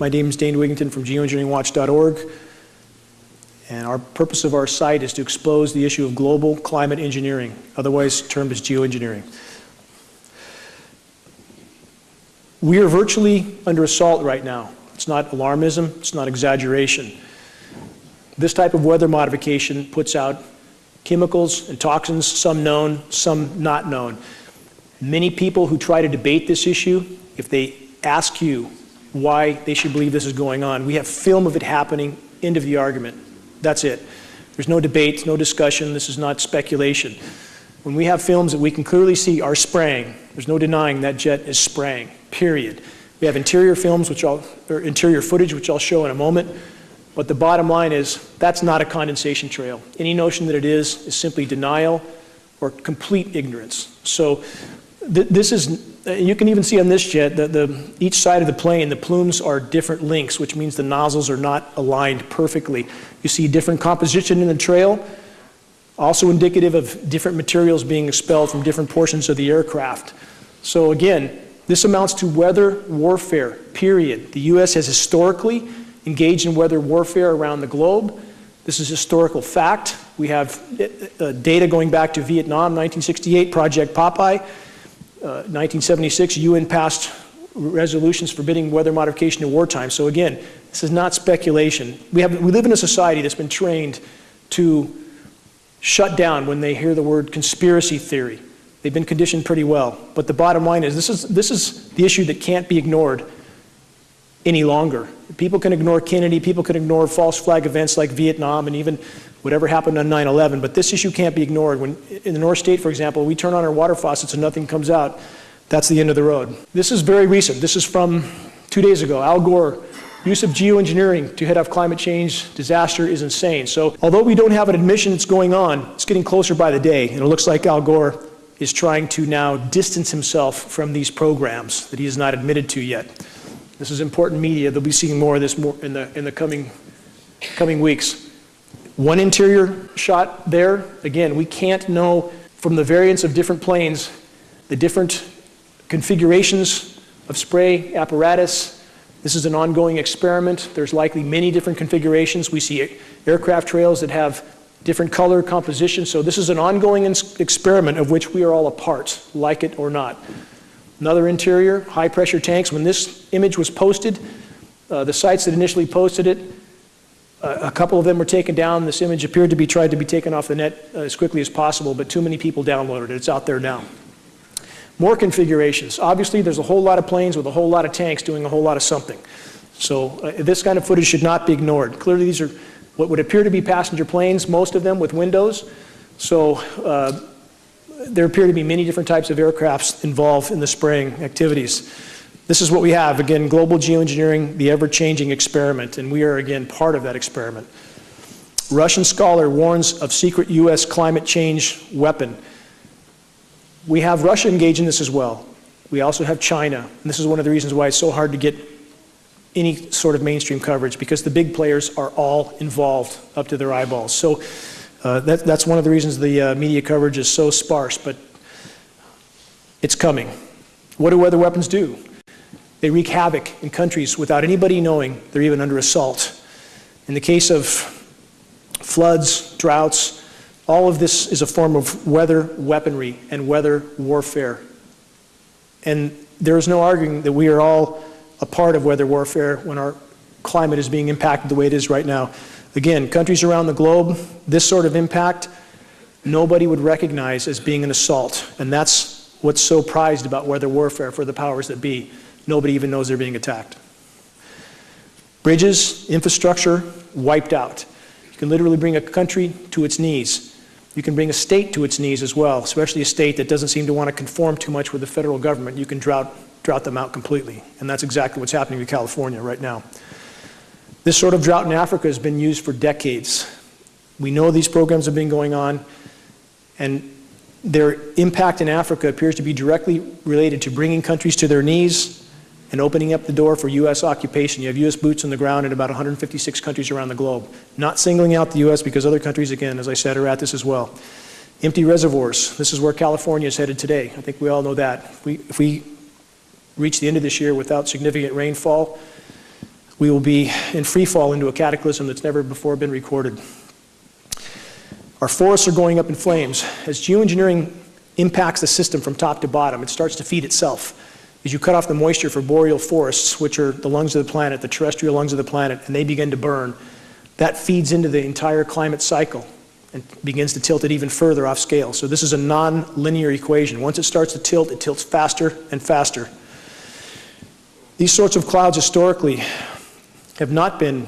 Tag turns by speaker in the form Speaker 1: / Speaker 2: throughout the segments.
Speaker 1: My name is Dane Wigington from geoengineeringwatch.org. And our purpose of our site is to expose the issue of global climate engineering, otherwise termed as geoengineering. We are virtually under assault right now. It's not alarmism, it's not exaggeration. This type of weather modification puts out chemicals and toxins, some known, some not known. Many people who try to debate this issue, if they ask you why they should believe this is going on, we have film of it happening, end of the argument. That's it. There's no debate, no discussion, this is not speculation. When we have films that we can clearly see are spraying, there's no denying that jet is spraying, period. We have interior films, which I'll, or interior footage, which I'll show in a moment. But the bottom line is that's not a condensation trail. Any notion that it is is simply denial or complete ignorance. So th this is, you can even see on this jet that the, each side of the plane, the plumes are different lengths, which means the nozzles are not aligned perfectly. You see different composition in the trail, also indicative of different materials being expelled from different portions of the aircraft. So again, this amounts to weather warfare, period. The U.S. has historically engaged in weather warfare around the globe. This is historical fact. We have uh, data going back to Vietnam, 1968, Project Popeye. Uh, 1976, UN passed resolutions forbidding weather modification in wartime. So again, this is not speculation. We, have, we live in a society that's been trained to shut down when they hear the word conspiracy theory. They've been conditioned pretty well. But the bottom line is this is, this is the issue that can't be ignored any longer. People can ignore Kennedy, people can ignore false flag events like Vietnam and even whatever happened on 9-11, but this issue can't be ignored. When in the North State, for example, we turn on our water faucets and nothing comes out, that's the end of the road. This is very recent. This is from two days ago. Al Gore, use of geoengineering to head off climate change disaster is insane. So although we don't have an admission that's going on, it's getting closer by the day, and it looks like Al Gore is trying to now distance himself from these programs that he has not admitted to yet. This is important media. They'll be seeing more of this more in the, in the coming, coming weeks. One interior shot there, again, we can't know from the variance of different planes, the different configurations of spray apparatus. This is an ongoing experiment. There's likely many different configurations. We see aircraft trails that have different color composition. So this is an ongoing experiment of which we are all a part, like it or not. Another interior, high pressure tanks. When this image was posted, uh, the sites that initially posted it, a couple of them were taken down. This image appeared to be tried to be taken off the net uh, as quickly as possible, but too many people downloaded it. It's out there now. More configurations. Obviously, there's a whole lot of planes with a whole lot of tanks doing a whole lot of something. So uh, this kind of footage should not be ignored. Clearly, these are what would appear to be passenger planes, most of them with windows. So uh, there appear to be many different types of aircrafts involved in the spraying activities. This is what we have, again, global geoengineering, the ever-changing experiment, and we are, again, part of that experiment. Russian scholar warns of secret U.S. climate change weapon. We have Russia engaged in this as well. We also have China, and this is one of the reasons why it's so hard to get any sort of mainstream coverage, because the big players are all involved up to their eyeballs. So uh, that, that's one of the reasons the uh, media coverage is so sparse, but it's coming. What do weather weapons do? They wreak havoc in countries without anybody knowing they're even under assault. In the case of floods, droughts, all of this is a form of weather weaponry and weather warfare. And there is no arguing that we are all a part of weather warfare when our climate is being impacted the way it is right now. Again, countries around the globe, this sort of impact, nobody would recognize as being an assault. And that's what's so prized about weather warfare for the powers that be. Nobody even knows they're being attacked. Bridges, infrastructure, wiped out. You can literally bring a country to its knees. You can bring a state to its knees as well, especially a state that doesn't seem to want to conform too much with the federal government. You can drought, drought them out completely. And that's exactly what's happening to California right now. This sort of drought in Africa has been used for decades. We know these programs have been going on, and their impact in Africa appears to be directly related to bringing countries to their knees and opening up the door for U.S. occupation. You have U.S. boots on the ground in about 156 countries around the globe. Not singling out the U.S. because other countries, again, as I said, are at this as well. Empty reservoirs. This is where California is headed today. I think we all know that. If we, if we reach the end of this year without significant rainfall, we will be in free fall into a cataclysm that's never before been recorded. Our forests are going up in flames. As geoengineering impacts the system from top to bottom, it starts to feed itself. As you cut off the moisture for boreal forests, which are the lungs of the planet, the terrestrial lungs of the planet, and they begin to burn, that feeds into the entire climate cycle and begins to tilt it even further off scale. So this is a non-linear equation. Once it starts to tilt, it tilts faster and faster. These sorts of clouds historically have not been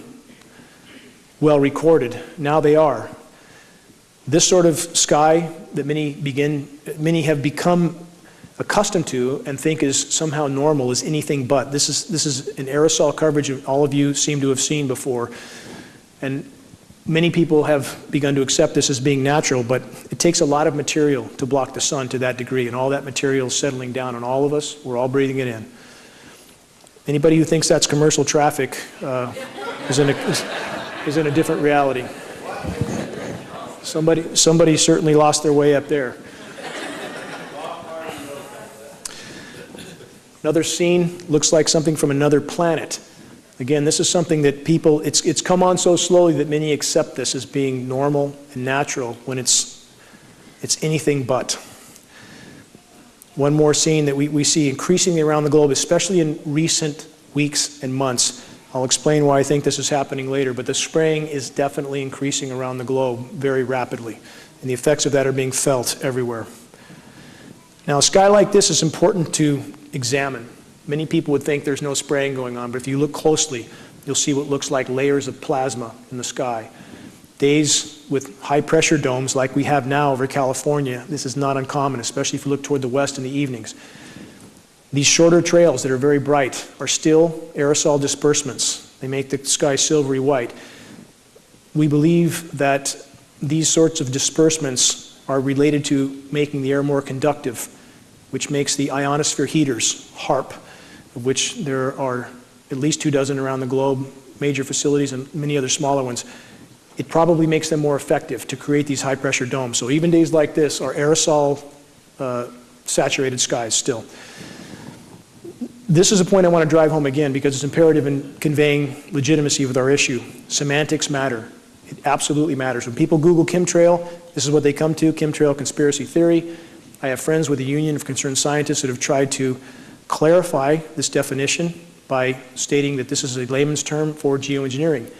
Speaker 1: well recorded. Now they are. This sort of sky that many begin, many have become accustomed to and think is somehow normal is anything but. This is, this is an aerosol coverage all of you seem to have seen before. And many people have begun to accept this as being natural, but it takes a lot of material to block the sun to that degree, and all that material is settling down on all of us. We're all breathing it in. Anybody who thinks that's commercial traffic uh, is, in a, is, is in a different reality. Somebody, somebody certainly lost their way up there. Another scene looks like something from another planet. Again, this is something that people, it's, it's come on so slowly that many accept this as being normal and natural when it's, it's anything but. One more scene that we, we see increasingly around the globe, especially in recent weeks and months. I'll explain why I think this is happening later, but the spraying is definitely increasing around the globe very rapidly, and the effects of that are being felt everywhere. Now, a sky like this is important to examine. Many people would think there's no spraying going on, but if you look closely, you'll see what looks like layers of plasma in the sky. Days with high pressure domes like we have now over California, this is not uncommon, especially if you look toward the west in the evenings. These shorter trails that are very bright are still aerosol disbursements. They make the sky silvery white. We believe that these sorts of disbursements are related to making the air more conductive, which makes the ionosphere heaters, HAARP, of which there are at least two dozen around the globe, major facilities and many other smaller ones, it probably makes them more effective to create these high pressure domes. So even days like this are aerosol uh, saturated skies still. This is a point I want to drive home again because it's imperative in conveying legitimacy with our issue. Semantics matter. It absolutely matters. When people Google chemtrail, this is what they come to, chemtrail conspiracy theory. I have friends with the Union of Concerned Scientists that have tried to clarify this definition by stating that this is a layman's term for geoengineering.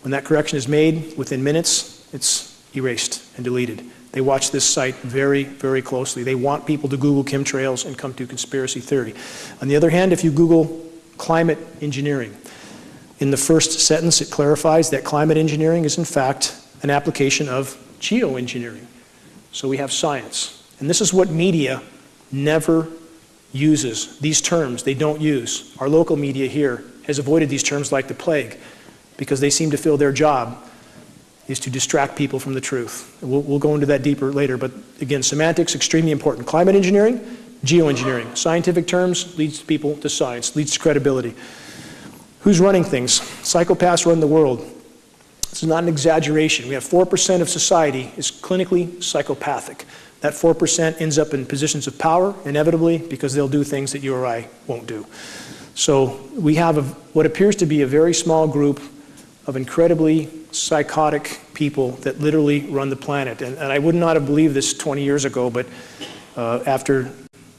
Speaker 1: When that correction is made, within minutes, it's erased and deleted. They watch this site very, very closely. They want people to Google chemtrails and come to conspiracy theory. On the other hand, if you Google climate engineering, in the first sentence it clarifies that climate engineering is in fact an application of geoengineering. So we have science. And this is what media never uses these terms they don't use. Our local media here has avoided these terms like the plague because they seem to feel their job is to distract people from the truth. We'll, we'll go into that deeper later, but again, semantics, extremely important. Climate engineering, geoengineering. Scientific terms leads people to science, leads to credibility. Who's running things? Psychopaths run the world. This is not an exaggeration. We have 4% of society is clinically psychopathic. That 4% ends up in positions of power, inevitably, because they'll do things that you or I won't do. So we have a, what appears to be a very small group of incredibly psychotic people that literally run the planet. And, and I would not have believed this 20 years ago, but uh, after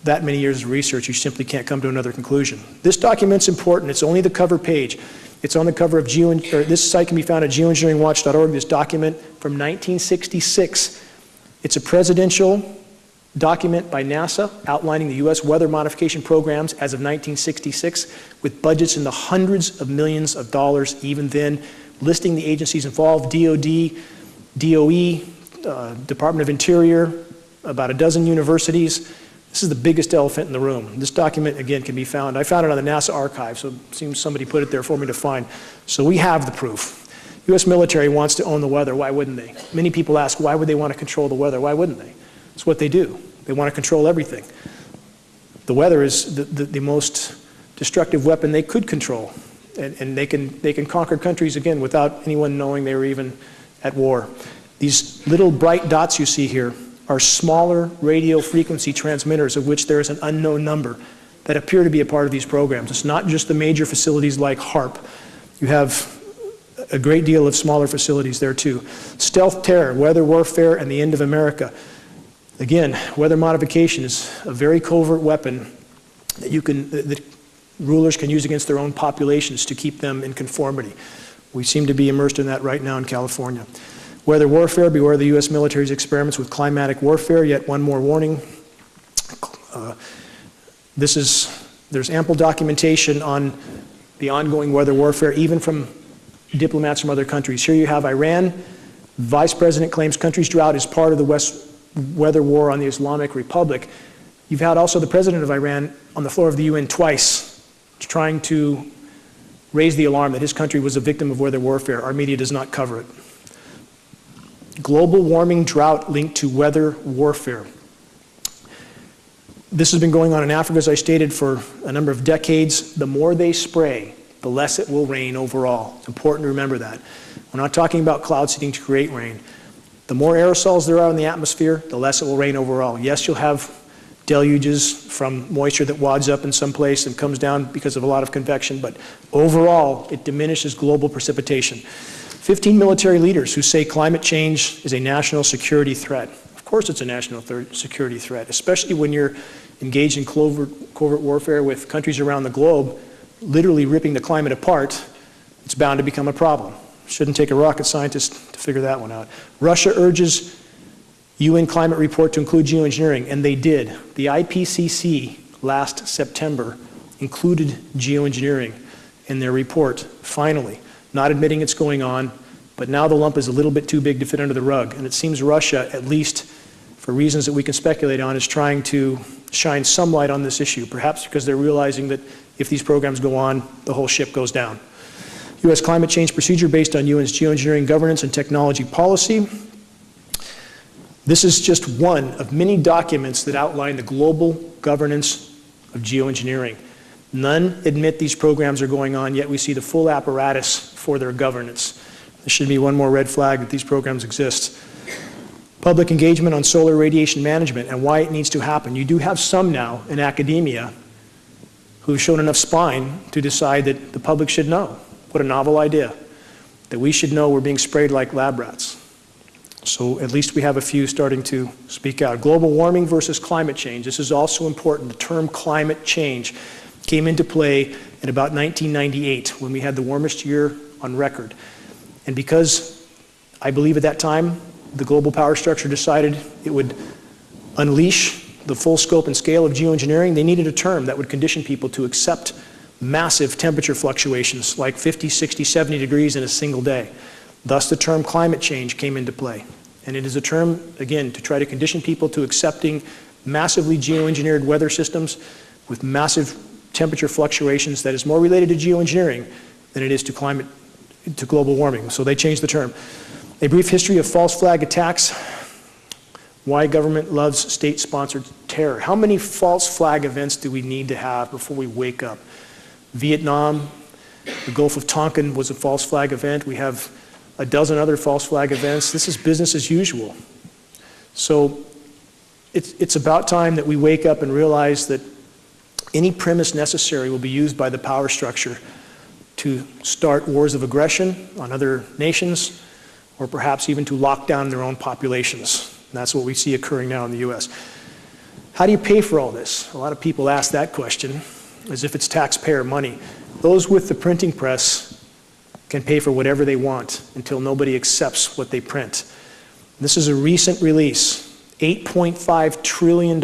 Speaker 1: that many years of research, you simply can't come to another conclusion. This document's important. It's only the cover page. It's on the cover of Geo, or this site can be found at geoengineeringwatch.org, this document from 1966 it's a presidential document by NASA outlining the U.S. weather modification programs as of 1966 with budgets in the hundreds of millions of dollars even then, listing the agencies involved, DOD, DOE, uh, Department of Interior, about a dozen universities. This is the biggest elephant in the room. This document, again, can be found. I found it on the NASA archive, so it seems somebody put it there for me to find. So we have the proof. U.S. military wants to own the weather. Why wouldn't they? Many people ask, why would they want to control the weather? Why wouldn't they? It's what they do. They want to control everything. The weather is the, the, the most destructive weapon they could control. And, and, they, can, they can conquer countries, again, without anyone knowing they were even at war. These little bright dots you see here are smaller radio frequency transmitters of which there is an unknown number that appear to be a part of these programs. It's not just the major facilities like HAARP. You have a great deal of smaller facilities there too. Stealth terror, weather warfare, and the end of America. Again, weather modification is a very covert weapon that you can, that rulers can use against their own populations to keep them in conformity. We seem to be immersed in that right now in California. Weather warfare, beware the U.S. military's experiments with climatic warfare. Yet one more warning. Uh, this is, there's ample documentation on the ongoing weather warfare, even from diplomats from other countries. Here you have Iran. Vice President claims country's drought is part of the West weather war on the Islamic Republic. You've had also the president of Iran on the floor of the UN twice trying to raise the alarm that his country was a victim of weather warfare. Our media does not cover it. Global warming drought linked to weather warfare. This has been going on in Africa, as I stated, for a number of decades. The more they spray, the less it will rain overall. It's important to remember that. We're not talking about cloud seeding to create rain. The more aerosols there are in the atmosphere, the less it will rain overall. Yes, you'll have deluges from moisture that wads up in some place and comes down because of a lot of convection, but overall, it diminishes global precipitation. 15 military leaders who say climate change is a national security threat. Of course it's a national security threat, especially when you're engaged in covert, covert warfare with countries around the globe literally ripping the climate apart, it's bound to become a problem. Shouldn't take a rocket scientist to figure that one out. Russia urges UN climate report to include geoengineering, and they did. The IPCC last September included geoengineering in their report, finally, not admitting it's going on, but now the lump is a little bit too big to fit under the rug. And it seems Russia, at least for reasons that we can speculate on, is trying to shine some light on this issue, perhaps because they're realizing that if these programs go on, the whole ship goes down. U.S. climate change procedure based on UN's geoengineering governance and technology policy. This is just one of many documents that outline the global governance of geoengineering. None admit these programs are going on, yet we see the full apparatus for their governance. There should be one more red flag that these programs exist. Public engagement on solar radiation management and why it needs to happen. You do have some now in academia who've shown enough spine to decide that the public should know. What a novel idea. That we should know we're being sprayed like lab rats. So at least we have a few starting to speak out. Global warming versus climate change. This is also important. The term climate change came into play in about 1998 when we had the warmest year on record. And because I believe at that time the global power structure decided it would unleash the full scope and scale of geoengineering, they needed a term that would condition people to accept massive temperature fluctuations like 50, 60, 70 degrees in a single day. Thus the term climate change came into play. And it is a term, again, to try to condition people to accepting massively geoengineered weather systems with massive temperature fluctuations that is more related to geoengineering than it is to climate, to global warming. So they changed the term. A brief history of false flag attacks why government loves state-sponsored terror. How many false flag events do we need to have before we wake up? Vietnam, the Gulf of Tonkin was a false flag event. We have a dozen other false flag events. This is business as usual. So it's, it's about time that we wake up and realize that any premise necessary will be used by the power structure to start wars of aggression on other nations or perhaps even to lock down their own populations. And that's what we see occurring now in the US. How do you pay for all this? A lot of people ask that question as if it's taxpayer money. Those with the printing press can pay for whatever they want until nobody accepts what they print. This is a recent release, $8.5 trillion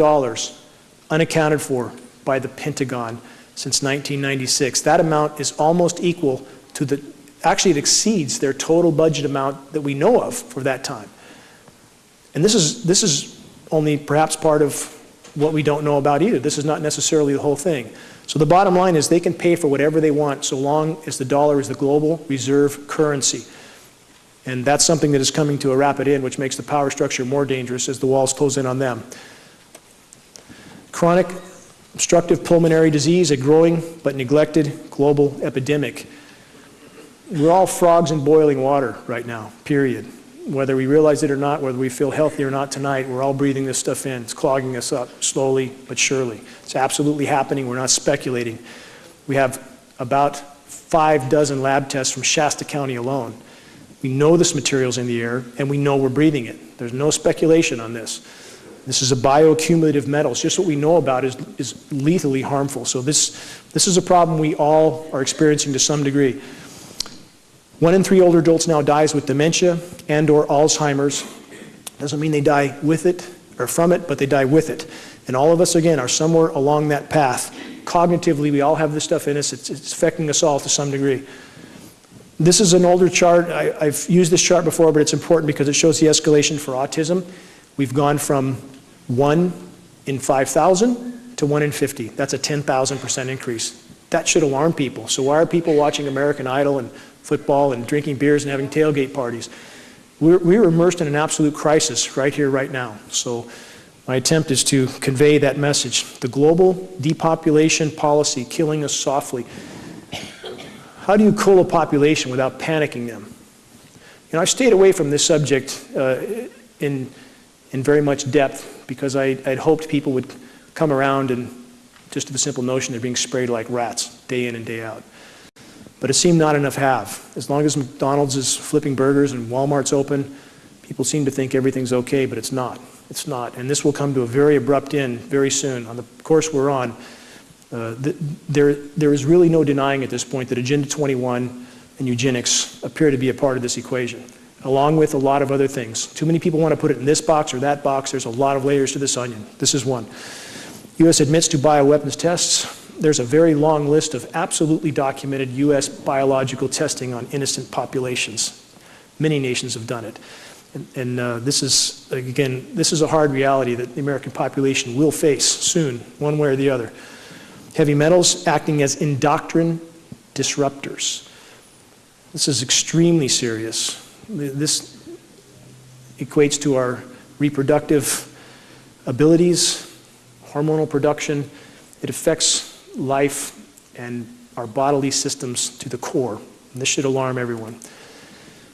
Speaker 1: unaccounted for by the Pentagon since 1996. That amount is almost equal to the, actually it exceeds their total budget amount that we know of for that time. And this is, this is only perhaps part of what we don't know about either. This is not necessarily the whole thing. So the bottom line is they can pay for whatever they want so long as the dollar is the global reserve currency. And that's something that is coming to a rapid end, which makes the power structure more dangerous as the walls close in on them. Chronic obstructive pulmonary disease, a growing but neglected global epidemic. We're all frogs in boiling water right now, period whether we realize it or not, whether we feel healthy or not tonight, we're all breathing this stuff in. It's clogging us up slowly but surely. It's absolutely happening. We're not speculating. We have about five dozen lab tests from Shasta County alone. We know this material's in the air, and we know we're breathing it. There's no speculation on this. This is a bioaccumulative metal. It's just what we know about is, is lethally harmful. So this, this is a problem we all are experiencing to some degree. One in three older adults now dies with dementia and or Alzheimer's. Doesn't mean they die with it or from it, but they die with it. And all of us, again, are somewhere along that path. Cognitively, we all have this stuff in us. It's, it's affecting us all to some degree. This is an older chart. I, I've used this chart before, but it's important because it shows the escalation for autism. We've gone from 1 in 5,000 to 1 in 50. That's a 10,000% increase. That should alarm people. So why are people watching American Idol and football and drinking beers and having tailgate parties? We're, we're immersed in an absolute crisis right here, right now. So my attempt is to convey that message. The global depopulation policy killing us softly. How do you cool a population without panicking them? You know, I've stayed away from this subject uh, in, in very much depth because I, I'd hoped people would come around and just to the simple notion they're being sprayed like rats day in and day out. But it seemed not enough have. As long as McDonald's is flipping burgers and Walmart's open, people seem to think everything's okay, but it's not. It's not. And this will come to a very abrupt end very soon. On the course we're on, uh, there, there is really no denying at this point that Agenda 21 and eugenics appear to be a part of this equation, along with a lot of other things. Too many people want to put it in this box or that box. There's a lot of layers to this onion. This is one. U.S. admits to bioweapons tests. There's a very long list of absolutely documented U.S. biological testing on innocent populations. Many nations have done it. And, and uh, this is, again, this is a hard reality that the American population will face soon, one way or the other heavy metals acting as endocrine disruptors. This is extremely serious. This equates to our reproductive abilities, hormonal production. It affects life and our bodily systems to the core. And this should alarm everyone.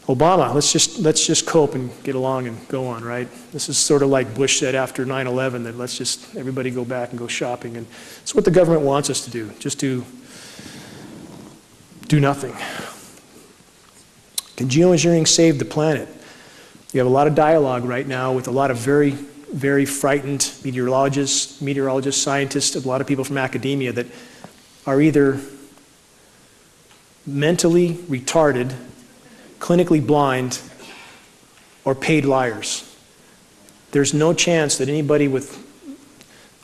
Speaker 1: Obama, let's just, let's just cope and get along and go on, right? This is sort of like Bush said after 9-11 that let's just, everybody go back and go shopping. And it's what the government wants us to do, just to do nothing. Can geoengineering save the planet? You have a lot of dialogue right now with a lot of very, very frightened meteorologists, meteorologists, scientists, a lot of people from academia that are either mentally retarded clinically blind, or paid liars. There's no chance that anybody with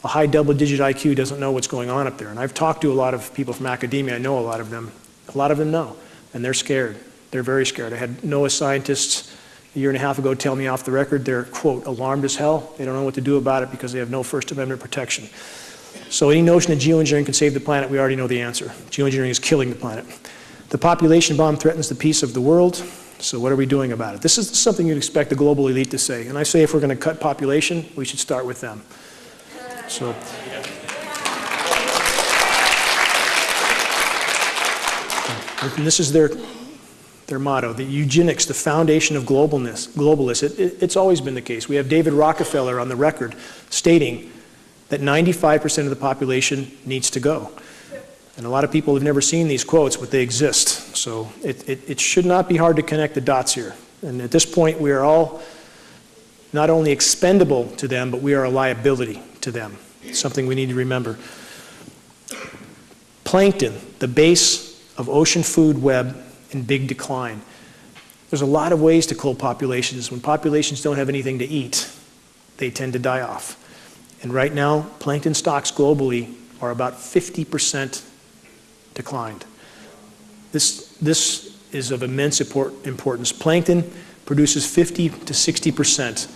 Speaker 1: a high double digit IQ doesn't know what's going on up there. And I've talked to a lot of people from academia, I know a lot of them. A lot of them know, and they're scared. They're very scared. I had NOAA scientists a year and a half ago tell me off the record they're, quote, alarmed as hell. They don't know what to do about it because they have no First Amendment protection. So any notion that geoengineering can save the planet, we already know the answer. Geoengineering is killing the planet. The population bomb threatens the peace of the world. So what are we doing about it? This is something you'd expect the global elite to say. And I say if we're going to cut population, we should start with them. So. And this is their, their motto, the eugenics, the foundation of globalness, globalists. It, it, it's always been the case. We have David Rockefeller on the record stating that 95% of the population needs to go. And a lot of people have never seen these quotes, but they exist. So it, it, it, should not be hard to connect the dots here. And at this point, we are all not only expendable to them, but we are a liability to them. Something we need to remember. Plankton, the base of ocean food web in big decline. There's a lot of ways to cool populations. When populations don't have anything to eat, they tend to die off. And right now, plankton stocks globally are about 50% declined. This, this is of immense import, importance. Plankton produces 50 to 60%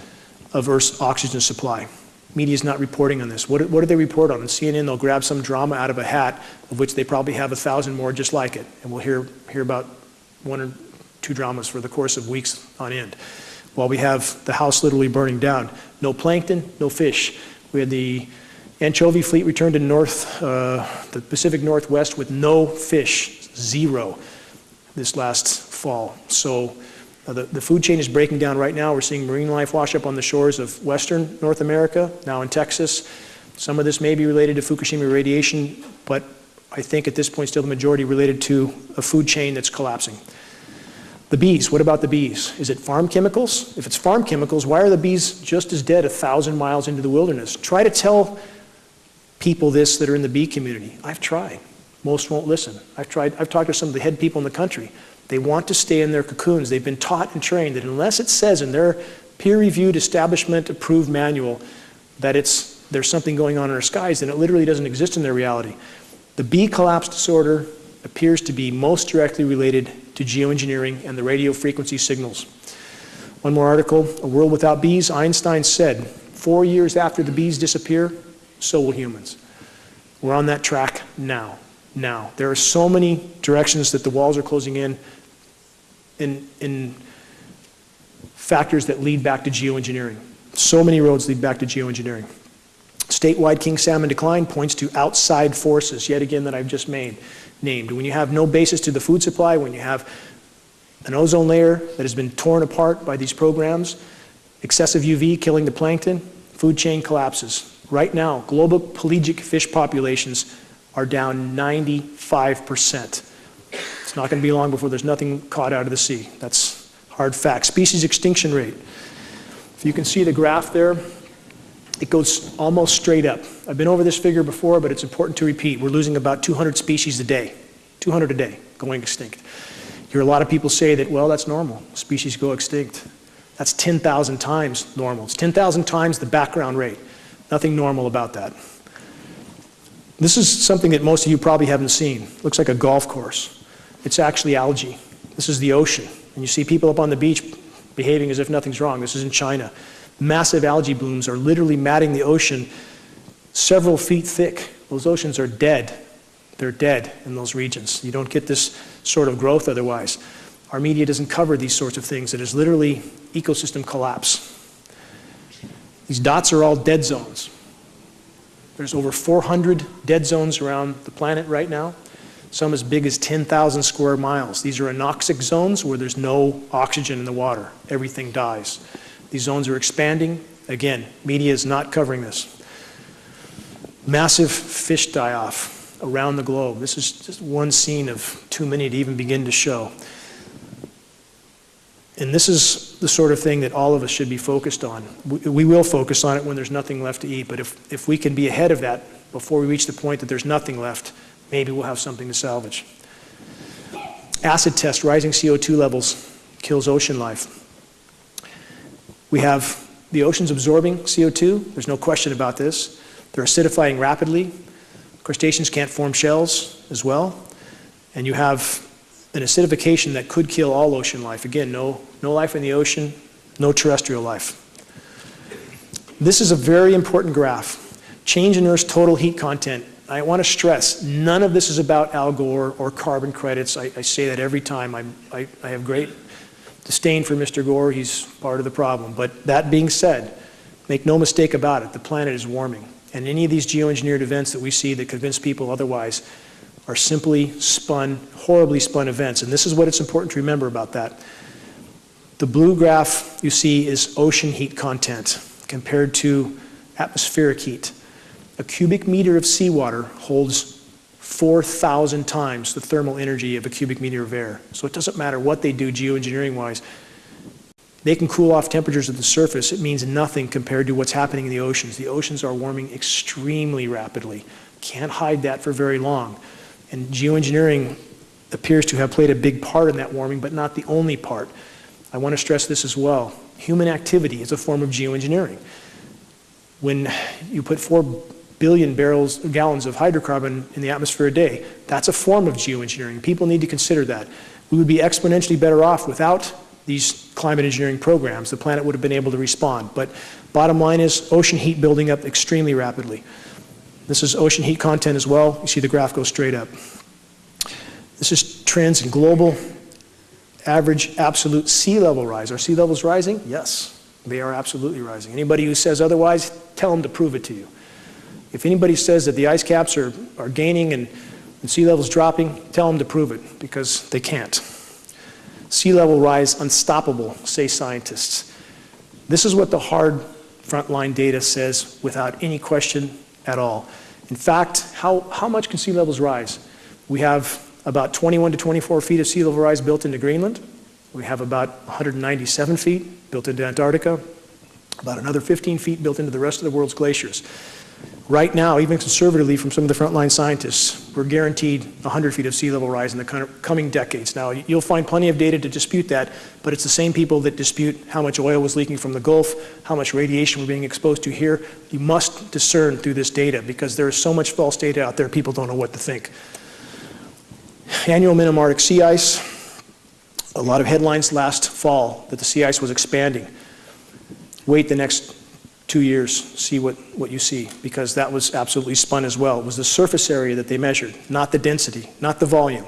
Speaker 1: of Earth's oxygen supply. Media is not reporting on this. What, what do they report on? On CNN, they'll grab some drama out of a hat, of which they probably have a thousand more just like it. And we'll hear, hear about one or two dramas for the course of weeks on end. While we have the house literally burning down. No plankton, no fish. We had the Anchovy fleet returned to north, uh, the Pacific Northwest with no fish, zero, this last fall. So uh, the, the food chain is breaking down right now. We're seeing marine life wash up on the shores of western North America, now in Texas. Some of this may be related to Fukushima radiation, but I think at this point still the majority related to a food chain that's collapsing. The bees, what about the bees? Is it farm chemicals? If it's farm chemicals, why are the bees just as dead a thousand miles into the wilderness? Try to tell people this that are in the bee community. I've tried. Most won't listen. I've tried, I've talked to some of the head people in the country. They want to stay in their cocoons. They've been taught and trained that unless it says in their peer-reviewed, establishment-approved manual that it's, there's something going on in our skies, then it literally doesn't exist in their reality. The bee collapse disorder appears to be most directly related to geoengineering and the radio frequency signals. One more article, A World Without Bees, Einstein said, four years after the bees disappear, so will humans. We're on that track now, now. There are so many directions that the walls are closing in, in, in factors that lead back to geoengineering. So many roads lead back to geoengineering. Statewide king salmon decline points to outside forces, yet again, that I've just made, named. When you have no basis to the food supply, when you have an ozone layer that has been torn apart by these programs, excessive UV killing the plankton, food chain collapses. Right now, global pelagic fish populations are down 95%. It's not going to be long before there's nothing caught out of the sea. That's hard fact. Species extinction rate. If you can see the graph there, it goes almost straight up. I've been over this figure before, but it's important to repeat. We're losing about 200 species a day, 200 a day going extinct. You hear a lot of people say that, well, that's normal. Species go extinct. That's 10,000 times normal. It's 10,000 times the background rate. Nothing normal about that. This is something that most of you probably haven't seen. It looks like a golf course. It's actually algae. This is the ocean. And you see people up on the beach behaving as if nothing's wrong. This is in China massive algae blooms are literally matting the ocean several feet thick. Those oceans are dead. They're dead in those regions. You don't get this sort of growth otherwise. Our media doesn't cover these sorts of things. It is literally ecosystem collapse. These dots are all dead zones. There's over 400 dead zones around the planet right now, some as big as 10,000 square miles. These are anoxic zones where there's no oxygen in the water. Everything dies. These zones are expanding. Again, media is not covering this. Massive fish die-off around the globe. This is just one scene of too many to even begin to show. And this is the sort of thing that all of us should be focused on. We, we, will focus on it when there's nothing left to eat, but if, if we can be ahead of that before we reach the point that there's nothing left, maybe we'll have something to salvage. Acid test, rising CO2 levels kills ocean life. We have the oceans absorbing CO2. There's no question about this. They're acidifying rapidly. Crustaceans can't form shells as well. And you have an acidification that could kill all ocean life. Again, no, no life in the ocean, no terrestrial life. This is a very important graph. Change in Earth's total heat content. I want to stress, none of this is about Al Gore or carbon credits. I, I say that every time. I, I, I have great disdain for Mr. Gore, he's part of the problem. But that being said, make no mistake about it, the planet is warming. And any of these geoengineered events that we see that convince people otherwise are simply spun, horribly spun events. And this is what it's important to remember about that. The blue graph you see is ocean heat content compared to atmospheric heat. A cubic meter of seawater holds 4,000 times the thermal energy of a cubic meter of air. So it doesn't matter what they do geoengineering-wise. They can cool off temperatures at the surface. It means nothing compared to what's happening in the oceans. The oceans are warming extremely rapidly. Can't hide that for very long. And geoengineering appears to have played a big part in that warming, but not the only part. I want to stress this as well. Human activity is a form of geoengineering. When you put four billion barrels, gallons of hydrocarbon in the atmosphere a day. That's a form of geoengineering. People need to consider that. We would be exponentially better off without these climate engineering programs. The planet would have been able to respond. But bottom line is ocean heat building up extremely rapidly. This is ocean heat content as well. You see the graph go straight up. This is trends in global average absolute sea level rise. Are sea levels rising? Yes, they are absolutely rising. Anybody who says otherwise, tell them to prove it to you. If anybody says that the ice caps are, are gaining and, and sea levels dropping, tell them to prove it, because they can't. Sea level rise unstoppable, say scientists. This is what the hard frontline data says without any question at all. In fact, how, how much can sea levels rise? We have about 21 to 24 feet of sea level rise built into Greenland. We have about 197 feet built into Antarctica, about another 15 feet built into the rest of the world's glaciers. Right now, even conservatively from some of the frontline scientists, we're guaranteed 100 feet of sea level rise in the coming decades. Now, you'll find plenty of data to dispute that, but it's the same people that dispute how much oil was leaking from the Gulf, how much radiation we're being exposed to here. You must discern through this data because there is so much false data out there, people don't know what to think. Annual minimum Arctic sea ice. A lot of headlines last fall that the sea ice was expanding. Wait the next two years, see what, what you see, because that was absolutely spun as well. It was the surface area that they measured, not the density, not the volume.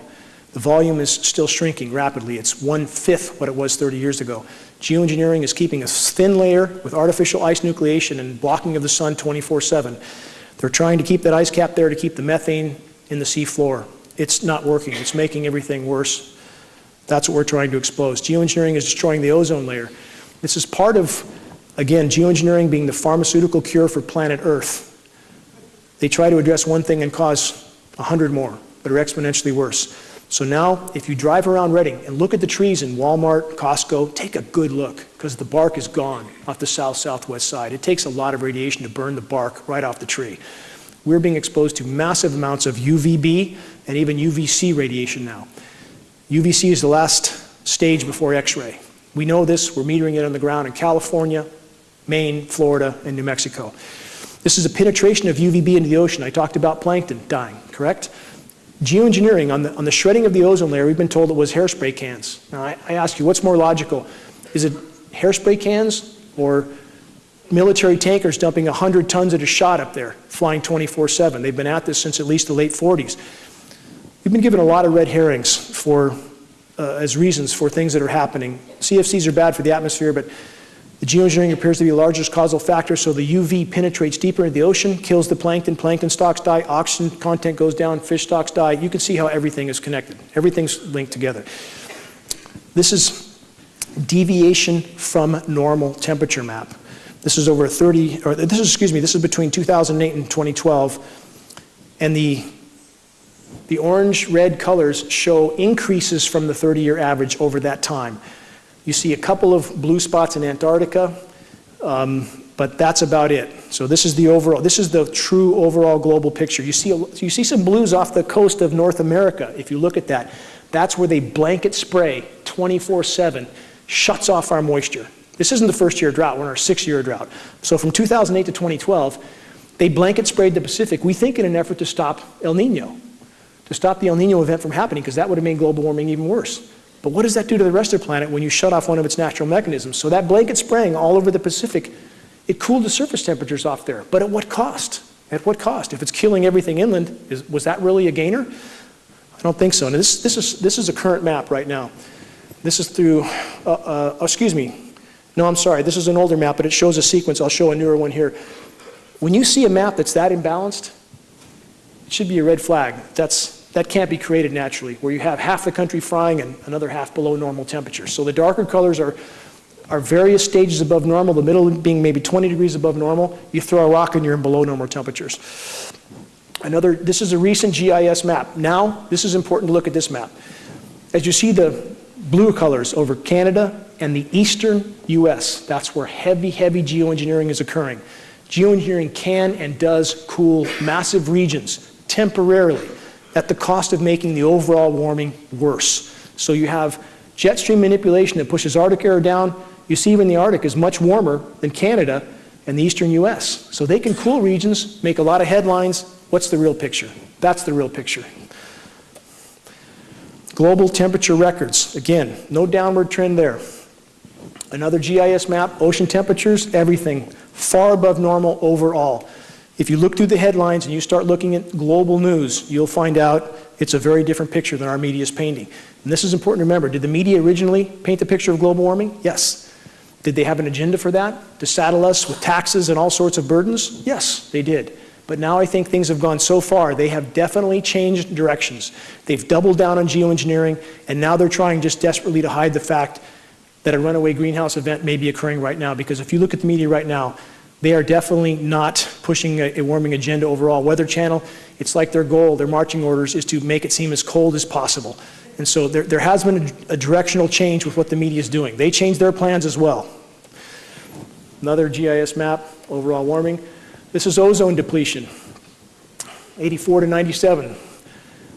Speaker 1: The volume is still shrinking rapidly. It's one-fifth what it was 30 years ago. Geoengineering is keeping a thin layer with artificial ice nucleation and blocking of the sun 24-7. They're trying to keep that ice cap there to keep the methane in the seafloor. It's not working. It's making everything worse. That's what we're trying to expose. Geoengineering is destroying the ozone layer. This is part of Again, geoengineering being the pharmaceutical cure for planet Earth. They try to address one thing and cause a hundred more that are exponentially worse. So now, if you drive around Redding and look at the trees in Walmart, Costco, take a good look because the bark is gone off the south-southwest side. It takes a lot of radiation to burn the bark right off the tree. We're being exposed to massive amounts of UVB and even UVC radiation now. UVC is the last stage before X-ray. We know this, we're metering it on the ground in California, Maine, Florida, and New Mexico. This is a penetration of UVB into the ocean. I talked about plankton dying, correct? Geoengineering, on the, on the shredding of the ozone layer, we've been told it was hairspray cans. Now, I, I ask you, what's more logical? Is it hairspray cans or military tankers dumping 100 tons at a shot up there, flying 24-7? They've been at this since at least the late 40s. We've been given a lot of red herrings for, uh, as reasons for things that are happening. CFCs are bad for the atmosphere, but the geoengineering appears to be the largest causal factor, so the UV penetrates deeper into the ocean, kills the plankton, plankton stocks die, oxygen content goes down, fish stocks die. You can see how everything is connected. Everything's linked together. This is deviation from normal temperature map. This is over 30, or this is, excuse me, this is between 2008 and 2012. And the, the orange-red colors show increases from the 30-year average over that time. You see a couple of blue spots in Antarctica, um, but that's about it. So this is the overall, this is the true overall global picture. You see, a, you see some blues off the coast of North America, if you look at that. That's where they blanket spray 24-7, shuts off our moisture. This isn't the first year drought, we're in our sixth year drought. So from 2008 to 2012, they blanket sprayed the Pacific, we think in an effort to stop El Nino, to stop the El Nino event from happening, because that would have made global warming even worse. But what does that do to the rest of the planet when you shut off one of its natural mechanisms? So that blanket spraying all over the Pacific, it cooled the surface temperatures off there. But at what cost? At what cost? If it's killing everything inland, is, was that really a gainer? I don't think so. Now this, this, is, this is a current map right now. This is through, uh, uh, oh, excuse me. No, I'm sorry. This is an older map, but it shows a sequence. I'll show a newer one here. When you see a map that's that imbalanced, it should be a red flag. That's, that can't be created naturally, where you have half the country frying and another half below normal temperature. So the darker colors are, are various stages above normal, the middle being maybe 20 degrees above normal. You throw a rock and you're in below normal temperatures. Another, this is a recent GIS map. Now, this is important to look at this map. As you see the blue colors over Canada and the eastern US, that's where heavy, heavy geoengineering is occurring. Geoengineering can and does cool massive regions temporarily at the cost of making the overall warming worse. So you have jet stream manipulation that pushes Arctic air down. You see even the Arctic is much warmer than Canada and the eastern US. So they can cool regions, make a lot of headlines. What's the real picture? That's the real picture. Global temperature records. Again, no downward trend there. Another GIS map, ocean temperatures, everything far above normal overall. If you look through the headlines and you start looking at global news, you'll find out it's a very different picture than our media is painting. And this is important to remember. Did the media originally paint the picture of global warming? Yes. Did they have an agenda for that? To saddle us with taxes and all sorts of burdens? Yes, they did. But now I think things have gone so far, they have definitely changed directions. They've doubled down on geoengineering, and now they're trying just desperately to hide the fact that a runaway greenhouse event may be occurring right now. Because if you look at the media right now, They are definitely not pushing a, a warming agenda overall. Weather Channel, it's like their goal, their marching orders is to make it seem as cold as possible. And so there, there has been a, a directional change with what the media is doing. They changed their plans as well. Another GIS map, overall warming. This is ozone depletion, 84 to 97.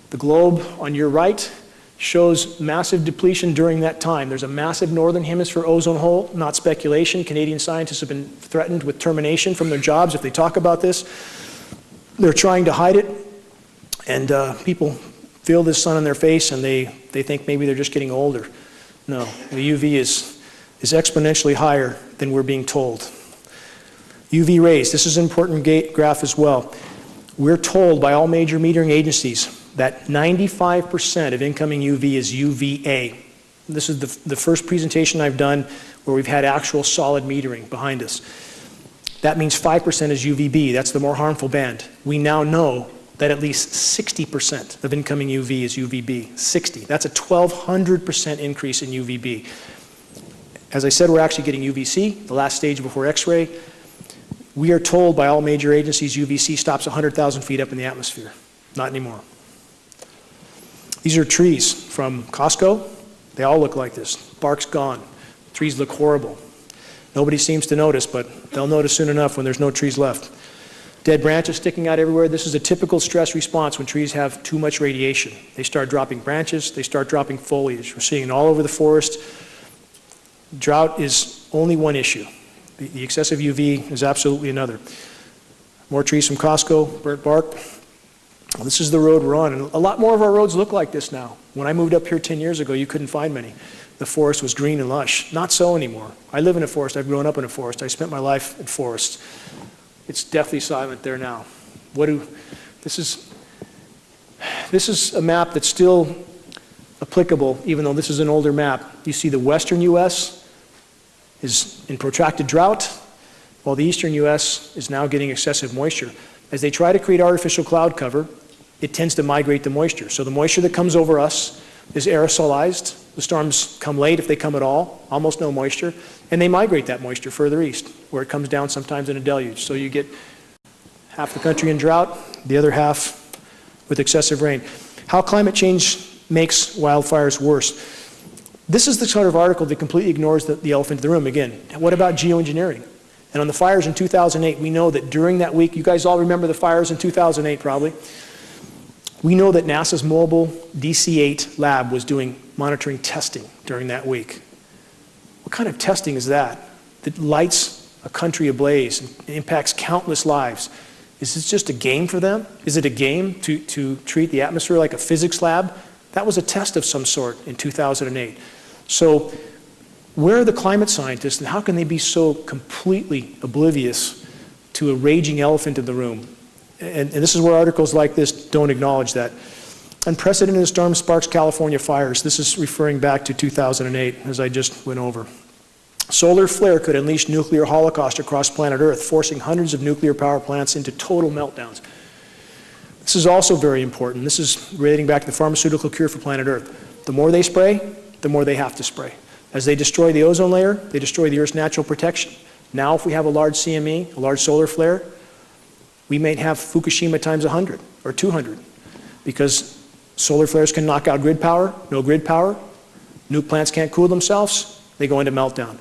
Speaker 1: The globe on your right shows massive depletion during that time. There's a massive northern hemisphere ozone hole, not speculation. Canadian scientists have been threatened with termination from their jobs if they talk about this. They're trying to hide it, and uh, people feel this sun on their face and they, they think maybe they're just getting older. No, the UV is, is exponentially higher than we're being told. UV rays, this is an important graph as well. We're told by all major metering agencies that 95% of incoming UV is UVA. This is the, the first presentation I've done where we've had actual solid metering behind us. That means 5% is UVB, that's the more harmful band. We now know that at least 60% of incoming UV is UVB. 60. That's a 1,200% increase in UVB. As I said, we're actually getting UVC, the last stage before X-ray. We are told by all major agencies UVC stops 100,000 feet up in the atmosphere. Not anymore. These are trees from Costco. They all look like this. Bark's gone. Trees look horrible. Nobody seems to notice, but they'll notice soon enough when there's no trees left. Dead branches sticking out everywhere. This is a typical stress response when trees have too much radiation. They start dropping branches, they start dropping foliage. We're seeing it all over the forest. Drought is only one issue. The, the excessive UV is absolutely another. More trees from Costco, burnt bark. This is the road we're on, and a lot more of our roads look like this now. When I moved up here 10 years ago, you couldn't find many. The forest was green and lush. Not so anymore. I live in a forest. I've grown up in a forest. I spent my life in forests. It's deathly silent there now. What do, this is, this is a map that's still applicable, even though this is an older map. You see the western U.S. is in protracted drought, while the eastern U.S. is now getting excessive moisture. As they try to create artificial cloud cover, it tends to migrate the moisture. So the moisture that comes over us is aerosolized. The storms come late if they come at all, almost no moisture, and they migrate that moisture further east, where it comes down sometimes in a deluge. So you get half the country in drought, the other half with excessive rain. How climate change makes wildfires worse. This is the sort of article that completely ignores the, the elephant in the room. Again, what about geoengineering? And on the fires in 2008, we know that during that week, you guys all remember the fires in 2008 probably. We know that NASA's mobile DC-8 lab was doing monitoring testing during that week. What kind of testing is that that lights a country ablaze and impacts countless lives? Is this just a game for them? Is it a game to, to treat the atmosphere like a physics lab? That was a test of some sort in 2008. So where are the climate scientists and how can they be so completely oblivious to a raging elephant in the room? And, and this is where articles like this don't acknowledge that. Unprecedented storm sparks California fires. This is referring back to 2008, as I just went over. Solar flare could unleash nuclear holocaust across planet Earth, forcing hundreds of nuclear power plants into total meltdowns. This is also very important. This is relating back to the pharmaceutical cure for planet Earth. The more they spray, the more they have to spray. As they destroy the ozone layer, they destroy the Earth's natural protection. Now, if we have a large CME, a large solar flare, we may have Fukushima times 100 or 200 because solar flares can knock out grid power, no grid power, nuke plants can't cool themselves, they go into meltdown.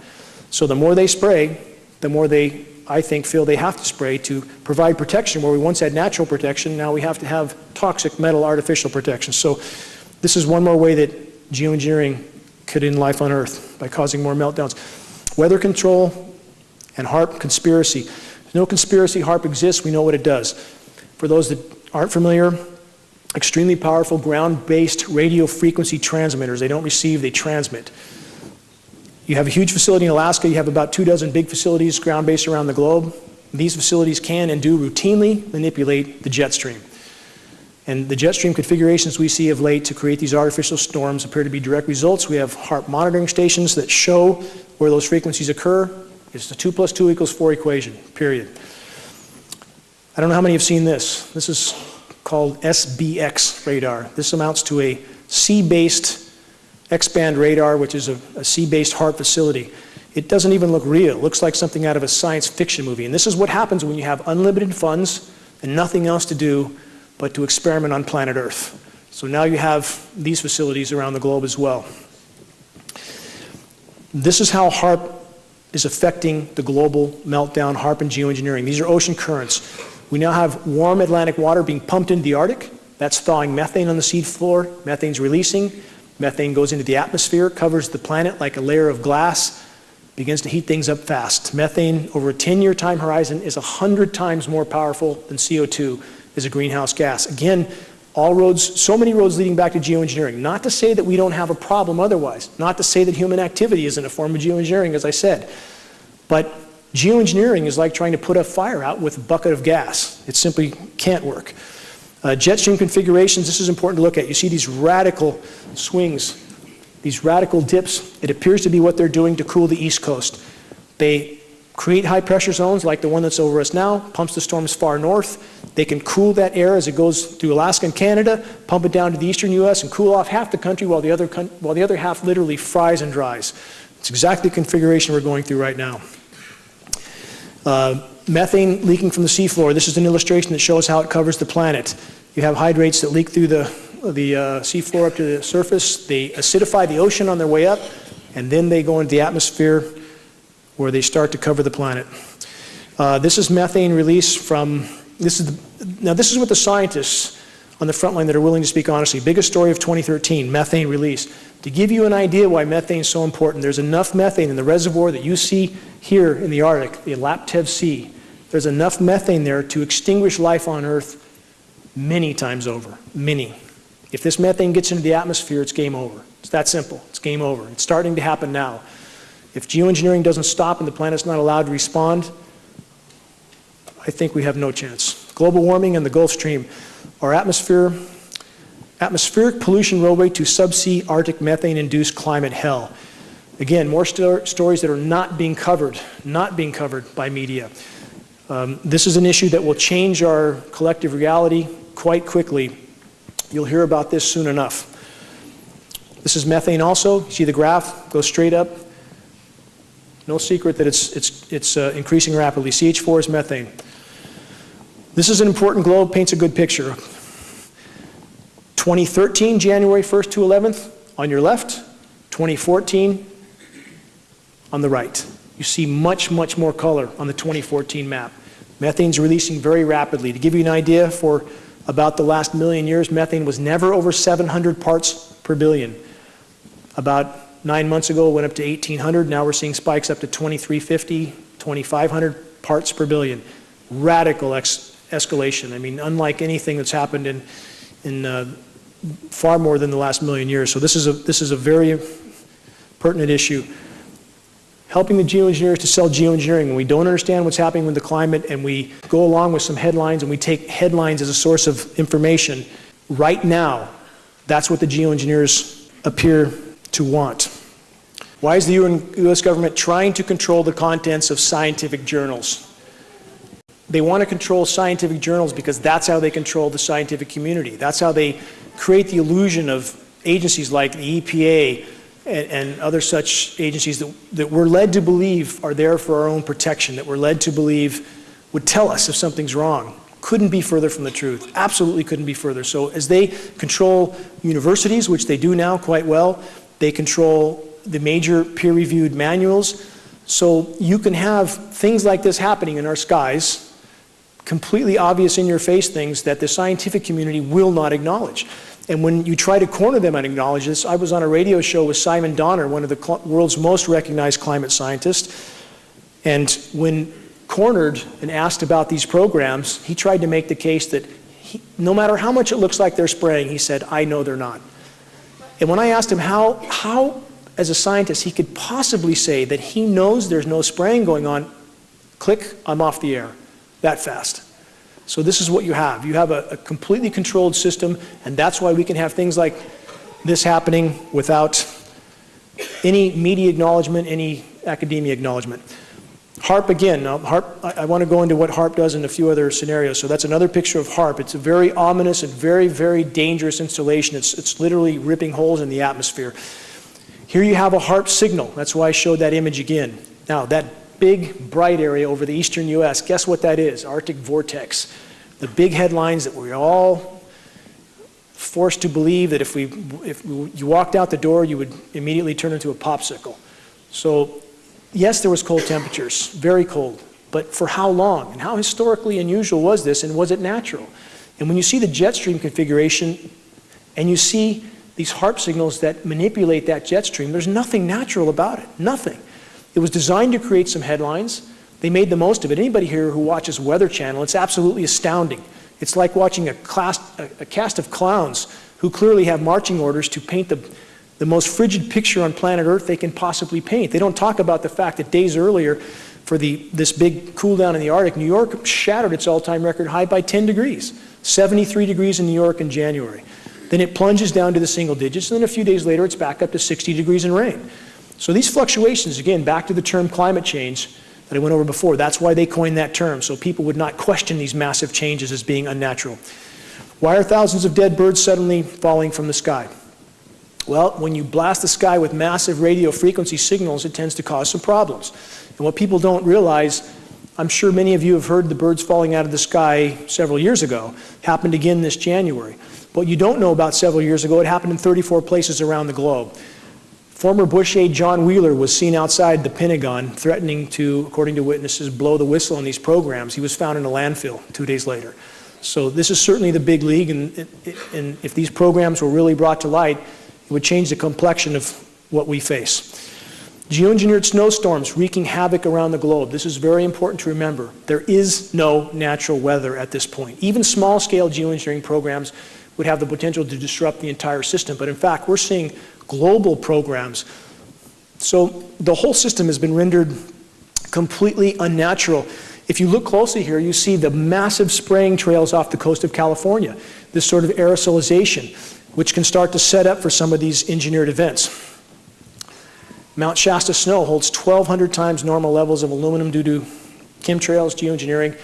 Speaker 1: So the more they spray, the more they, I think, feel they have to spray to provide protection where we once had natural protection, now we have to have toxic metal artificial protection. So this is one more way that geoengineering could end life on Earth by causing more meltdowns. Weather control and HAARP conspiracy. No conspiracy HAARP exists, we know what it does. For those that aren't familiar, extremely powerful ground-based radio frequency transmitters. They don't receive, they transmit. You have a huge facility in Alaska, you have about two dozen big facilities ground-based around the globe. These facilities can and do routinely manipulate the jet stream. And the jet stream configurations we see of late to create these artificial storms appear to be direct results. We have HAARP monitoring stations that show where those frequencies occur. It's the 2 plus 2 equals 4 equation, period. I don't know how many have seen this. This is called SBX radar. This amounts to a sea-based X-band radar, which is a, a sea-based HAARP facility. it doesn't even look real. It looks like something out of a science fiction movie. And this is what happens when you have unlimited funds and nothing else to do but to experiment on planet Earth. So now you have these facilities around the globe as well. This is how HAARP is affecting the global meltdown, HAARP and geoengineering. These are ocean currents. We now have warm Atlantic water being pumped into the Arctic. That's thawing methane on the sea floor. Methane's releasing. Methane goes into the atmosphere, covers the planet like a layer of glass, begins to heat things up fast. Methane, over a 10-year time horizon, is 100 times more powerful than CO2 as a greenhouse gas. Again, all roads, so many roads leading back to geoengineering. Not to say that we don't have a problem otherwise. Not to say that human activity isn't a form of geoengineering, as I said. But geoengineering is like trying to put a fire out with a bucket of gas. It simply can't work. Uh, jet stream configurations, this is important to look at. You see these radical swings, these radical dips. It appears to be what they're doing to cool the East Coast. They create high pressure zones like the one that's over us now, pumps the storms far north. They can cool that air as it goes through Alaska and Canada, pump it down to the eastern U.S. and cool off half the country while the other, while the other half literally fries and dries. It's exactly the configuration we're going through right now. Uh, methane leaking from the seafloor. This is an illustration that shows how it covers the planet. You have hydrates that leak through the, the uh, seafloor up to the surface. They acidify the ocean on their way up, and then they go into the atmosphere where they start to cover the planet. Uh, this is methane release from, this is the, now this is what the scientists on the front line that are willing to speak honestly. Biggest story of 2013, methane release. To give you an idea why methane is so important, there's enough methane in the reservoir that you see here in the Arctic, the Laptev Sea. There's enough methane there to extinguish life on Earth many times over, many. If this methane gets into the atmosphere, it's game over. It's that simple. It's game over. It's starting to happen now. If geoengineering doesn't stop and the planet's not allowed to respond, I think we have no chance. Global warming and the Gulf Stream. Our atmosphere, atmospheric pollution roadway to subsea Arctic methane-induced climate hell. Again, more sto stories that are not being covered, not being covered by media. Um, this is an issue that will change our collective reality quite quickly. You'll hear about this soon enough. This is methane also. You see the graph go straight up. No secret that it's, it's, it's uh, increasing rapidly. CH4 is methane. This is an important globe, paints a good picture. 2013, January 1st to 11th, on your left. 2014, on the right. You see much, much more color on the 2014 map. Methane's releasing very rapidly. To give you an idea, for about the last million years, methane was never over 700 parts per billion. About Nine months ago, it went up to 1,800. Now we're seeing spikes up to 2,350, 2,500 parts per billion. Radical escalation. I mean, unlike anything that's happened in, in uh, far more than the last million years. So this is a, this is a very pertinent issue. Helping the geoengineers to sell geoengineering when we don't understand what's happening with the climate and we go along with some headlines and we take headlines as a source of information. Right now, that's what the geoengineers appear to want. Why is the U.S. government trying to control the contents of scientific journals? They want to control scientific journals because that's how they control the scientific community. That's how they create the illusion of agencies like the EPA and, and other such agencies that, that we're led to believe are there for our own protection, that we're led to believe would tell us if something's wrong. Couldn't be further from the truth. Absolutely couldn't be further. So as they control universities, which they do now quite well, they control the major peer-reviewed manuals. So you can have things like this happening in our skies, completely obvious in your face things that the scientific community will not acknowledge. And when you try to corner them and acknowledge this, I was on a radio show with Simon Donner, one of the world's most recognized climate scientists. And when cornered and asked about these programs, he tried to make the case that he, no matter how much it looks like they're spraying, he said, I know they're not. And when I asked him how, how, as a scientist, he could possibly say that he knows there's no spraying going on, click, I'm off the air that fast. So this is what you have. You have a, a completely controlled system, and that's why we can have things like this happening without any media acknowledgement, any academia acknowledgement. HAARP again, now HAARP, I, I, want to go into what HAARP does in a few other scenarios. So that's another picture of HAARP. It's a very ominous and very, very dangerous installation. It's, it's literally ripping holes in the atmosphere. Here you have a HAARP signal. That's why I showed that image again. Now, that big bright area over the eastern U.S., guess what that is? Arctic vortex. The big headlines that we're all forced to believe that if, we, if you walked out the door, you would immediately turn into a popsicle. So, yes, there was cold temperatures, very cold. But for how long? And how historically unusual was this, and was it natural? And when you see the jet stream configuration, and you see these HAARP signals that manipulate that jet stream, there's nothing natural about it. Nothing. It was designed to create some headlines. They made the most of it. Anybody here who watches Weather Channel, it's absolutely astounding. It's like watching a, class, a, a cast of clowns who clearly have marching orders to paint the, the most frigid picture on planet Earth they can possibly paint. They don't talk about the fact that days earlier, for the, this big cool down in the Arctic, New York shattered its all-time record high by 10 degrees, 73 degrees in New York in January. Then it plunges down to the single digits, and then a few days later it's back up to 60 degrees and rain. So these fluctuations, again, back to the term climate change that I went over before, that's why they coined that term, so people would not question these massive changes as being unnatural. Why are thousands of dead birds suddenly falling from the sky? Well, when you blast the sky with massive radio frequency signals, it tends to cause some problems. And what people don't realize, I'm sure many of you have heard the birds falling out of the sky several years ago, happened again this January. What you don't know about several years ago, it happened in 34 places around the globe. Former Bush aide John Wheeler was seen outside the Pentagon threatening to, according to witnesses, blow the whistle on these programs. He was found in a landfill two days later. So this is certainly the big league, and, and if these programs were really brought to light, it would change the complexion of what we face. Geoengineered snowstorms wreaking havoc around the globe. This is very important to remember. There is no natural weather at this point. Even small-scale geoengineering programs would have the potential to disrupt the entire system. But in fact, we're seeing global programs. So the whole system has been rendered completely unnatural. If you look closely here, you see the massive spraying trails off the coast of California, this sort of aerosolization, which can start to set up for some of these engineered events. Mount Shasta snow holds 1,200 times normal levels of aluminum due to chemtrails, geoengineering,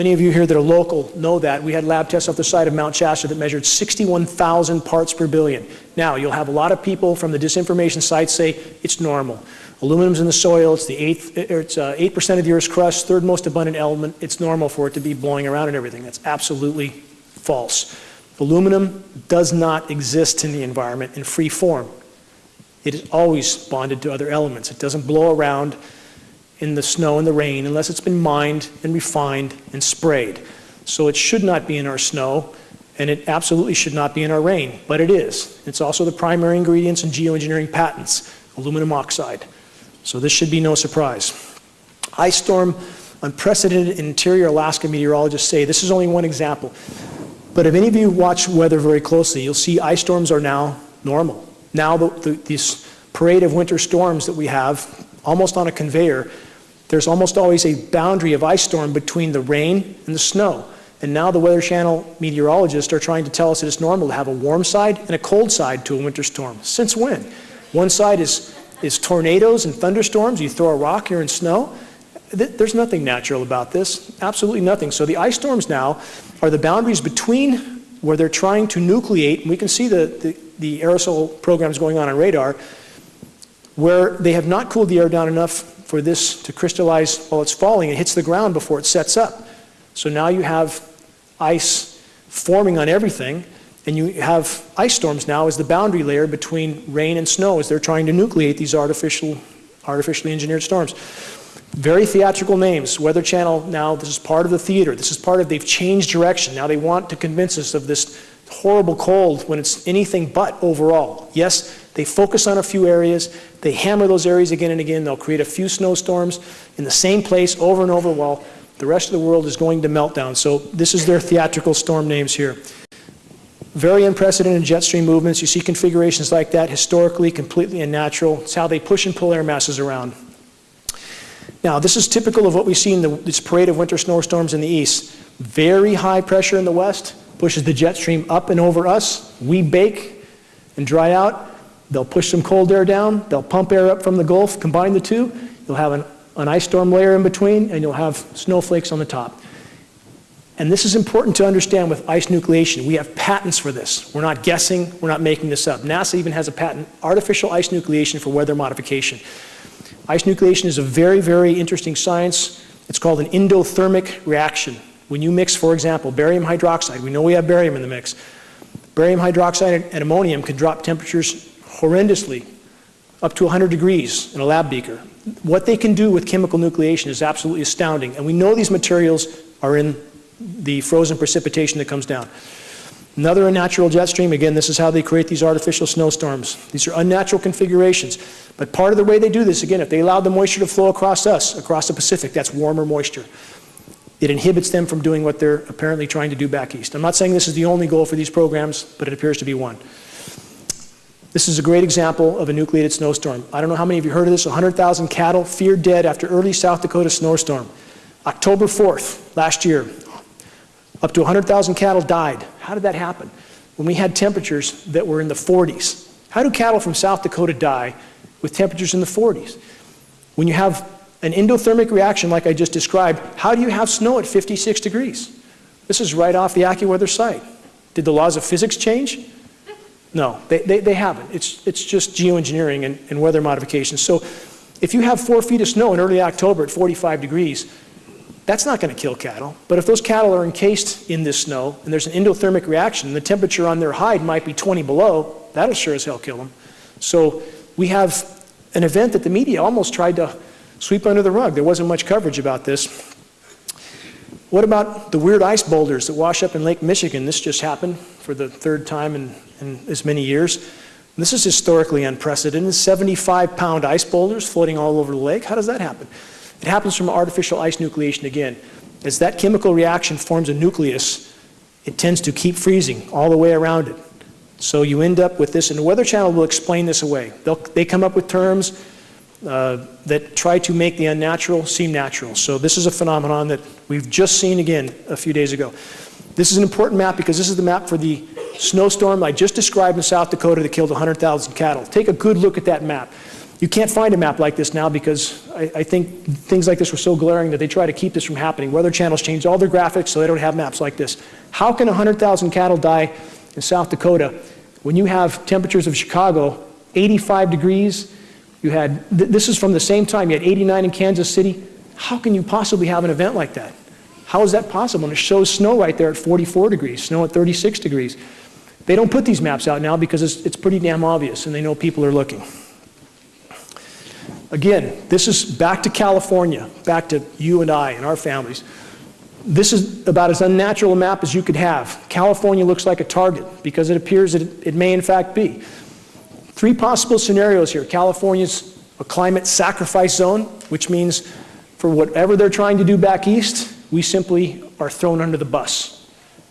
Speaker 1: Many of you here that are local know that. We had lab tests off the side of Mount Shasta that measured 61,000 parts per billion. Now, you'll have a lot of people from the disinformation sites say it's normal. Aluminum's in the soil, it's the eighth, it's 8% uh, of the Earth's crust, third most abundant element. It's normal for it to be blowing around and everything. That's absolutely false. Aluminum does not exist in the environment in free form. It is always bonded to other elements. It doesn't blow around in the snow and the rain unless it's been mined and refined and sprayed. So it should not be in our snow, and it absolutely should not be in our rain, but it is. It's also the primary ingredients in geoengineering patents, aluminum oxide. So this should be no surprise. Ice storm, unprecedented in interior Alaska meteorologists say, this is only one example, but if any of you watch weather very closely, you'll see ice storms are now normal. Now the, the, this parade of winter storms that we have, almost on a conveyor, there's almost always a boundary of ice storm between the rain and the snow. And now the Weather Channel meteorologists are trying to tell us that it's normal to have a warm side and a cold side to a winter storm. Since when? One side is, is tornadoes and thunderstorms. You throw a rock, you're in snow. There's nothing natural about this. Absolutely nothing. So the ice storms now are the boundaries between where they're trying to nucleate, and we can see the, the, the aerosol programs going on on radar, where they have not cooled the air down enough for this to crystallize while it's falling. It hits the ground before it sets up. So now you have ice forming on everything, and you have ice storms now as the boundary layer between rain and snow as they're trying to nucleate these artificial, artificially engineered storms. Very theatrical names. Weather Channel now, this is part of the theater. This is part of, they've changed direction. Now they want to convince us of this horrible cold when it's anything but overall. Yes, they focus on a few areas, they hammer those areas again and again, they'll create a few snowstorms in the same place over and over while the rest of the world is going to meltdown. So this is their theatrical storm names here. Very unprecedented jet stream movements. You see configurations like that, historically completely unnatural. It's how they push and pull air masses around. Now, this is typical of what we see in the, this parade of winter snowstorms in the east. Very high pressure in the west pushes the jet stream up and over us. We bake and dry out. They'll push some cold air down, they'll pump air up from the Gulf, combine the two, you'll have an, an ice storm layer in between, and you'll have snowflakes on the top. And this is important to understand with ice nucleation. We have patents for this. We're not guessing, we're not making this up. NASA even has a patent, artificial ice nucleation for weather modification. Ice nucleation is a very, very interesting science. It's called an endothermic reaction. When you mix, for example, barium hydroxide, we know we have barium in the mix. Barium hydroxide and ammonium can drop temperatures horrendously, up to 100 degrees in a lab beaker. What they can do with chemical nucleation is absolutely astounding, and we know these materials are in the frozen precipitation that comes down. Another unnatural jet stream, again, this is how they create these artificial snowstorms. These are unnatural configurations. But part of the way they do this, again, if they allow the moisture to flow across us, across the Pacific, that's warmer moisture. It inhibits them from doing what they're apparently trying to do back east. I'm not saying this is the only goal for these programs, but it appears to be one. This is a great example of a nucleated snowstorm. I don't know how many of you heard of this. 100,000 cattle feared dead after early South Dakota snowstorm. October 4th, last year, up to 100,000 cattle died. How did that happen? When we had temperatures that were in the 40s. How do cattle from South Dakota die with temperatures in the 40s? When you have an endothermic reaction like I just described, how do you have snow at 56 degrees? This is right off the AccuWeather site. Did the laws of physics change? No, they, they, they haven't. It's, it's just geoengineering and, and weather modification. So if you have four feet of snow in early October at 45 degrees, that's not going to kill cattle. But if those cattle are encased in this snow and there's an endothermic reaction, and the temperature on their hide might be 20 below, that'll sure as hell kill them. So we have an event that the media almost tried to sweep under the rug. There wasn't much coverage about this. What about the weird ice boulders that wash up in Lake Michigan? This just happened for the third time in, in as many years. This is historically unprecedented. 75 pound ice boulders floating all over the lake. How does that happen? It happens from artificial ice nucleation again. As that chemical reaction forms a nucleus, it tends to keep freezing all the way around it. So you end up with this, and the Weather Channel will explain this away. They'll, they come up with terms uh, that try to make the unnatural seem natural. So this is a phenomenon that we've just seen again a few days ago. This is an important map because this is the map for the snowstorm I just described in South Dakota that killed 100,000 cattle. Take a good look at that map. You can't find a map like this now because I, I, think things like this were so glaring that they try to keep this from happening. Weather channels changed all their graphics so they don't have maps like this. How can 100,000 cattle die in South Dakota when you have temperatures of Chicago 85 degrees? You had, th this is from the same time, you had 89 in Kansas City. How can you possibly have an event like that? How is that possible? And it shows snow right there at 44 degrees, snow at 36 degrees. They don't put these maps out now because it's, it's pretty damn obvious and they know people are looking. Again, this is back to California, back to you and I and our families. This is about as unnatural a map as you could have. California looks like a target because it appears that it, it may in fact be. Three possible scenarios here. California's a climate sacrifice zone, which means for whatever they're trying to do back east, we simply are thrown under the bus.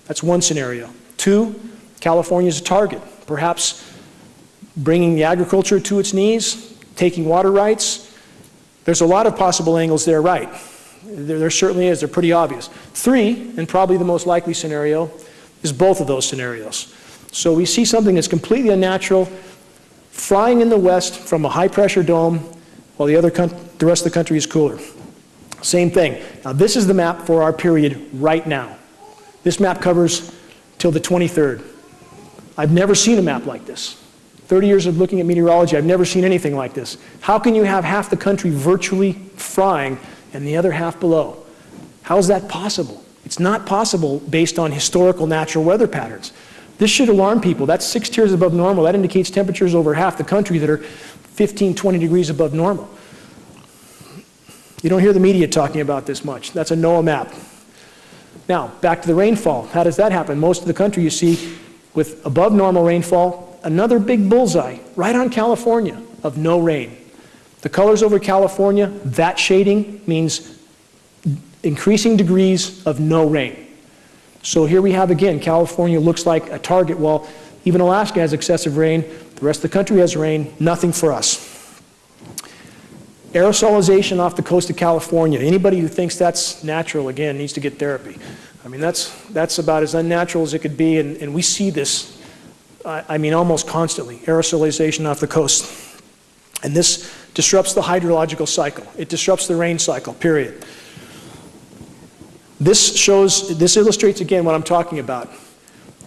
Speaker 1: That's one scenario. Two, California's a target, perhaps bringing the agriculture to its knees, taking water rights. There's a lot of possible angles there, right? There, there certainly is. They're pretty obvious. Three, and probably the most likely scenario, is both of those scenarios. So we see something that's completely unnatural, frying in the west from a high-pressure dome, while the, other the rest of the country is cooler. Same thing. Now this is the map for our period right now. This map covers till the 23rd. I've never seen a map like this. 30 years of looking at meteorology, I've never seen anything like this. How can you have half the country virtually frying and the other half below? How is that possible? It's not possible based on historical natural weather patterns. This should alarm people. That's six tiers above normal. That indicates temperatures over half the country that are 15, 20 degrees above normal. You don't hear the media talking about this much. That's a NOAA map. Now, back to the rainfall. How does that happen? Most of the country you see with above normal rainfall another big bullseye right on California of no rain. The colors over California, that shading means increasing degrees of no rain. So here we have again, California looks like a target. Well, even Alaska has excessive rain. The rest of the country has rain. Nothing for us. Aerosolization off the coast of California. Anybody who thinks that's natural, again, needs to get therapy. I mean, that's, that's about as unnatural as it could be, and, and we see this I mean almost constantly, aerosolization off the coast. And this disrupts the hydrological cycle. It disrupts the rain cycle, period. This shows, this illustrates again what I'm talking about.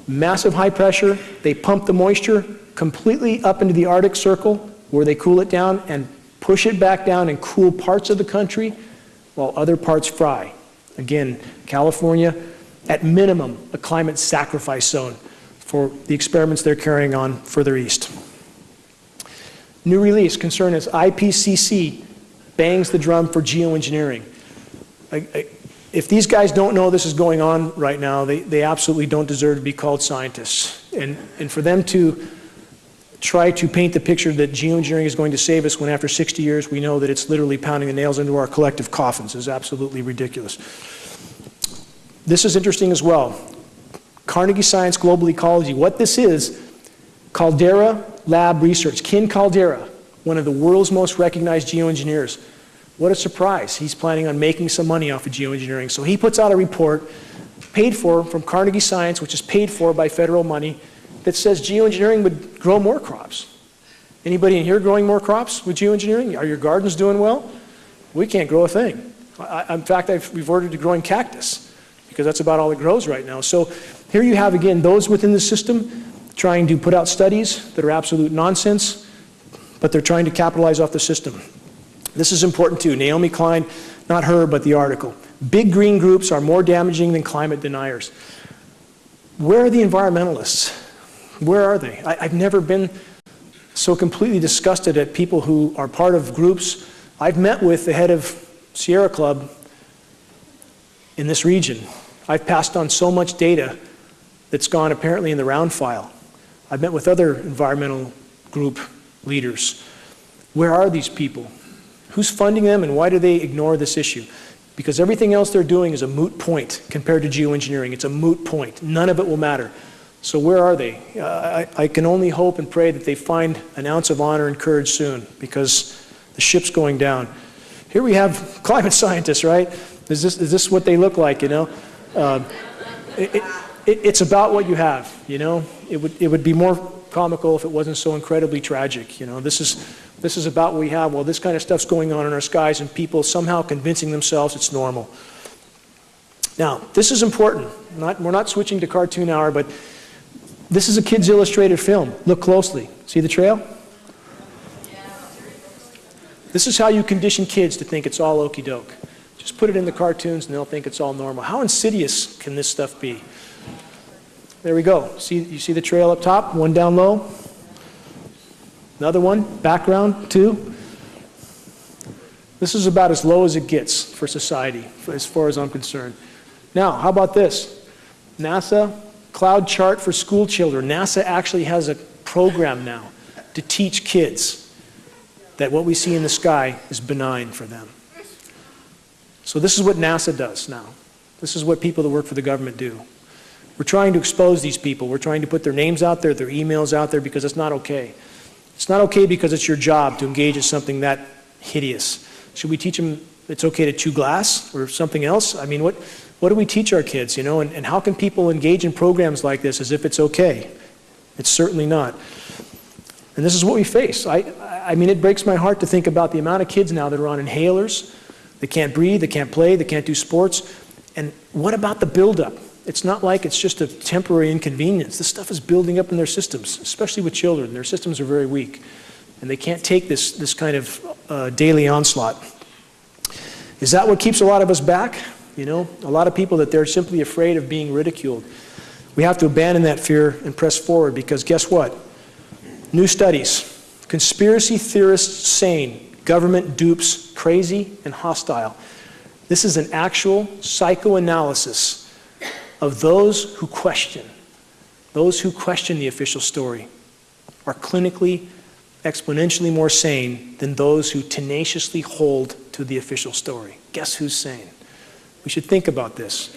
Speaker 1: Massive high pressure, they pump the moisture completely up into the Arctic Circle where they cool it down and push it back down and cool parts of the country while other parts fry. Again, California, at minimum, a climate sacrifice zone for the experiments they're carrying on further east. New release concern is IPCC bangs the drum for geoengineering. I, I, if these guys don't know this is going on right now, they, they absolutely don't deserve to be called scientists. And, and for them to try to paint the picture that geoengineering is going to save us when after 60 years we know that it's literally pounding the nails into our collective coffins is absolutely ridiculous. This is interesting as well. Carnegie Science Global Ecology. What this is, Caldeira Lab Research. Ken Caldeira, one of the world's most recognized geoengineers. What a surprise. He's planning on making some money off of geoengineering. So he puts out a report paid for from Carnegie Science, which is paid for by federal money, that says geoengineering would grow more crops. Anybody in here growing more crops with geoengineering? Are your gardens doing well? We can't grow a thing. I, in fact, I've reverted to growing cactus because that's about all it grows right now. So here you have, again, those within the system trying to put out studies that are absolute nonsense, but they're trying to capitalize off the system. This is important too. Naomi Klein, not her, but the article. Big green groups are more damaging than climate deniers. Where are the environmentalists? Where are they? I, have never been so completely disgusted at people who are part of groups. I've met with the head of Sierra Club in this region. I've passed on so much data that's gone apparently in the round file. I've met with other environmental group leaders. Where are these people? Who's funding them and why do they ignore this issue? Because everything else they're doing is a moot point compared to geoengineering. It's a moot point. None of it will matter. So where are they? Uh, I, I, can only hope and pray that they find an ounce of honor and courage soon because the ship's going down. Here we have climate scientists, right? Is this, is this what they look like, you know? Uh, it, it, it, it's about what you have, you know? It would, it would be more comical if it wasn't so incredibly tragic, you know? This is, this is about what we have. Well, this kind of stuff's going on in our skies and people somehow convincing themselves it's normal. Now, this is important. Not, we're not switching to cartoon hour, but this is a kid's illustrated film. Look closely. See the trail? This is how you condition kids to think it's all okey doke. Just put it in the cartoons and they'll think it's all normal. How insidious can this stuff be? There we go. See, you see the trail up top, one down low. Another one, background, two. This is about as low as it gets for society, as far as I'm concerned. Now, how about this? NASA cloud chart for school children. NASA actually has a program now to teach kids that what we see in the sky is benign for them. So this is what NASA does now. This is what people that work for the government do. We're trying to expose these people. We're trying to put their names out there, their emails out there, because it's not okay. It's not okay because it's your job to engage in something that hideous. Should we teach them it's okay to chew glass or something else? I mean, what, what do we teach our kids, you know? And, and how can people engage in programs like this as if it's okay? It's certainly not. And this is what we face. I, I mean, it breaks my heart to think about the amount of kids now that are on inhalers. They can't breathe, they can't play, they can't do sports. And what about the buildup? It's not like it's just a temporary inconvenience. This stuff is building up in their systems, especially with children. Their systems are very weak, and they can't take this, this kind of uh, daily onslaught. Is that what keeps a lot of us back? You know, a lot of people that they're simply afraid of being ridiculed. We have to abandon that fear and press forward because guess what? New studies. Conspiracy theorists sane, government dupes crazy and hostile. This is an actual psychoanalysis of those who question, those who question the official story, are clinically, exponentially more sane than those who tenaciously hold to the official story. Guess who's sane? We should think about this.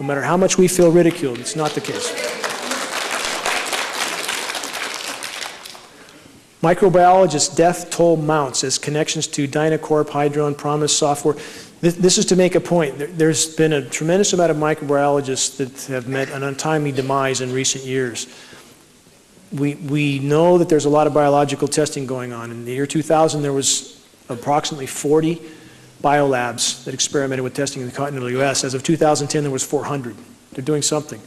Speaker 1: No matter how much we feel ridiculed, it's not the case. Microbiologists' death toll mounts as connections to Dynacorp, Hydron, PROMIS software this, is to make a point. there's been a tremendous amount of microbiologists that have met an untimely demise in recent years. We, we know that there's a lot of biological testing going on. In the year 2000, there was approximately 40 biolabs that experimented with testing in the continental U.S. As of 2010, there was 400. They're doing something.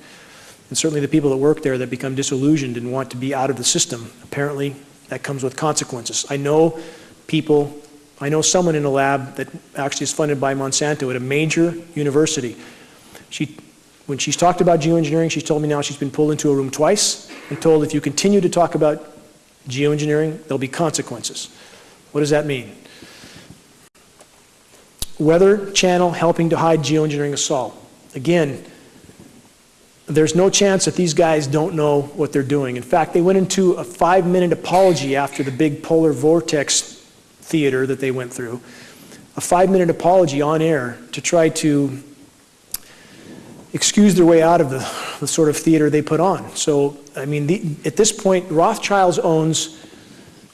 Speaker 1: And certainly the people that work there that become disillusioned and want to be out of the system, apparently that comes with consequences. I know people, I know someone in a lab that actually is funded by Monsanto at a major university. She, when she's talked about geoengineering, she's told me now she's been pulled into a room twice and told if you continue to talk about geoengineering, there'll be consequences. What does that mean? Weather channel helping to hide geoengineering assault. Again, there's no chance that these guys don't know what they're doing. In fact, they went into a five minute apology after the big polar vortex theater that they went through. A five minute apology on air to try to excuse their way out of the, the sort of theater they put on. So, I mean, the, at this point, Rothschilds owns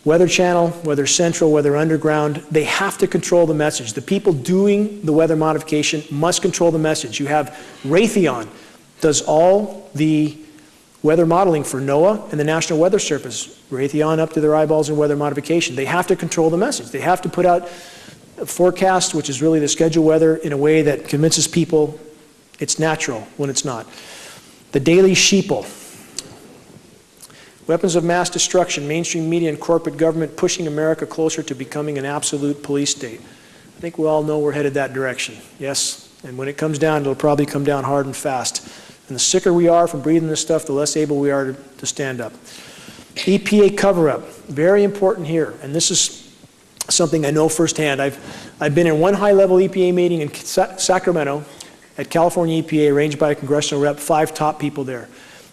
Speaker 1: Weather Channel, Weather Central, Weather Underground. They have to control the message. The people doing the weather modification must control the message. You have Raytheon does all the weather modeling for NOAA and the National Weather Service. Raytheon up to their eyeballs in weather modification. They have to control the message. They have to put out a forecast, which is really the schedule weather, in a way that convinces people it's natural when it's not. The Daily Sheeple. Weapons of mass destruction, mainstream media and corporate government pushing America closer to becoming an absolute police state. I think we all know we're headed that direction. Yes, and when it comes down, it'll probably come down hard and fast. And the sicker we are from breathing this stuff, the less able we are to, to stand up. EPA cover-up, very important here. And this is something I know firsthand. I've, I've been in one high-level EPA meeting in Sa Sacramento at California EPA, arranged by a congressional rep, five top people there.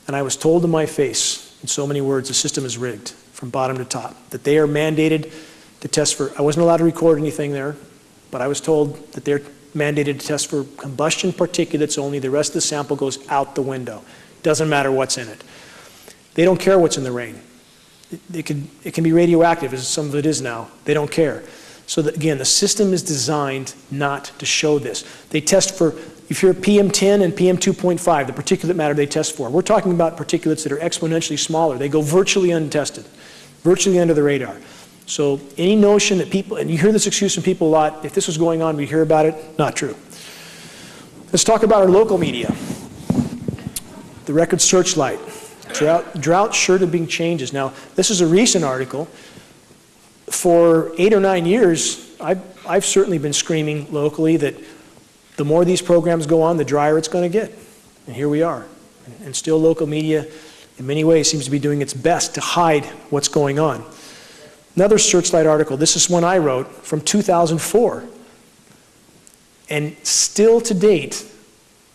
Speaker 1: And I was told to my face, in so many words, the system is rigged from bottom to top, that they are mandated to test for, I wasn't allowed to record anything there, but I was told that they're mandated to test for combustion particulates only. The rest of the sample goes out the window. Doesn't matter what's in it. They don't care what's in the rain. It, it, can, it can be radioactive, as some of it is now. They don't care. So again, the system is designed not to show this. They test for, if you're PM10 and PM2.5, the particulate matter they test for. We're talking about particulates that are exponentially smaller. They go virtually untested, virtually under the radar. So any notion that people, and you hear this excuse from people a lot, if this was going on, we'd hear about it, not true. Let's talk about our local media. The Record Searchlight. Drought, drought sure to bring changes. Now, this is a recent article. For eight or nine years, I've, I've certainly been screaming locally that the more these programs go on, the drier it's going to get. And here we are. And still local media, in many ways, seems to be doing its best to hide what's going on. Another Searchlight article, this is one I wrote from 2004. And still to date,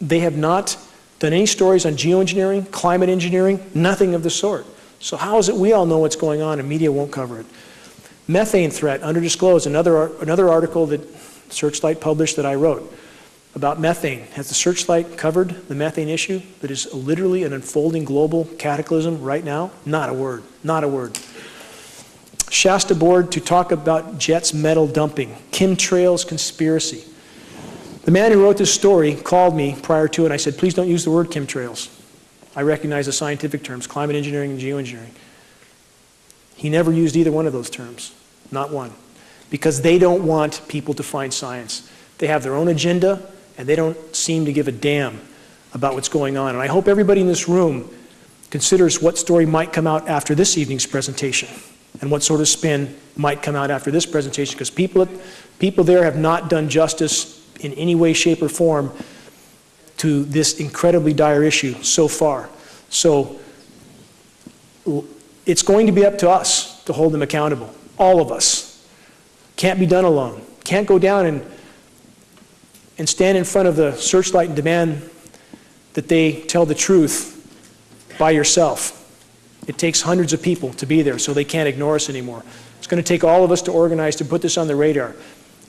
Speaker 1: they have not done any stories on geoengineering, climate engineering, nothing of the sort. So how is it we all know what's going on and media won't cover it? Methane threat, underdisclosed, another, another article that Searchlight published that I wrote about methane. Has the Searchlight covered the methane issue that is literally an unfolding global cataclysm right now? Not a word, not a word. Shasta board to talk about Jets metal dumping, chemtrails conspiracy. The man who wrote this story called me prior to it and I said, please don't use the word chemtrails. I recognize the scientific terms, climate engineering and geoengineering. He never used either one of those terms, not one, because they don't want people to find science. They have their own agenda and they don't seem to give a damn about what's going on. And I hope everybody in this room considers what story might come out after this evening's presentation and what sort of spin might come out after this presentation because people, people there have not done justice in any way, shape, or form to this incredibly dire issue so far. So it's going to be up to us to hold them accountable, all of us. Can't be done alone. Can't go down and, and stand in front of the Searchlight and demand that they tell the truth by yourself. It takes hundreds of people to be there, so they can't ignore us anymore. It's going to take all of us to organize to put this on the radar.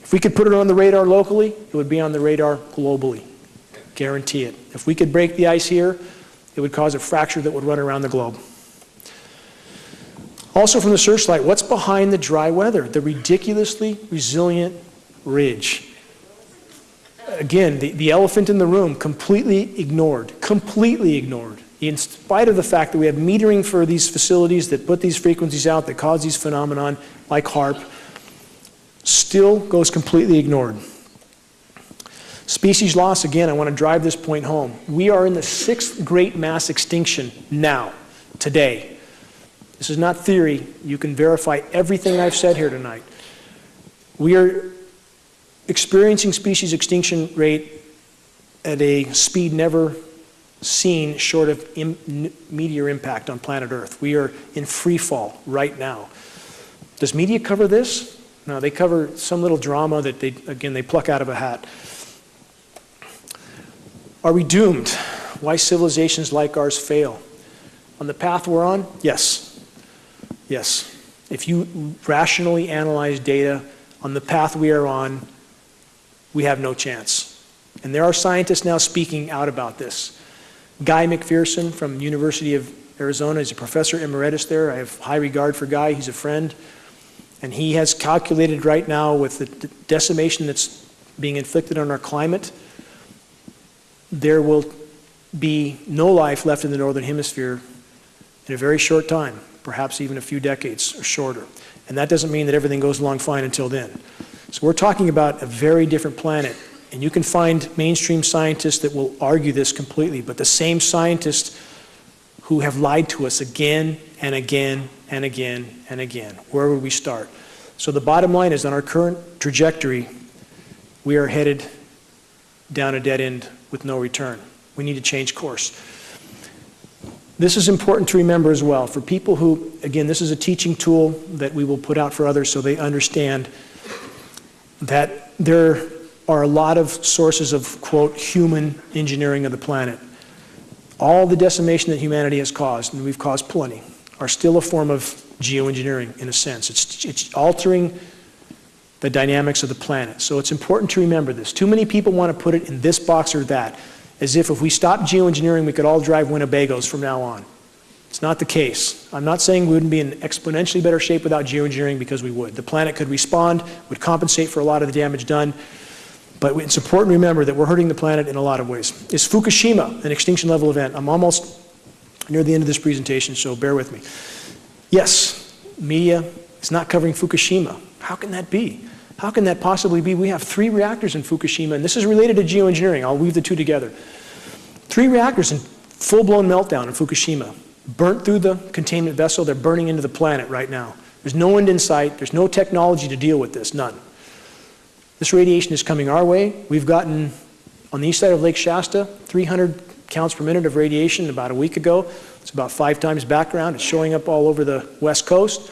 Speaker 1: If we could put it on the radar locally, it would be on the radar globally. Guarantee it. If we could break the ice here, it would cause a fracture that would run around the globe. Also from the Searchlight, what's behind the dry weather? The ridiculously resilient ridge. Again, the, the elephant in the room, completely ignored, completely ignored in spite of the fact that we have metering for these facilities that put these frequencies out that cause these phenomenon like HAARP, still goes completely ignored. Species loss, again, I want to drive this point home. We are in the sixth great mass extinction now, today. This is not theory. You can verify everything I've said here tonight. We are experiencing species extinction rate at a speed never seen short of Im meteor impact on planet Earth. We are in free fall right now. Does media cover this? No, they cover some little drama that they, again, they pluck out of a hat. Are we doomed? Why civilizations like ours fail? On the path we're on? Yes. Yes. If you rationally analyze data on the path we are on, we have no chance. And there are scientists now speaking out about this. Guy McPherson from University of Arizona is a professor emeritus there. I have high regard for Guy. He's a friend. And he has calculated right now with the decimation that's being inflicted on our climate, there will be no life left in the northern hemisphere in a very short time, perhaps even a few decades or shorter. And that doesn't mean that everything goes along fine until then. So we're talking about a very different planet. And you can find mainstream scientists that will argue this completely, but the same scientists who have lied to us again and again and again and again. Where would we start? So the bottom line is on our current trajectory, we are headed down a dead end with no return. We need to change course. This is important to remember as well. For people who, again, this is a teaching tool that we will put out for others so they understand that there are a lot of sources of, quote, human engineering of the planet. All the decimation that humanity has caused, and we've caused plenty, are still a form of geoengineering in a sense. It's, it's altering the dynamics of the planet. So it's important to remember this. Too many people want to put it in this box or that, as if if we stop geoengineering, we could all drive Winnebagos from now on. It's not the case. I'm not saying we wouldn't be in exponentially better shape without geoengineering because we would. The planet could respond, would compensate for a lot of the damage done, but it's important to remember that we're hurting the planet in a lot of ways. Is Fukushima an extinction level event? I'm almost near the end of this presentation, so bear with me. Yes, media is not covering Fukushima. How can that be? How can that possibly be? We have three reactors in Fukushima, and this is related to geoengineering. I'll weave the two together. Three reactors in full-blown meltdown in Fukushima. Burnt through the containment vessel. They're burning into the planet right now. There's no end in sight. There's no technology to deal with this, none. This radiation is coming our way. We've gotten, on the east side of Lake Shasta, 300 counts per minute of radiation about a week ago. It's about five times background. It's showing up all over the west coast.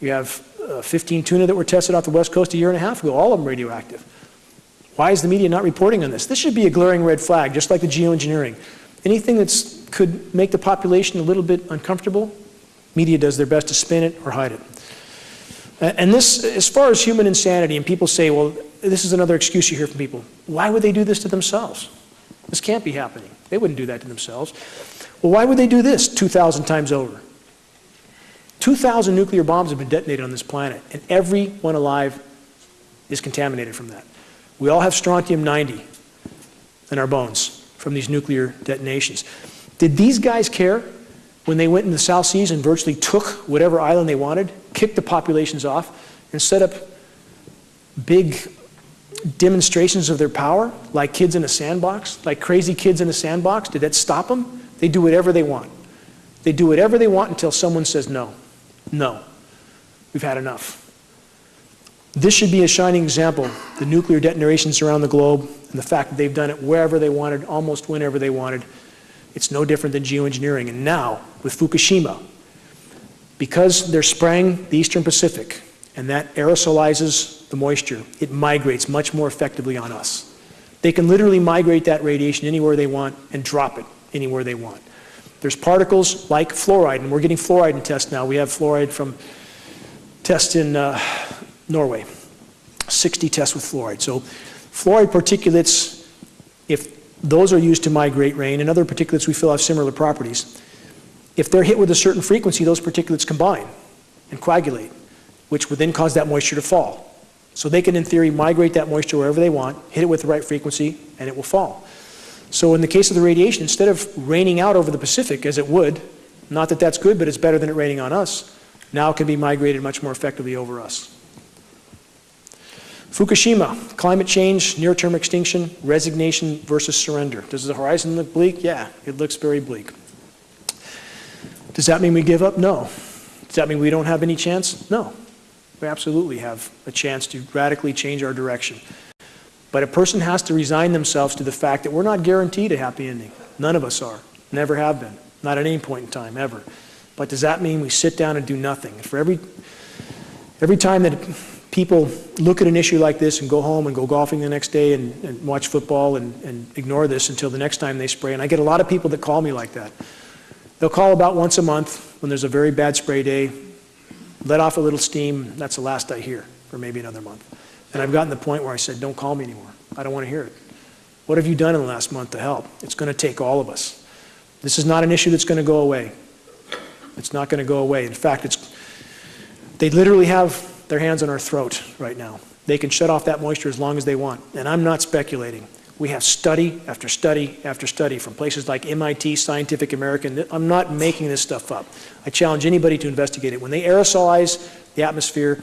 Speaker 1: You have uh, 15 tuna that were tested off the west coast a year and a half ago, all of them radioactive. Why is the media not reporting on this? This should be a glaring red flag, just like the geoengineering. Anything that could make the population a little bit uncomfortable, media does their best to spin it or hide it. And this, as far as human insanity, and people say, well, this is another excuse you hear from people. Why would they do this to themselves? This can't be happening. They wouldn't do that to themselves. Well, why would they do this 2,000 times over? 2,000 nuclear bombs have been detonated on this planet, and everyone alive is contaminated from that. We all have strontium-90 in our bones from these nuclear detonations. Did these guys care when they went in the South Seas and virtually took whatever island they wanted, kicked the populations off, and set up big demonstrations of their power, like kids in a sandbox, like crazy kids in a sandbox? Did that stop them? They do whatever they want. They do whatever they want until someone says no. No. We've had enough. This should be a shining example. The nuclear detonations around the globe and the fact that they've done it wherever they wanted, almost whenever they wanted. It's no different than geoengineering. And now, with Fukushima, because they're spraying the Eastern Pacific, and that aerosolizes the moisture. It migrates much more effectively on us. They can literally migrate that radiation anywhere they want and drop it anywhere they want. There's particles like fluoride, and we're getting fluoride in tests now. We have fluoride from tests in uh, Norway, 60 tests with fluoride. So fluoride particulates, if those are used to migrate rain, and other particulates we feel have similar properties, if they're hit with a certain frequency, those particulates combine and coagulate which would then cause that moisture to fall. So they can, in theory, migrate that moisture wherever they want, hit it with the right frequency, and it will fall. So in the case of the radiation, instead of raining out over the Pacific, as it would, not that that's good, but it's better than it raining on us, now it can be migrated much more effectively over us. Fukushima, climate change, near-term extinction, resignation versus surrender. Does the horizon look bleak? Yeah, it looks very bleak. Does that mean we give up? No. Does that mean we don't have any chance? No. We absolutely have a chance to radically change our direction. But a person has to resign themselves to the fact that we're not guaranteed a happy ending. None of us are. Never have been. Not at any point in time, ever. But does that mean we sit down and do nothing? For every, every time that people look at an issue like this and go home and go golfing the next day and, and watch football and, and ignore this until the next time they spray, and I get a lot of people that call me like that. They'll call about once a month when there's a very bad spray day, let off a little steam, that's the last I hear for maybe another month. And I've gotten to the point where I said, don't call me anymore. I don't want to hear it. What have you done in the last month to help? It's going to take all of us. This is not an issue that's going to go away. It's not going to go away. In fact, it's, they literally have their hands on our throat right now. They can shut off that moisture as long as they want. And I'm not speculating. We have study after study after study from places like MIT, Scientific American. I'm not making this stuff up. I challenge anybody to investigate it. When they aerosolize the atmosphere,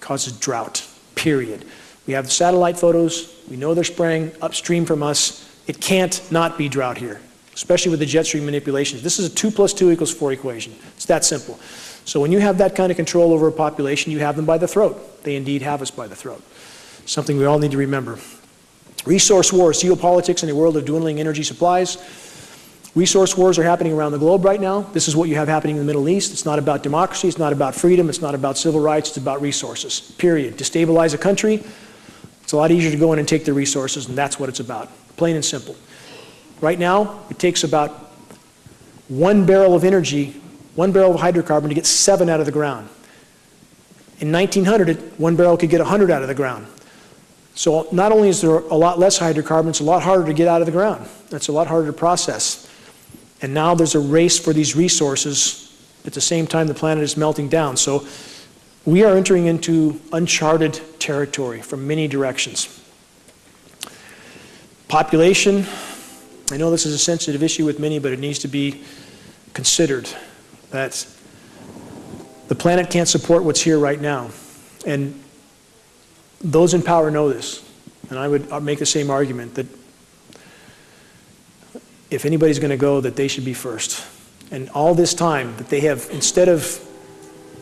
Speaker 1: causes drought, period. We have satellite photos. We know they're spraying upstream from us. It can't not be drought here, especially with the jet stream manipulations. This is a 2 plus 2 equals 4 equation. It's that simple. So when you have that kind of control over a population, you have them by the throat. They indeed have us by the throat. Something we all need to remember. Resource wars, geopolitics in a world of dwindling energy supplies. Resource wars are happening around the globe right now. This is what you have happening in the Middle East. It's not about democracy, it's not about freedom, it's not about civil rights, it's about resources, period. Destabilize a country, it's a lot easier to go in and take the resources, and that's what it's about, plain and simple. Right now, it takes about one barrel of energy, one barrel of hydrocarbon to get seven out of the ground. In 1900, one barrel could get 100 out of the ground. So not only is there a lot less hydrocarbons, it's a lot harder to get out of the ground. That's a lot harder to process. And now there's a race for these resources at the same time the planet is melting down. So we are entering into uncharted territory from many directions. Population, I know this is a sensitive issue with many, but it needs to be considered that the planet can't support what's here right now. And those in power know this. And I would uh, make the same argument that if anybody's going to go, that they should be first. And all this time that they have, instead of,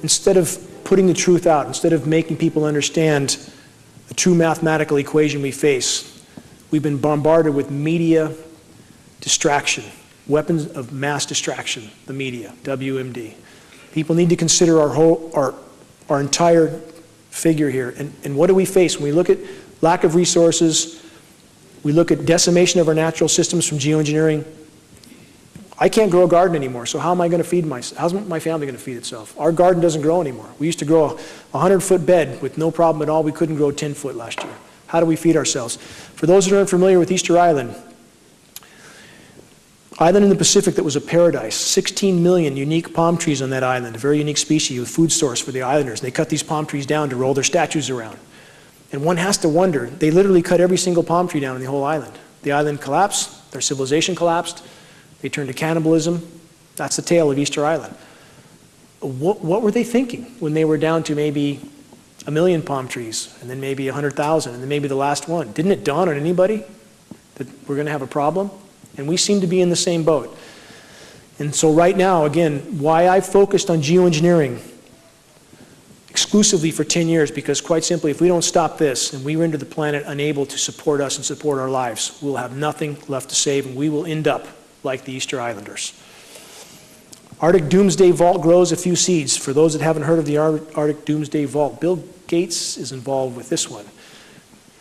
Speaker 1: instead of putting the truth out, instead of making people understand the true mathematical equation we face, we've been bombarded with media distraction, weapons of mass distraction, the media, WMD. People need to consider our whole, our, our entire figure here. And, and what do we face when we look at lack of resources, we look at decimation of our natural systems from geoengineering. I can't grow a garden anymore, so how am I going to feed myself? How's my family going to feed itself? Our garden doesn't grow anymore. We used to grow a 100 foot bed with no problem at all. We couldn't grow 10 foot last year. How do we feed ourselves? For those that aren't familiar with Easter Island, island in the Pacific that was a paradise, 16 million unique palm trees on that island, a very unique species, a food source for the islanders. They cut these palm trees down to roll their statues around. And one has to wonder, they literally cut every single palm tree down on the whole island. The island collapsed, their civilization collapsed, they turned to cannibalism. That's the tale of Easter Island. What, what were they thinking when they were down to maybe a million palm trees, and then maybe 100,000, and then maybe the last one? Didn't it dawn on anybody that we're going to have a problem? And we seem to be in the same boat. And so right now, again, why I focused on geoengineering exclusively for 10 years because quite simply, if we don't stop this and we render the planet unable to support us and support our lives, we'll have nothing left to save and we will end up like the Easter Islanders. Arctic Doomsday Vault grows a few seeds. For those that haven't heard of the Arctic Doomsday Vault, Bill Gates is involved with this one.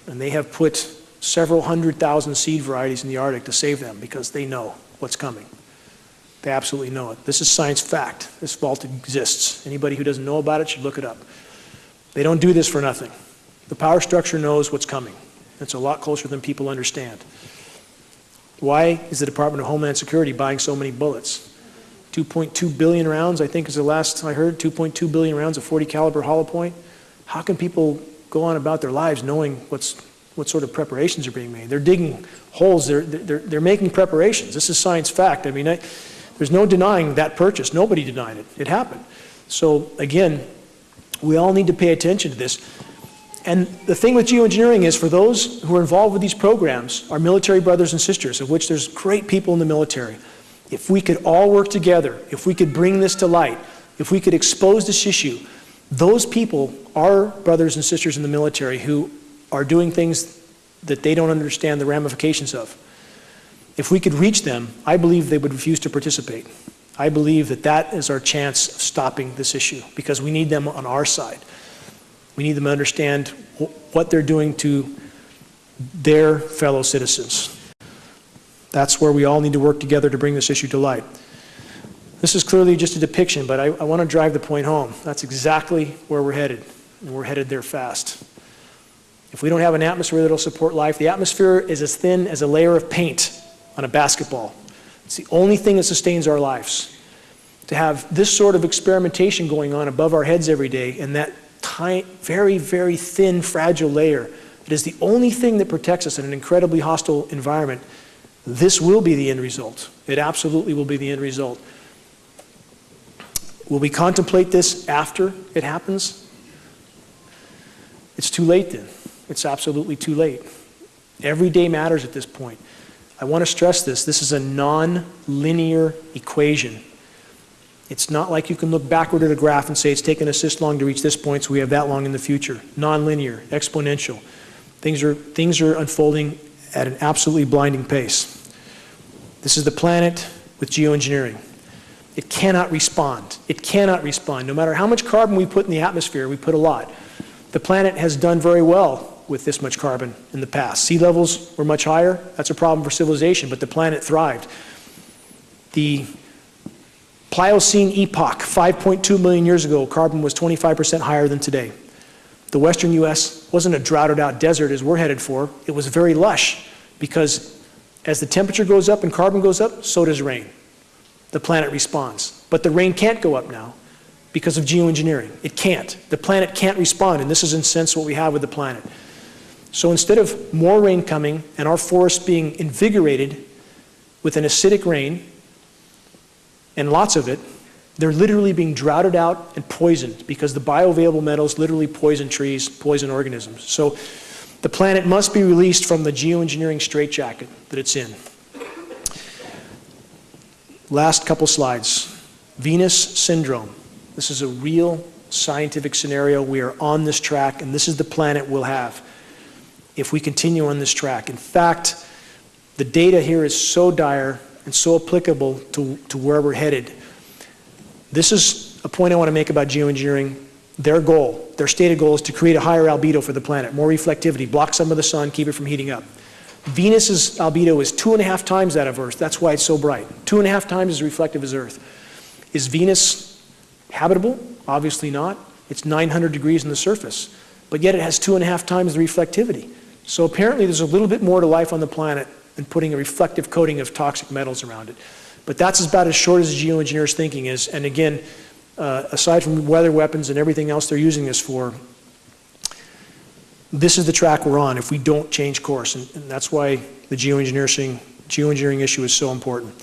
Speaker 1: And they have put several hundred thousand seed varieties in the Arctic to save them because they know what's coming. They absolutely know it. This is science fact. This vault exists. Anybody who doesn't know about it should look it up. They don't do this for nothing. The power structure knows what's coming. It's a lot closer than people understand. Why is the Department of Homeland Security buying so many bullets? 2.2 billion rounds, I think is the last I heard, 2.2 billion rounds of 40 caliber hollow point. How can people go on about their lives knowing what's, what sort of preparations are being made? They're digging holes, they're, they're, they're making preparations. This is science fact. I mean, I, there's no denying that purchase. Nobody denied it. It happened. So again, we all need to pay attention to this. And the thing with geoengineering is for those who are involved with these programs, our military brothers and sisters, of which there's great people in the military, if we could all work together, if we could bring this to light, if we could expose this issue, those people our brothers and sisters in the military who are doing things that they don't understand the ramifications of. If we could reach them, I believe they would refuse to participate. I believe that that is our chance of stopping this issue because we need them on our side. We need them to understand what they're doing to their fellow citizens. That's where we all need to work together to bring this issue to light. This is clearly just a depiction, but I, I want to drive the point home. That's exactly where we're headed, and we're headed there fast. If we don't have an atmosphere that'll support life, the atmosphere is as thin as a layer of paint on a basketball. It's the only thing that sustains our lives. To have this sort of experimentation going on above our heads every day and that tiny, very, very thin, fragile layer, that is the only thing that protects us in an incredibly hostile environment. This will be the end result. It absolutely will be the end result. Will we contemplate this after it happens? It's too late then. It's absolutely too late. Every day matters at this point. I want to stress this. This is a non-linear equation. It's not like you can look backward at a graph and say it's taken us this long to reach this point, so we have that long in the future. Non-linear, exponential. Things are, things are unfolding at an absolutely blinding pace. This is the planet with geoengineering. It cannot respond. It cannot respond. No matter how much carbon we put in the atmosphere, we put a lot. The planet has done very well with this much carbon in the past. Sea levels were much higher. That's a problem for civilization, but the planet thrived. The Pliocene epoch, 5.2 million years ago, carbon was 25% higher than today. The western U.S. wasn't a droughted out desert as we're headed for. It was very lush because as the temperature goes up and carbon goes up, so does rain. The planet responds. But the rain can't go up now because of geoengineering. It can't. The planet can't respond, and this is in sense what we have with the planet. So instead of more rain coming and our forests being invigorated with an acidic rain, and lots of it, they're literally being droughted out and poisoned because the bioavailable metals literally poison trees, poison organisms. So the planet must be released from the geoengineering straitjacket that it's in. Last couple slides. Venus syndrome. This is a real scientific scenario. We are on this track, and this is the planet we'll have if we continue on this track. In fact, the data here is so dire and so applicable to, to where we're headed. This is a point I want to make about geoengineering. Their goal, their stated goal is to create a higher albedo for the planet, more reflectivity, block some of the sun, keep it from heating up. Venus's albedo is two and a half times that of Earth. That's why it's so bright. Two and a half times as reflective as Earth. Is Venus habitable? Obviously not. It's 900 degrees on the surface. But yet it has two and a half times the reflectivity. So apparently there's a little bit more to life on the planet than putting a reflective coating of toxic metals around it. But that's about as short as geoengineers' thinking is. And again, uh, aside from weather weapons and everything else they're using this for, this is the track we're on if we don't change course. And, and that's why the geoengineering, geoengineering issue is so important.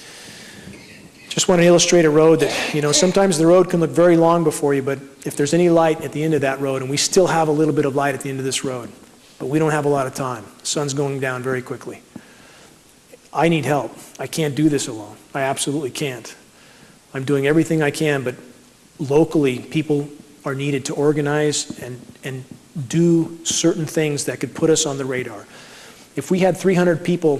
Speaker 1: Just want to illustrate a road that, you know, sometimes the road can look very long before you, but if there's any light at the end of that road, and we still have a little bit of light at the end of this road, but we don't have a lot of time. The sun's going down very quickly. I need help. I can't do this alone. I absolutely can't. I'm doing everything I can, but locally, people are needed to organize and, and do certain things that could put us on the radar. If we had 300 people,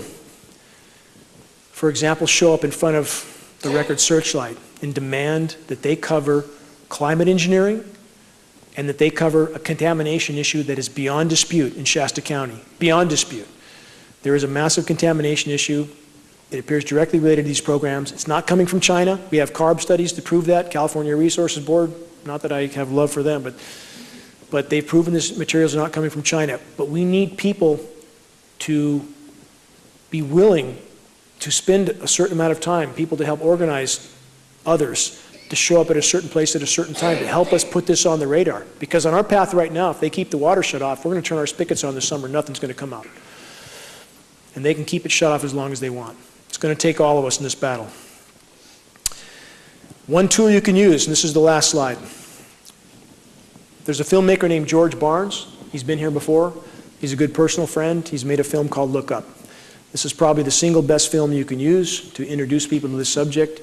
Speaker 1: for example, show up in front of the Record Searchlight and demand that they cover climate engineering and that they cover a contamination issue that is beyond dispute in Shasta County, beyond dispute. There is a massive contamination issue. It appears directly related to these programs. It's not coming from China. We have CARB studies to prove that. California Resources Board, not that I have love for them, but but they've proven this materials are not coming from China. But we need people to be willing to spend a certain amount of time, people to help organize others to show up at a certain place at a certain time to help us put this on the radar. Because on our path right now, if they keep the water shut off, we're going to turn our spigots on this summer, nothing's going to come out. And they can keep it shut off as long as they want. It's going to take all of us in this battle. One tool you can use, and this is the last slide. There's a filmmaker named George Barnes. He's been here before. He's a good personal friend. He's made a film called Look Up. This is probably the single best film you can use to introduce people to this subject.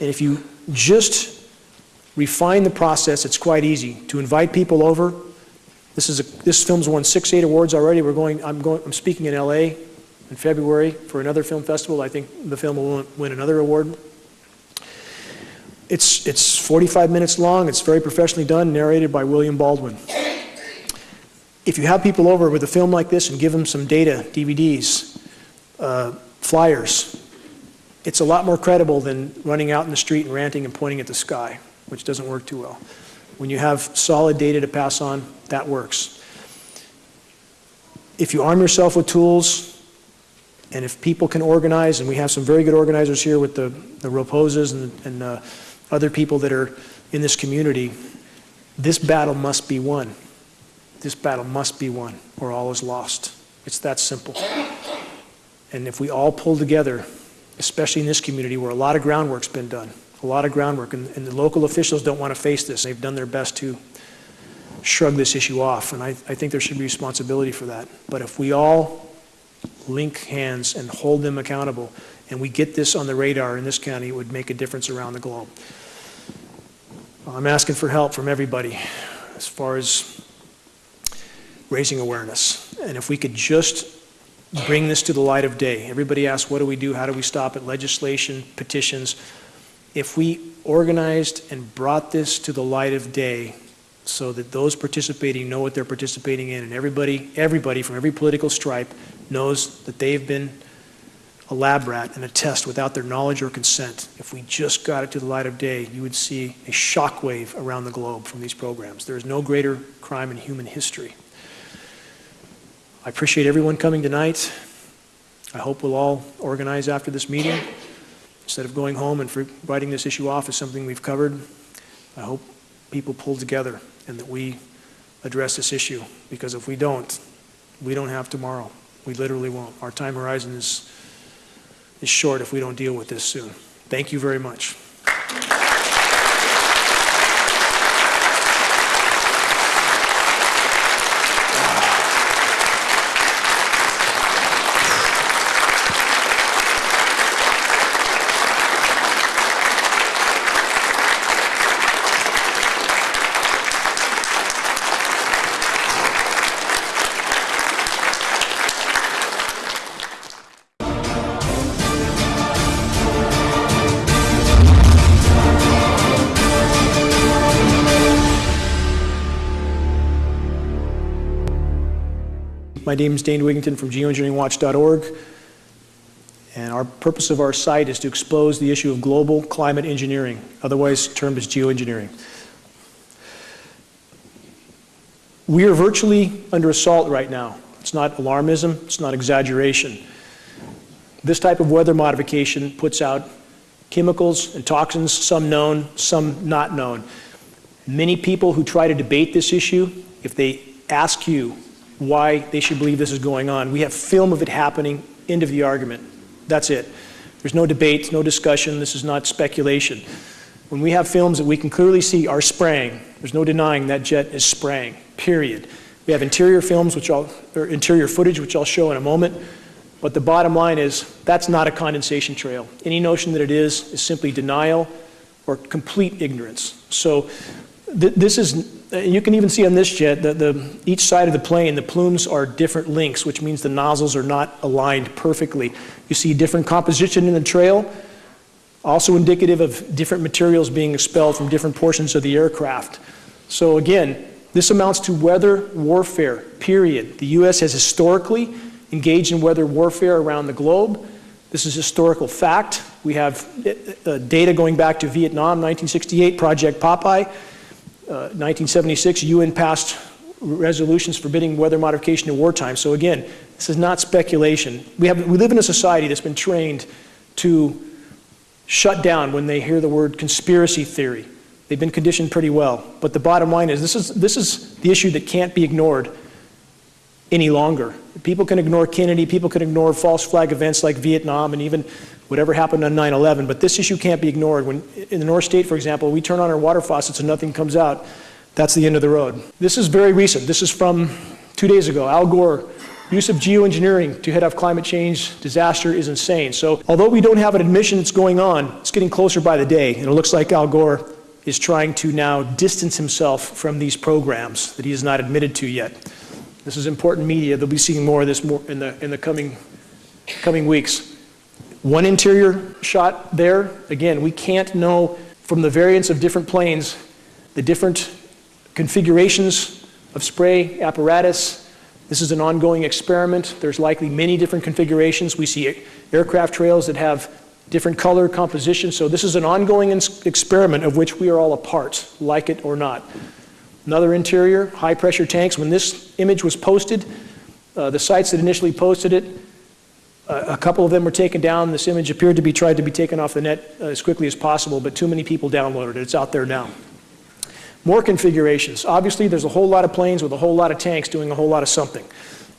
Speaker 1: And if you just refine the process, it's quite easy to invite people over. This is a, this film's won six, eight awards already. We're going. I'm going. I'm speaking in L.A. in February for another film festival. I think the film will win another award. It's it's 45 minutes long. It's very professionally done, narrated by William Baldwin. If you have people over with a film like this and give them some data, DVDs, uh, flyers, it's a lot more credible than running out in the street and ranting and pointing at the sky, which doesn't work too well. When you have solid data to pass on, that works. If you arm yourself with tools, and if people can organize, and we have some very good organizers here with the, the Roposas and, and uh, other people that are in this community, this battle must be won. This battle must be won, or all is lost. It's that simple. And if we all pull together, especially in this community where a lot of groundwork's been done, a lot of groundwork, and, and the local officials don't want to face this. They've done their best to shrug this issue off, and I, I think there should be responsibility for that. But if we all link hands and hold them accountable, and we get this on the radar in this county, it would make a difference around the globe. I'm asking for help from everybody as far as raising awareness. And if we could just bring this to the light of day. Everybody asks, what do we do? How do we stop it? Legislation, petitions. If we organized and brought this to the light of day so that those participating know what they're participating in and everybody, everybody from every political stripe knows that they've been a lab rat and a test without their knowledge or consent. If we just got it to the light of day, you would see a shockwave around the globe from these programs. There is no greater crime in human history. I appreciate everyone coming tonight. I hope we'll all organize after this meeting. Instead of going home and writing this issue off as something we've covered, I hope people pull together and that we address this issue. Because if we don't, we don't have tomorrow. We literally won't. Our time horizon is, is short if we don't deal with this soon. Thank you very much. My name is Dane Wigington from geoengineeringwatch.org. And our purpose of our site is to expose the issue of global climate engineering, otherwise termed as geoengineering. We are virtually under assault right now. It's not alarmism, it's not exaggeration. This type of weather modification puts out chemicals and toxins, some known, some not known. Many people who try to debate this issue, if they ask you, why they should believe this is going on. We have film of it happening, end of the argument. That's it. There's no debate, no discussion, this is not speculation. When we have films that we can clearly see are spraying, there's no denying that jet is spraying, period. We have interior films, which I'll, or interior footage, which I'll show in a moment. But the bottom line is that's not a condensation trail. Any notion that it is is simply denial or complete ignorance. So th this is you can even see on this jet that the, each side of the plane, the plumes are different lengths, which means the nozzles are not aligned perfectly. You see different composition in the trail, also indicative of different materials being expelled from different portions of the aircraft. So again, this amounts to weather warfare, period. The U.S. has historically engaged in weather warfare around the globe. This is historical fact. We have uh, data going back to Vietnam, 1968, Project Popeye. 1976, uh, UN passed resolutions forbidding weather modification in wartime. So again, this is not speculation. We, have, we live in a society that's been trained to shut down when they hear the word conspiracy theory. They've been conditioned pretty well. But the bottom line is this is, this is the issue that can't be ignored any longer. People can ignore Kennedy, people can ignore false flag events like Vietnam and even whatever happened on 9-11, but this issue can't be ignored. When, in the North State, for example, we turn on our water faucets and nothing comes out, that's the end of the road. This is very recent. This is from two days ago, Al Gore, use of geoengineering to head off climate change disaster is insane. So although we don't have an admission that's going on, it's getting closer by the day, and it looks like Al Gore is trying to now distance himself from these programs that he has not admitted to yet. This is important media. They'll be seeing more of this more in the, in the coming, coming weeks. One interior shot there, again, we can't know from the variance of different planes the different configurations of spray apparatus. This is an ongoing experiment. There's likely many different configurations. We see aircraft trails that have different color composition. So this is an ongoing experiment of which we are all a part, like it or not. Another interior, high pressure tanks. When this image was posted, uh, the sites that initially posted it, a couple of them were taken down. This image appeared to be tried to be taken off the net uh, as quickly as possible, but too many people downloaded it. It's out there now. More configurations. Obviously, there's a whole lot of planes with a whole lot of tanks doing a whole lot of something.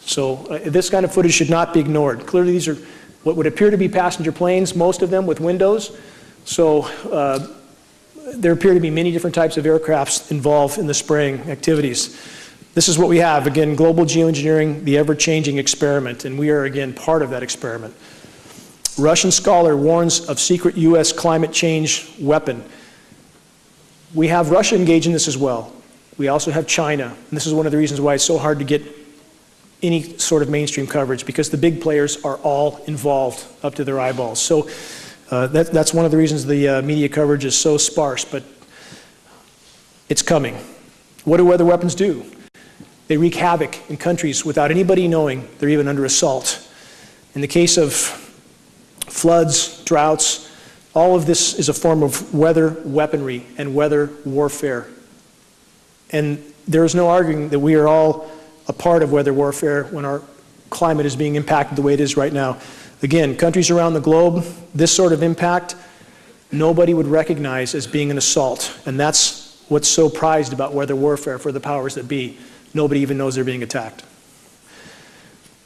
Speaker 1: So uh, this kind of footage should not be ignored. Clearly, these are what would appear to be passenger planes, most of them with windows. So uh, there appear to be many different types of aircrafts involved in the spraying activities. This is what we have. Again, global geoengineering, the ever-changing experiment, and we are again part of that experiment. Russian scholar warns of secret U.S. climate change weapon. We have Russia engaged in this as well. We also have China, and this is one of the reasons why it's so hard to get any sort of mainstream coverage because the big players are all involved up to their eyeballs. So uh, that, that's one of the reasons the uh, media coverage is so sparse, but it's coming. What do weather weapons do? They wreak havoc in countries without anybody knowing they're even under assault. In the case of floods, droughts, all of this is a form of weather weaponry and weather warfare. And there is no arguing that we are all a part of weather warfare when our climate is being impacted the way it is right now. Again, countries around the globe, this sort of impact, nobody would recognize as being an assault. And that's what's so prized about weather warfare for the powers that be. Nobody even knows they're being attacked.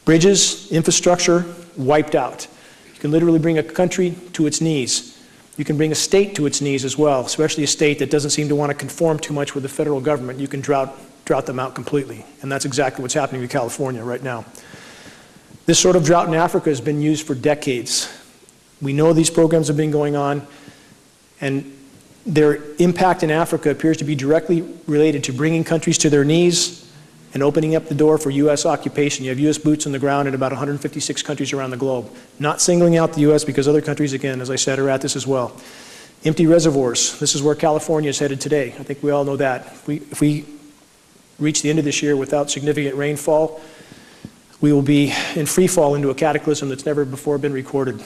Speaker 1: Bridges, infrastructure, wiped out. You can literally bring a country to its knees. You can bring a state to its knees as well, especially a state that doesn't seem to want to conform too much with the federal government. You can drought, drought them out completely. And that's exactly what's happening in California right now. This sort of drought in Africa has been used for decades. We know these programs have been going on, and their impact in Africa appears to be directly related to bringing countries to their knees and opening up the door for U.S. occupation. You have U.S. boots on the ground in about 156 countries around the globe. Not singling out the U.S. because other countries, again, as I said, are at this as well. Empty reservoirs. This is where California is headed today. I think we all know that. If we, if we reach the end of this year without significant rainfall, we will be in free fall into a cataclysm that's never before been recorded.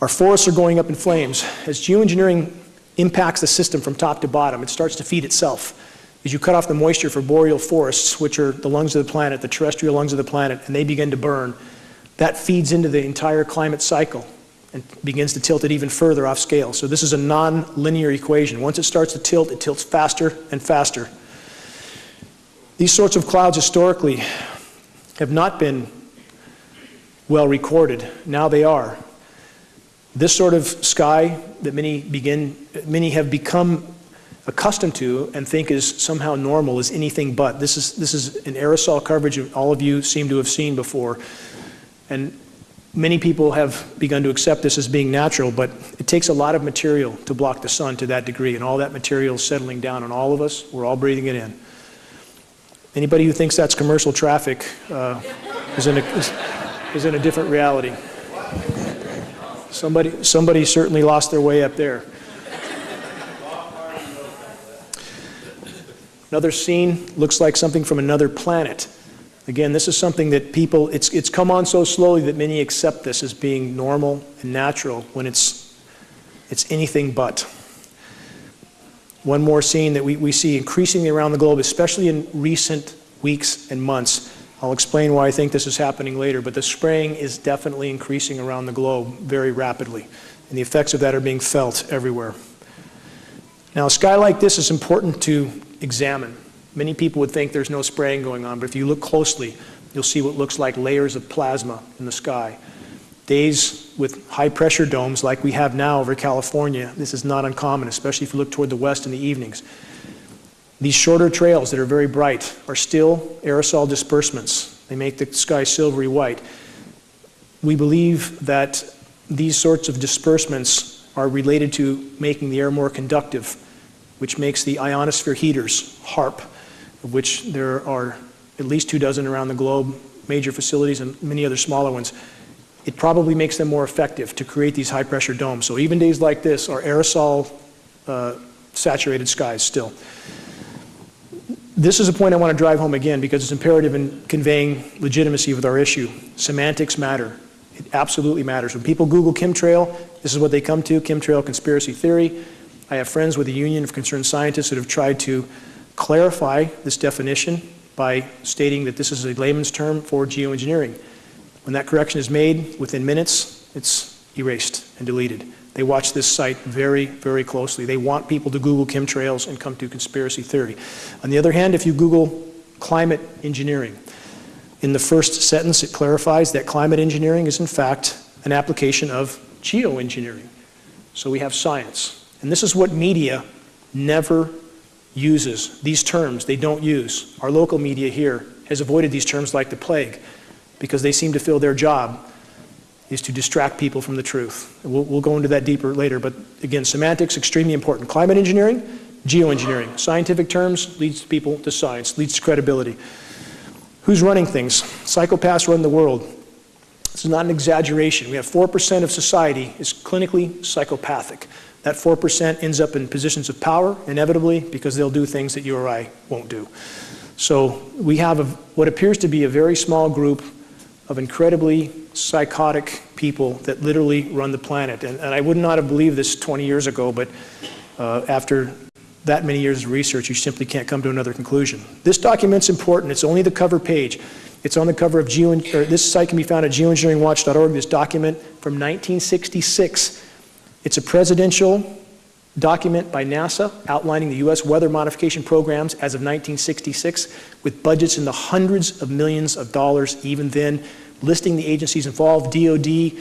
Speaker 1: Our forests are going up in flames. As geoengineering impacts the system from top to bottom, it starts to feed itself. As you cut off the moisture for boreal forests, which are the lungs of the planet, the terrestrial lungs of the planet, and they begin to burn, that feeds into the entire climate cycle and begins to tilt it even further off scale. So this is a non-linear equation. Once it starts to tilt, it tilts faster and faster. These sorts of clouds historically have not been well recorded. Now they are. This sort of sky that many begin, many have become accustomed to and think is somehow normal is anything but. This is, this is an aerosol coverage all of you seem to have seen before. And many people have begun to accept this as being natural, but it takes a lot of material to block the sun to that degree, and all that material is settling down on all of us. We're all breathing it in. Anybody who thinks that's commercial traffic uh, is, in a, is in a different reality. Somebody, somebody certainly lost their way up there. Another scene looks like something from another planet. Again, this is something that people, it's, it's come on so slowly that many accept this as being normal and natural when it's, it's anything but. One more scene that we, we see increasingly around the globe, especially in recent weeks and months. I'll explain why I think this is happening later, but the spraying is definitely increasing around the globe very rapidly, and the effects of that are being felt everywhere. Now, a sky like this is important to examine. Many people would think there's no spraying going on, but if you look closely, you'll see what looks like layers of plasma in the sky. Days with high pressure domes like we have now over California, this is not uncommon, especially if you look toward the west in the evenings. These shorter trails that are very bright are still aerosol disbursements. They make the sky silvery white. We believe that these sorts of disbursements are related to making the air more conductive, which makes the ionosphere heaters, HAARP, of which there are at least two dozen around the globe, major facilities and many other smaller ones, it probably makes them more effective to create these high pressure domes. So even days like this are aerosol uh, saturated skies still. This is a point I want to drive home again because it's imperative in conveying legitimacy with our issue. Semantics matter. It absolutely matters. When people Google chemtrail, this is what they come to, chemtrail conspiracy theory. I have friends with the Union of Concerned Scientists that have tried to clarify this definition by stating that this is a layman's term for geoengineering. When that correction is made, within minutes, it's erased and deleted. They watch this site very, very closely. They want people to Google chemtrails and come to conspiracy theory. On the other hand, if you Google climate engineering, in the first sentence it clarifies that climate engineering is in fact an application of geoengineering. So we have science. And this is what media never uses. These terms they don't use. Our local media here has avoided these terms like the plague because they seem to feel their job is to distract people from the truth. We'll, we'll, go into that deeper later, but again, semantics, extremely important. Climate engineering, geoengineering. Scientific terms leads people to science, leads to credibility. Who's running things? Psychopaths run the world. This is not an exaggeration. We have 4% of society is clinically psychopathic. That 4% ends up in positions of power, inevitably, because they'll do things that you or I won't do. So we have a, what appears to be a very small group of incredibly psychotic people that literally run the planet. And, and I would not have believed this 20 years ago, but uh, after that many years of research, you simply can't come to another conclusion. This document's important. It's only the cover page. It's on the cover of Geo, this site can be found at geoengineeringwatch.org, this document from 1966. It's a presidential document by NASA outlining the U.S. weather modification programs as of 1966 with budgets in the hundreds of millions of dollars even then, listing the agencies involved, DOD,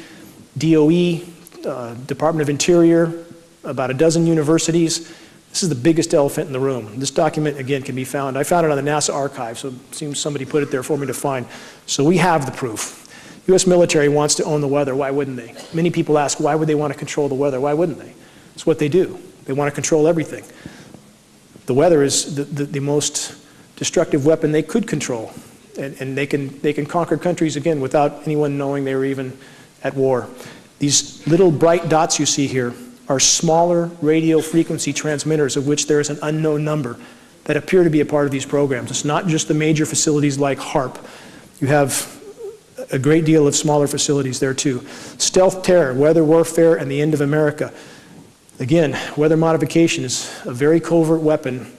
Speaker 1: DOE, uh, Department of Interior, about a dozen universities. This is the biggest elephant in the room. This document, again, can be found. I found it on the NASA archive, so it seems somebody put it there for me to find. So we have the proof. U.S. military wants to own the weather. Why wouldn't they? Many people ask, why would they want to control the weather? Why wouldn't they? It's what they do. They want to control everything. The weather is the, the, the most destructive weapon they could control. And, and, they, can, they can conquer countries again without anyone knowing they were even at war. These little bright dots you see here are smaller radio frequency transmitters of which there is an unknown number that appear to be a part of these programs. It's not just the major facilities like HAARP. You have a great deal of smaller facilities there too. Stealth terror, weather warfare, and the end of America. Again, weather modification is a very covert weapon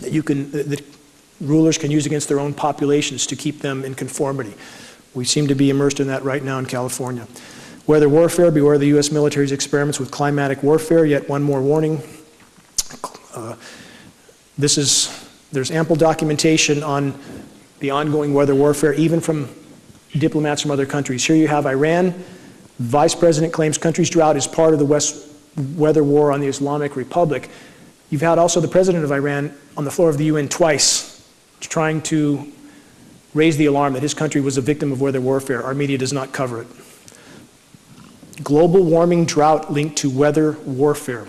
Speaker 1: that you can, that rulers can use against their own populations to keep them in conformity. We seem to be immersed in that right now in California. Weather warfare, beware the U.S. military's experiments with climatic warfare. Yet one more warning. Uh, this is, there's ample documentation on the ongoing weather warfare, even from diplomats from other countries. Here you have Iran. Vice President claims country's drought is part of the West weather war on the Islamic Republic. You've had also the president of Iran on the floor of the UN twice trying to raise the alarm that his country was a victim of weather warfare. Our media does not cover it. Global warming drought linked to weather warfare.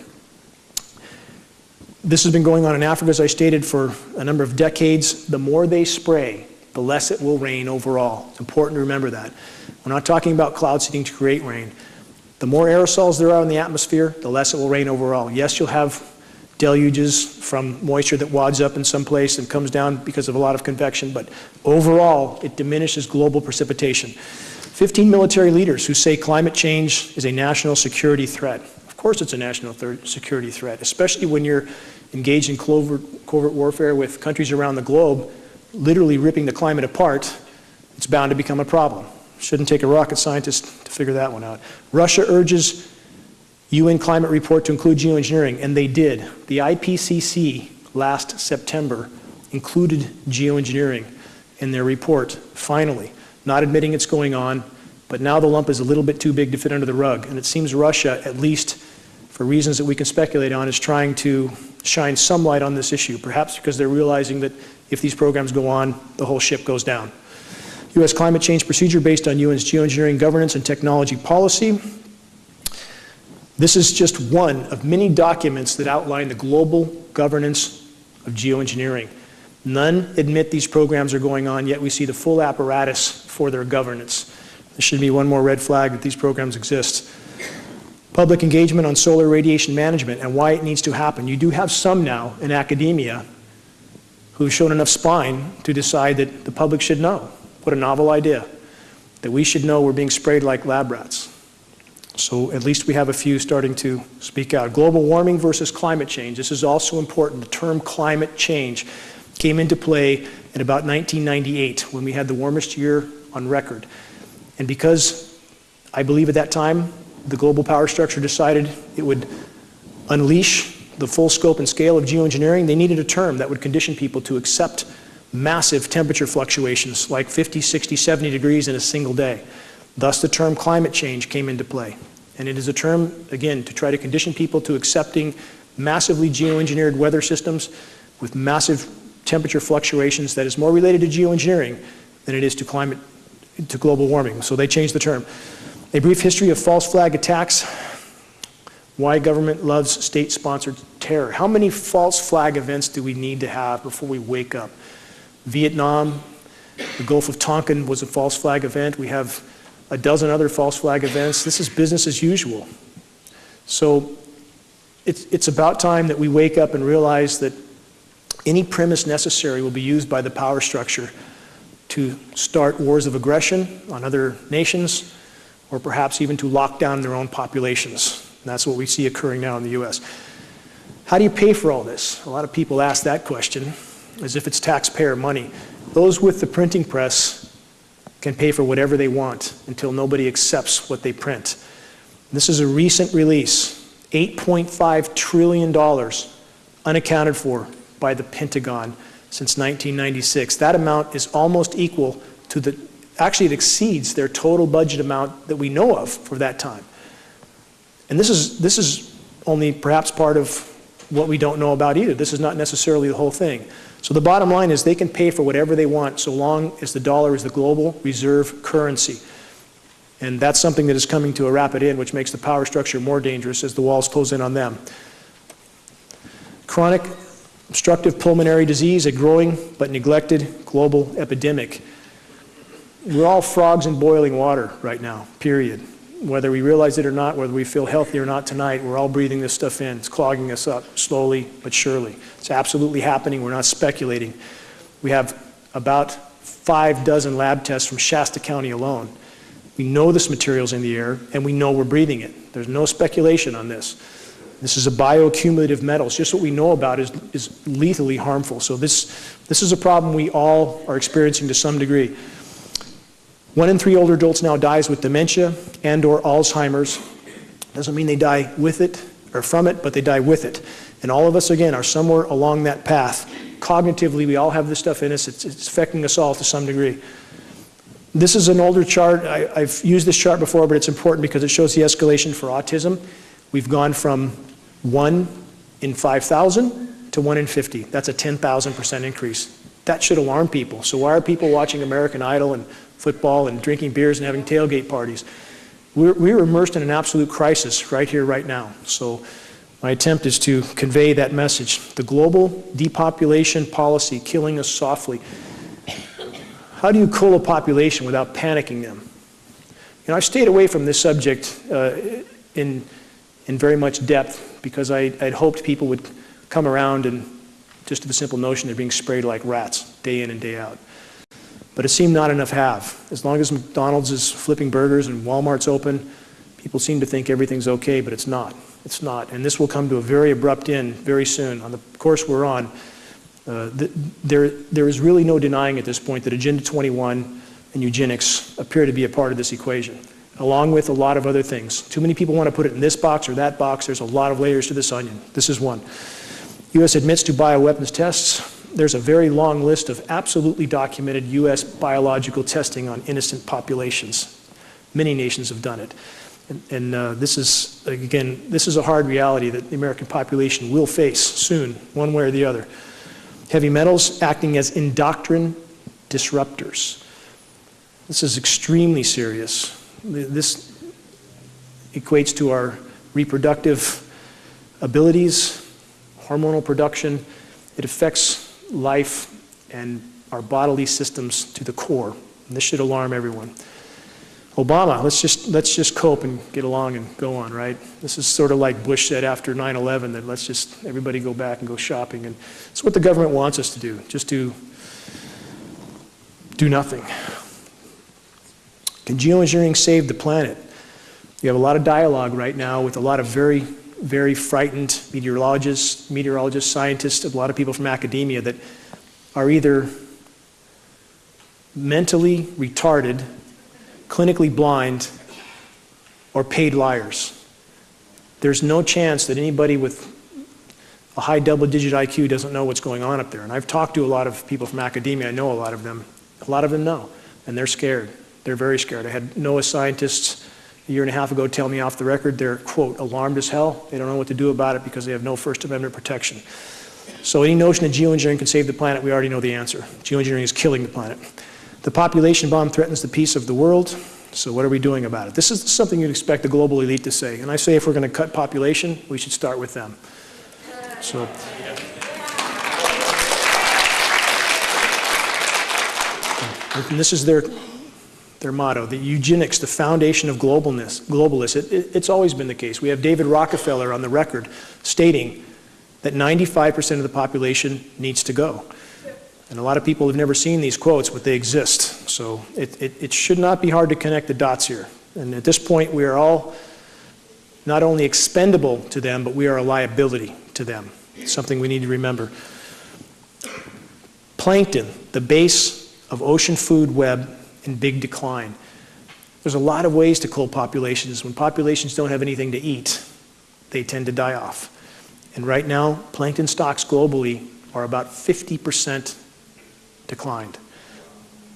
Speaker 1: This has been going on in Africa, as I stated, for a number of decades. The more they spray, the less it will rain overall. It's important to remember that. We're not talking about cloud seeding to create rain. The more aerosols there are in the atmosphere, the less it will rain overall. Yes, you'll have deluges from moisture that wads up in some place and comes down because of a lot of convection, but overall, it diminishes global precipitation. 15 military leaders who say climate change is a national security threat. Of course it's a national security threat, especially when you're engaged in covert, covert warfare with countries around the globe, literally ripping the climate apart, it's bound to become a problem. Shouldn't take a rocket scientist to figure that one out. Russia urges UN climate report to include geoengineering, and they did. The IPCC last September included geoengineering in their report, finally, not admitting it's going on, but now the lump is a little bit too big to fit under the rug. And it seems Russia, at least for reasons that we can speculate on, is trying to shine some light on this issue, perhaps because they're realizing that if these programs go on, the whole ship goes down. U.S. climate change procedure based on UN's geoengineering governance and technology policy. This is just one of many documents that outline the global governance of geoengineering. None admit these programs are going on, yet we see the full apparatus for their governance. There should be one more red flag that these programs exist. Public engagement on solar radiation management and why it needs to happen. You do have some now in academia who've shown enough spine to decide that the public should know. What a novel idea. That we should know we're being sprayed like lab rats. So at least we have a few starting to speak out. Global warming versus climate change. This is also important. The term climate change came into play in about 1998 when we had the warmest year on record. And because I believe at that time the global power structure decided it would unleash the full scope and scale of geoengineering, they needed a term that would condition people to accept massive temperature fluctuations like 50, 60, 70 degrees in a single day. Thus, the term climate change came into play. And it is a term, again, to try to condition people to accepting massively geoengineered weather systems with massive temperature fluctuations that is more related to geoengineering than it is to climate, to global warming. So they changed the term. A brief history of false flag attacks. Why government loves state-sponsored terror. How many false flag events do we need to have before we wake up? Vietnam, the Gulf of Tonkin was a false flag event. We have a dozen other false flag events. This is business as usual. So it's, it's about time that we wake up and realize that any premise necessary will be used by the power structure to start wars of aggression on other nations or perhaps even to lock down their own populations. And that's what we see occurring now in the U.S. How do you pay for all this? A lot of people ask that question as if it's taxpayer money. Those with the printing press can pay for whatever they want until nobody accepts what they print. This is a recent release, $8.5 trillion unaccounted for by the Pentagon since 1996. That amount is almost equal to the, actually it exceeds their total budget amount that we know of for that time. And this is, this is only perhaps part of what we don't know about either. This is not necessarily the whole thing. So the bottom line is they can pay for whatever they want so long as the dollar is the global reserve currency. And that's something that is coming to a rapid end, which makes the power structure more dangerous as the walls close in on them. Chronic obstructive pulmonary disease, a growing but neglected global epidemic. We're all frogs in boiling water right now, period. Whether we realize it or not, whether we feel healthy or not tonight, we're all breathing this stuff in. It's clogging us up slowly but surely. It's absolutely happening. We're not speculating. We have about five dozen lab tests from Shasta County alone. We know this material's in the air, and we know we're breathing it. There's no speculation on this. This is a bioaccumulative metal. It's just what we know about is, is lethally harmful. So this, this is a problem we all are experiencing to some degree. One in three older adults now dies with dementia and or Alzheimer's. Doesn't mean they die with it or from it, but they die with it. And all of us, again, are somewhere along that path. Cognitively, we all have this stuff in us. It's, it's affecting us all to some degree. This is an older chart. I, I've used this chart before, but it's important because it shows the escalation for autism. We've gone from 1 in 5,000 to 1 in 50. That's a 10,000% increase. That should alarm people. So why are people watching American Idol and football and drinking beers and having tailgate parties. We're, we're immersed in an absolute crisis right here, right now. So my attempt is to convey that message. The global depopulation policy killing us softly. How do you cool a population without panicking them? You know, I've stayed away from this subject uh, in, in very much depth because I, I'd hoped people would come around and just to the simple notion they're being sprayed like rats day in and day out. But it seemed not enough have. As long as McDonald's is flipping burgers and Walmart's open, people seem to think everything's okay, but it's not. It's not. And this will come to a very abrupt end very soon. On the course we're on, uh, th there, there is really no denying at this point that Agenda 21 and eugenics appear to be a part of this equation, along with a lot of other things. Too many people want to put it in this box or that box. There's a lot of layers to this onion. This is one. U.S. admits to bioweapons tests there's a very long list of absolutely documented U.S. biological testing on innocent populations. Many nations have done it. And, and uh, this is, again, this is a hard reality that the American population will face soon, one way or the other. Heavy metals acting as endocrine disruptors. This is extremely serious. This equates to our reproductive abilities, hormonal production. It affects life and our bodily systems to the core. And this should alarm everyone. Obama, let's just, let's just cope and get along and go on, right? This is sort of like Bush said after 9-11, that let's just, everybody go back and go shopping. And it's what the government wants us to do, just to do nothing. Can geoengineering save the planet? You have a lot of dialogue right now with a lot of very, very frightened meteorologists, meteorologists, scientists, a lot of people from academia that are either mentally retarded clinically blind, or paid liars. There's no chance that anybody with a high double digit IQ doesn't know what's going on up there. And I've talked to a lot of people from academia, I know a lot of them. A lot of them know, and they're scared. They're very scared. I had NOAA scientists a year and a half ago tell me off the record they're, quote, alarmed as hell. They don't know what to do about it because they have no First Amendment protection. So any notion that geoengineering can save the planet, we already know the answer. Geoengineering is killing the planet. The population bomb threatens the peace of the world. So what are we doing about it? This is something you'd expect the global elite to say. And I say if we're going to cut population, we should start with them. So. And this is their, their motto, the eugenics, the foundation of globalness, globalists. It, it, it's always been the case. We have David Rockefeller on the record stating that 95% of the population needs to go. And a lot of people have never seen these quotes, but they exist. So it, it, it, should not be hard to connect the dots here. And at this point, we are all not only expendable to them, but we are a liability to them. It's something we need to remember. Plankton, the base of ocean food web in big decline. There's a lot of ways to cull populations. When populations don't have anything to eat, they tend to die off. And right now, plankton stocks globally are about 50% declined.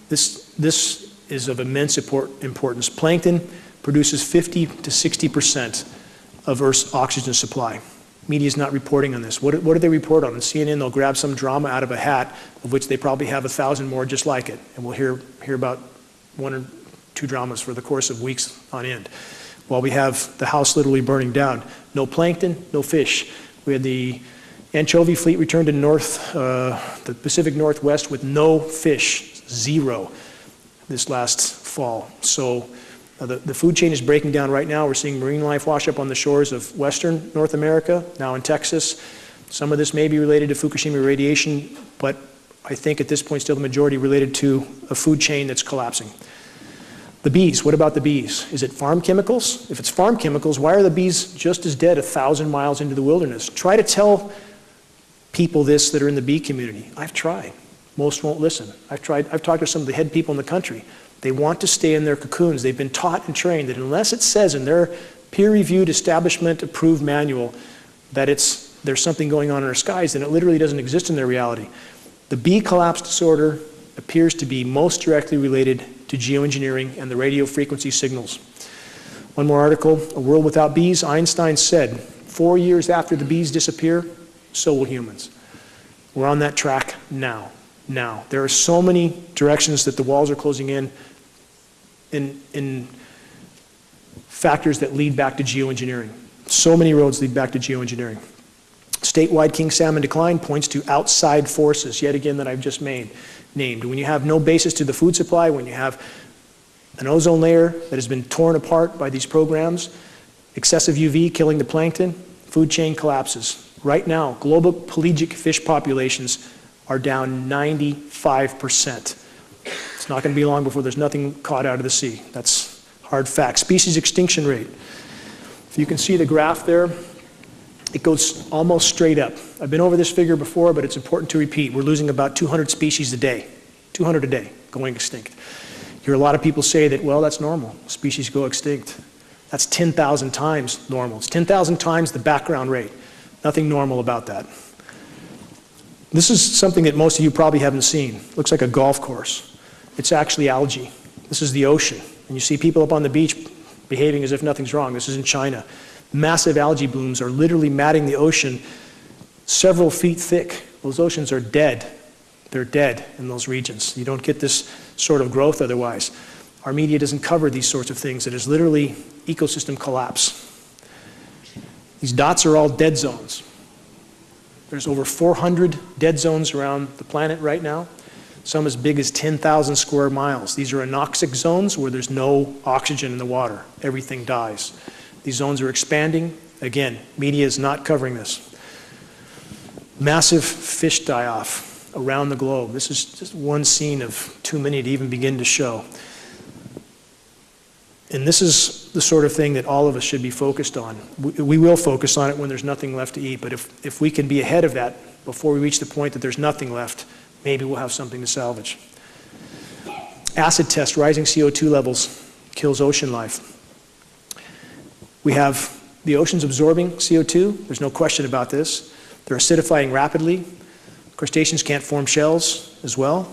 Speaker 1: This, this is of immense importance. Plankton produces 50 to 60% of Earth's oxygen supply. Media is not reporting on this. What, what do they report on? On CNN, they'll grab some drama out of a hat, of which they probably have a thousand more just like it. And we'll hear, hear about one or two dramas for the course of weeks on end. While we have the house literally burning down. No plankton, no fish. We had the Anchovy fleet returned to north, uh, the Pacific Northwest with no fish, zero, this last fall. So uh, the, the food chain is breaking down right now. We're seeing marine life wash up on the shores of western North America, now in Texas. Some of this may be related to Fukushima radiation, but I think at this point still the majority related to a food chain that's collapsing. The bees, what about the bees? Is it farm chemicals? If it's farm chemicals, why are the bees just as dead a thousand miles into the wilderness? Try to tell people this that are in the bee community. I've tried. Most won't listen. I've tried, I've talked to some of the head people in the country. They want to stay in their cocoons. They've been taught and trained that unless it says in their peer-reviewed, establishment-approved manual that it's, there's something going on in our skies, then it literally doesn't exist in their reality. The bee collapse disorder appears to be most directly related to geoengineering and the radio frequency signals. One more article, A World Without Bees, Einstein said, four years after the bees disappear, so will humans. We're on that track now. Now. There are so many directions that the walls are closing in, in, in factors that lead back to geoengineering. So many roads lead back to geoengineering. Statewide king salmon decline points to outside forces, yet again, that I've just made, named. When you have no basis to the food supply, when you have an ozone layer that has been torn apart by these programs, excessive UV killing the plankton, food chain collapses. Right now, global pelagic fish populations are down 95%. It's not going to be long before there's nothing caught out of the sea. That's hard fact. Species extinction rate. If you can see the graph there, it goes almost straight up. I've been over this figure before, but it's important to repeat. We're losing about 200 species a day, 200 a day going extinct. You hear a lot of people say that, well, that's normal. Species go extinct. That's 10,000 times normal. It's 10,000 times the background rate. Nothing normal about that. This is something that most of you probably haven't seen. looks like a golf course. It's actually algae. This is the ocean. And you see people up on the beach behaving as if nothing's wrong. This is in China. Massive algae blooms are literally matting the ocean several feet thick. Those oceans are dead. They're dead in those regions. You don't get this sort of growth otherwise. Our media doesn't cover these sorts of things. It is literally ecosystem collapse. These dots are all dead zones. There's over 400 dead zones around the planet right now, some as big as 10,000 square miles. These are anoxic zones where there's no oxygen in the water. Everything dies. These zones are expanding. Again, media is not covering this. Massive fish die off around the globe. This is just one scene of too many to even begin to show. And this is the sort of thing that all of us should be focused on. We, we, will focus on it when there's nothing left to eat, but if, if we can be ahead of that before we reach the point that there's nothing left, maybe we'll have something to salvage. Acid test, rising CO2 levels kills ocean life. We have the oceans absorbing CO2, there's no question about this. They're acidifying rapidly. Crustaceans can't form shells as well.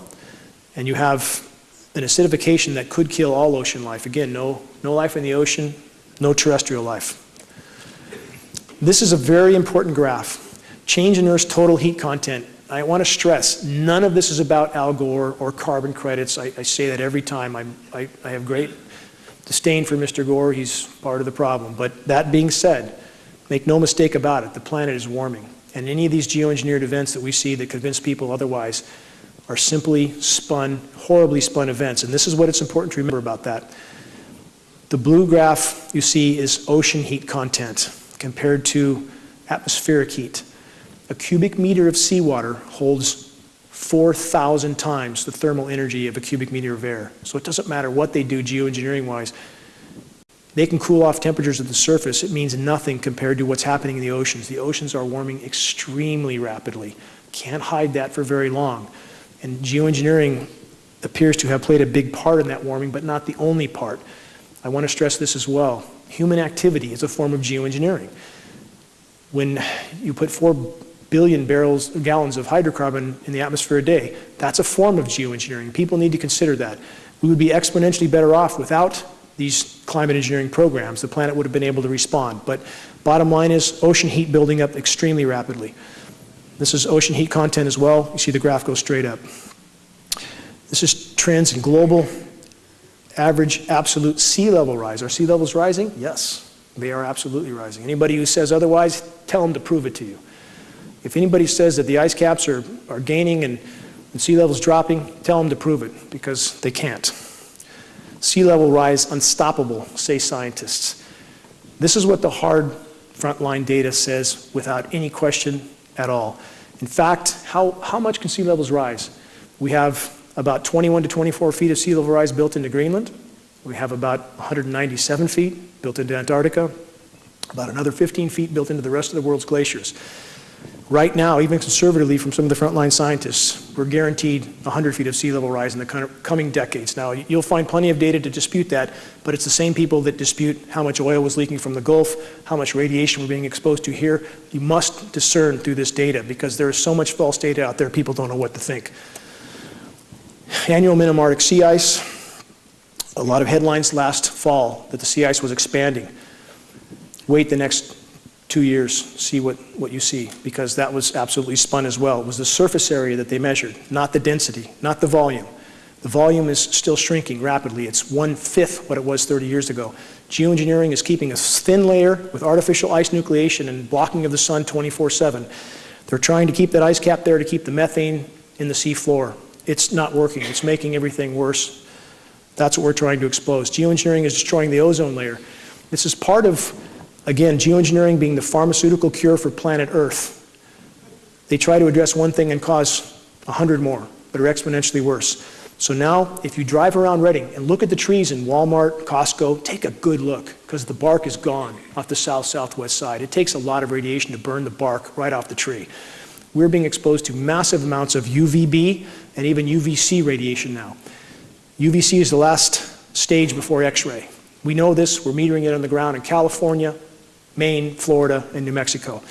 Speaker 1: And you have an acidification that could kill all ocean life. Again, no, no life in the ocean, no terrestrial life. This is a very important graph. Change in Earth's total heat content. I want to stress, none of this is about Al Gore or carbon credits. I, I say that every time. I, I, I have great disdain for Mr. Gore. He's part of the problem. But that being said, make no mistake about it, the planet is warming. And any of these geoengineered events that we see that convince people otherwise are simply spun, horribly spun events. And this is what it's important to remember about that. The blue graph you see is ocean heat content compared to atmospheric heat. A cubic meter of seawater holds 4,000 times the thermal energy of a cubic meter of air. So it doesn't matter what they do geoengineering wise. They can cool off temperatures at the surface. It means nothing compared to what's happening in the oceans. The oceans are warming extremely rapidly. Can't hide that for very long. And geoengineering appears to have played a big part in that warming, but not the only part. I want to stress this as well. Human activity is a form of geoengineering. When you put 4 billion barrels, gallons of hydrocarbon in the atmosphere a day, that's a form of geoengineering. People need to consider that. We would be exponentially better off without these climate engineering programs. The planet would have been able to respond. But bottom line is ocean heat building up extremely rapidly. This is ocean heat content as well. You see the graph go straight up. This is trends in global average absolute sea level rise. Are sea levels rising? Yes, they are absolutely rising. Anybody who says otherwise, tell them to prove it to you. If anybody says that the ice caps are, are gaining and, and sea levels dropping, tell them to prove it because they can't. Sea level rise unstoppable, say scientists. This is what the hard frontline data says without any question at all. In fact, how, how much can sea levels rise? We have about 21 to 24 feet of sea level rise built into Greenland. We have about 197 feet built into Antarctica, about another 15 feet built into the rest of the world's glaciers. Right now, even conservatively from some of the frontline scientists, we're guaranteed 100 feet of sea level rise in the coming decades. Now, you'll find plenty of data to dispute that, but it's the same people that dispute how much oil was leaking from the Gulf, how much radiation we're being exposed to here. You must discern through this data because there is so much false data out there, people don't know what to think. Annual minimum Arctic sea ice. A lot of headlines last fall that the sea ice was expanding. Wait the next two years, see what, what you see, because that was absolutely spun as well. It was the surface area that they measured, not the density, not the volume. The volume is still shrinking rapidly. It's one-fifth what it was 30 years ago. Geoengineering is keeping a thin layer with artificial ice nucleation and blocking of the sun 24-7. They're trying to keep that ice cap there to keep the methane in the sea floor. It's not working. It's making everything worse. That's what we're trying to expose. Geoengineering is destroying the ozone layer. This is part of Again, geoengineering being the pharmaceutical cure for planet Earth. They try to address one thing and cause a hundred more that are exponentially worse. So now, if you drive around Redding and look at the trees in Walmart, Costco, take a good look because the bark is gone off the south-southwest side. It takes a lot of radiation to burn the bark right off the tree. We're being exposed to massive amounts of UVB and even UVC radiation now. UVC is the last stage before X-ray. We know this, we're metering it on the ground in California, Maine, Florida, and New Mexico.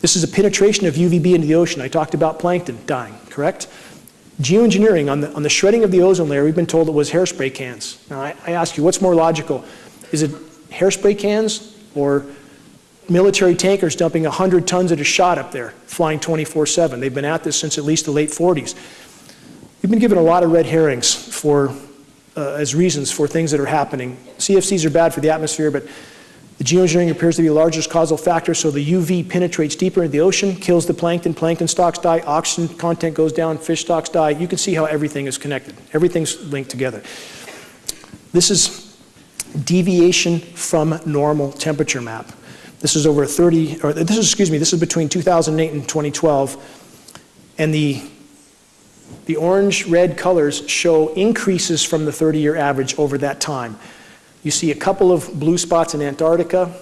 Speaker 1: This is a penetration of UVB into the ocean. I talked about plankton dying, correct? Geoengineering, on the, on the shredding of the ozone layer, we've been told it was hairspray cans. Now, I, I ask you, what's more logical? Is it hairspray cans or military tankers dumping 100 tons at a shot up there, flying 24-7. They've been at this since at least the late 40s. We've been given a lot of red herrings for, uh, as reasons for things that are happening. CFCs are bad for the atmosphere, but the geoengineering appears to be the largest causal factor, so the UV penetrates deeper into the ocean, kills the plankton, plankton stocks die, oxygen content goes down, fish stocks die. You can see how everything is connected. Everything's linked together. This is deviation from normal temperature map. This is over 30, or this is, excuse me, this is between 2008 and 2012. And the, the orange-red colors show increases from the 30-year average over that time. You see a couple of blue spots in Antarctica,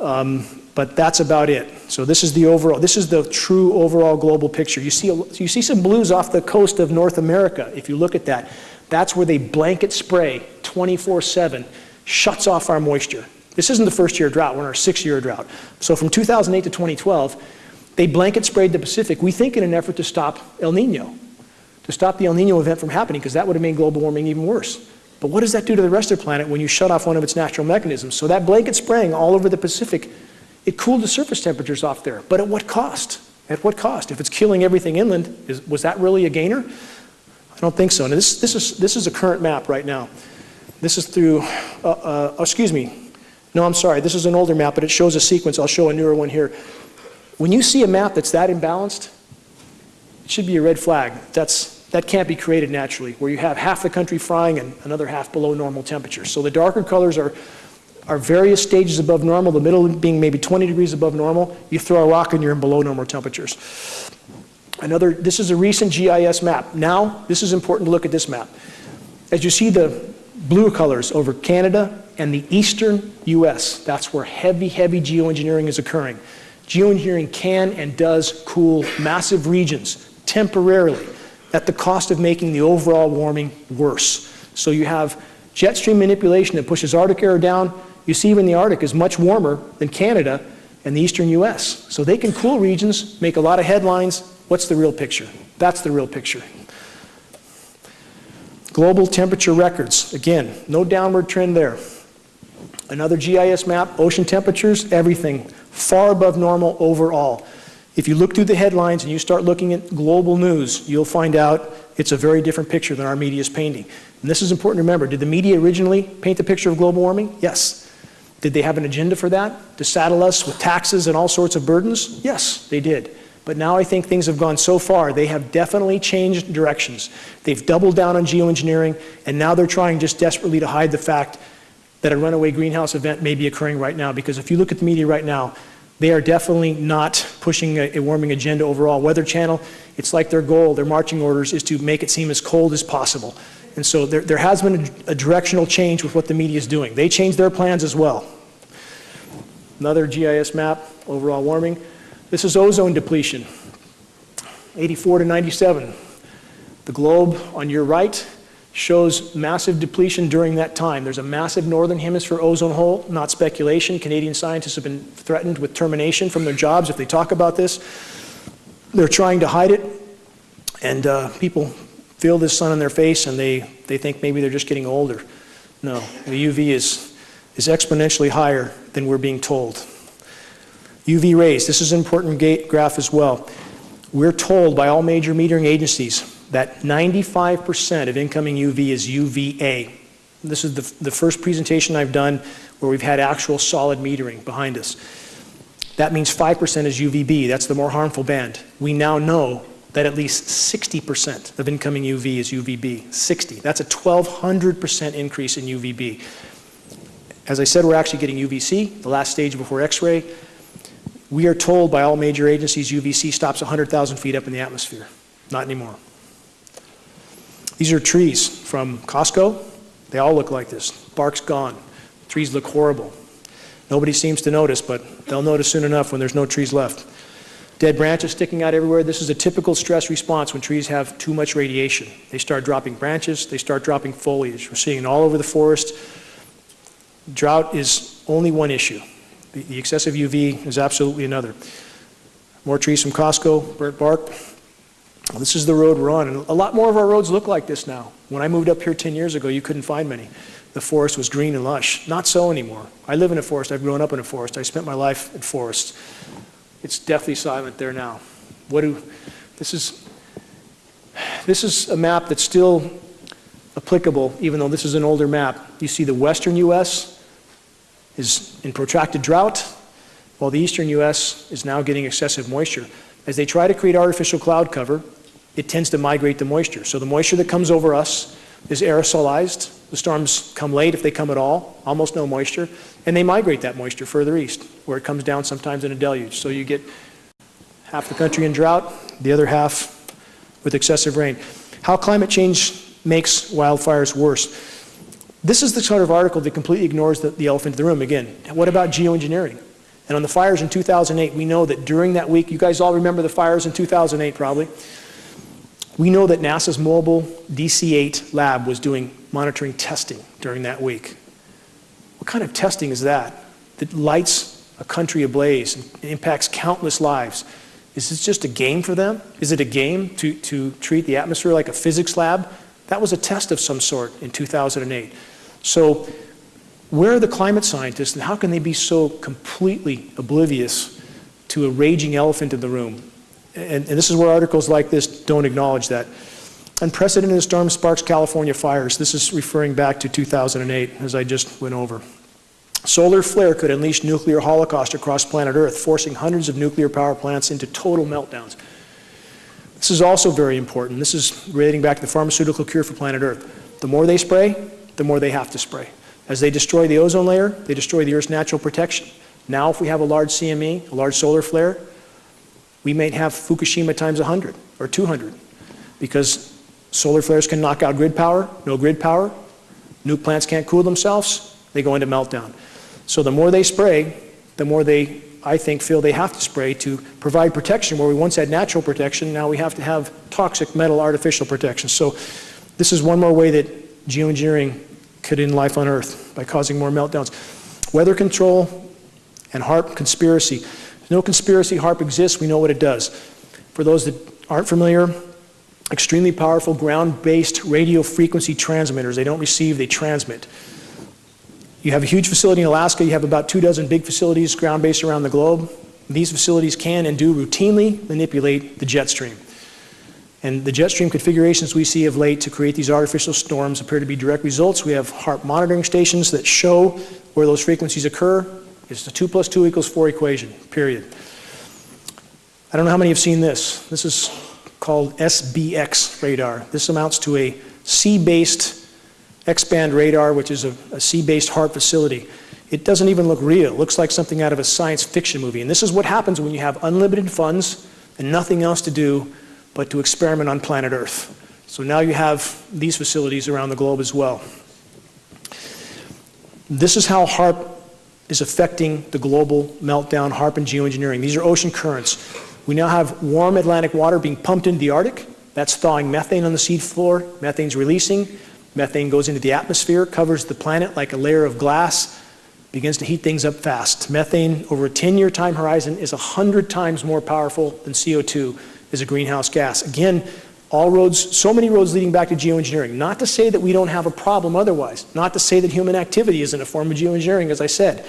Speaker 1: um, but that's about it. So this is the overall, this is the true overall global picture. You see, you see some blues off the coast of North America, if you look at that. That's where they blanket spray 24-7, shuts off our moisture. This isn't the first year drought, we're in our sixth year drought. So from 2008 to 2012, they blanket sprayed the Pacific, we think in an effort to stop El Nino, to stop the El Nino event from happening, because that would have made global warming even worse. But what does that do to the rest of the planet when you shut off one of its natural mechanisms? So that blanket spraying all over the Pacific, it cooled the surface temperatures off there. But at what cost? At what cost? If it's killing everything inland, is, was that really a gainer? I don't think so. And this, this, is, this is a current map right now. This is through, uh, uh, excuse me, no, I'm sorry, this is an older map, but it shows a sequence. I'll show a newer one here. When you see a map that's that imbalanced, it should be a red flag. That's, that can't be created naturally, where you have half the country frying and another half below normal temperatures. So the darker colors are, are various stages above normal, the middle being maybe 20 degrees above normal. You throw a rock and you're in below normal temperatures. Another, this is a recent GIS map. Now, this is important to look at this map. As you see the blue colors over Canada and the eastern US. That's where heavy, heavy geoengineering is occurring. Geoengineering can and does cool massive regions temporarily at the cost of making the overall warming worse. So you have jet stream manipulation that pushes Arctic air down. You see even the Arctic is much warmer than Canada and the eastern US. So they can cool regions, make a lot of headlines. What's the real picture? That's the real picture. Global temperature records. Again, no downward trend there. Another GIS map, ocean temperatures, everything far above normal overall. If you look through the headlines and you start looking at global news, you'll find out it's a very different picture than our media is painting. And this is important to remember. Did the media originally paint the picture of global warming? Yes. Did they have an agenda for that? To saddle us with taxes and all sorts of burdens? Yes, they did. But now I think things have gone so far, they have definitely changed directions. They've doubled down on geoengineering, and now they're trying just desperately to hide the fact that a runaway greenhouse event may be occurring right now. Because if you look at the media right now, they are definitely not pushing a, a, warming agenda overall. Weather Channel, it's like their goal, their marching orders is to make it seem as cold as possible. And so there, there has been a, a directional change with what the media is doing. They changed their plans as well. Another GIS map, overall warming. This is ozone depletion, 84 to 97. The globe on your right shows massive depletion during that time. There's a massive northern hemisphere ozone hole, not speculation. Canadian scientists have been threatened with termination from their jobs if they talk about this. They're trying to hide it, and uh, people feel this sun in their face and they, they think maybe they're just getting older. No, the UV is, is exponentially higher than we're being told. UV rays, this is an important graph as well. We're told by all major metering agencies that 95% of incoming UV is UVA. This is the, the first presentation I've done where we've had actual solid metering behind us. That means 5% is UVB. That's the more harmful band. We now know that at least 60% of incoming UV is UVB. 60. That's a 1,200% increase in UVB. As I said, we're actually getting UVC, the last stage before X-ray. We are told by all major agencies UVC stops 100,000 feet up in the atmosphere. Not anymore. These are trees from Costco. They all look like this. Bark's gone. Trees look horrible. Nobody seems to notice, but they'll notice soon enough when there's no trees left. Dead branches sticking out everywhere. This is a typical stress response when trees have too much radiation. They start dropping branches, they start dropping foliage. We're seeing it all over the forest. Drought is only one issue. The, excessive UV is absolutely another. More trees from Costco, burnt bark, this is the road we're on, and a lot more of our roads look like this now. When I moved up here 10 years ago, you couldn't find many. the forest was green and lush. Not so anymore. I live in a forest. I've grown up in a forest. I spent my life in forests. It's deathly silent there now. What do, this is, this is a map that's still applicable, even though this is an older map. You see the western U.S. is in protracted drought, while the eastern U.S. is now getting excessive moisture. As they try to create artificial cloud cover, it tends to migrate the moisture. So the moisture that comes over us is aerosolized. The storms come late if they come at all, almost no moisture, and they migrate that moisture further east, where it comes down sometimes in a deluge. So you get half the country in drought, the other half with excessive rain. How climate change makes wildfires worse. This is the sort of article that completely ignores the, the elephant in the room. Again, what about geoengineering? And on the fires in 2008, we know that during that week, you guys all remember the fires in 2008 probably. We know that NASA's mobile DC-8 lab was doing monitoring testing during that week. What kind of testing is that? That lights a country ablaze and impacts countless lives. Is this just a game for them? Is it a game to, to treat the atmosphere like a physics lab? That was a test of some sort in 2008. So where are the climate scientists and how can they be so completely oblivious to a raging elephant in the room? And, and this is where articles like this don't acknowledge that. Unprecedented storm sparks California fires. This is referring back to 2008, as I just went over. Solar flare could unleash nuclear holocaust across planet Earth, forcing hundreds of nuclear power plants into total meltdowns. This is also very important. This is relating back to the pharmaceutical cure for planet Earth. The more they spray, the more they have to spray. As they destroy the ozone layer, they destroy the Earth's natural protection. Now, if we have a large CME, a large solar flare, we may have Fukushima times 100 or 200 because solar flares can knock out grid power, no grid power, nuke plants can't cool themselves, they go into meltdown. So the more they spray, the more they I think, feel they have to spray to provide protection where we once had natural protection, now we have to have toxic metal artificial protection. So this is one more way that geoengineering could end life on Earth by causing more meltdowns. Weather control and HAARP conspiracy. No conspiracy, HAARP exists, we know what it does. For those that aren't familiar, extremely powerful ground-based radio frequency transmitters. They don't receive, they transmit. You have a huge facility in Alaska, you have about two dozen big facilities ground-based around the globe. These facilities can and do routinely manipulate the jet stream. And the jet stream configurations we see of late to create these artificial storms appear to be direct results. We have HAARP monitoring stations that show where those frequencies occur. It's the 2 plus 2 equals 4 equation, period. I don't know how many have seen this. This is called SBX radar. This amounts to a sea-based X-band radar, which is a, sea-based HAARP facility. It doesn't even look real. It looks like something out of a science fiction movie. And this is what happens when you have unlimited funds and nothing else to do but to experiment on planet Earth. So now you have these facilities around the globe as well. This is how HAARP is affecting the global meltdown, HAARP and geoengineering. These are ocean currents. We now have warm Atlantic water being pumped into the Arctic. That's thawing methane on the sea floor. Methane's releasing. Methane goes into the atmosphere, covers the planet like a layer of glass, begins to heat things up fast. Methane, over a 10-year time horizon, is 100 times more powerful than CO2 as a greenhouse gas. Again, all roads, so many roads leading back to geoengineering. Not to say that we don't have a problem otherwise. Not to say that human activity isn't a form of geoengineering, as I said.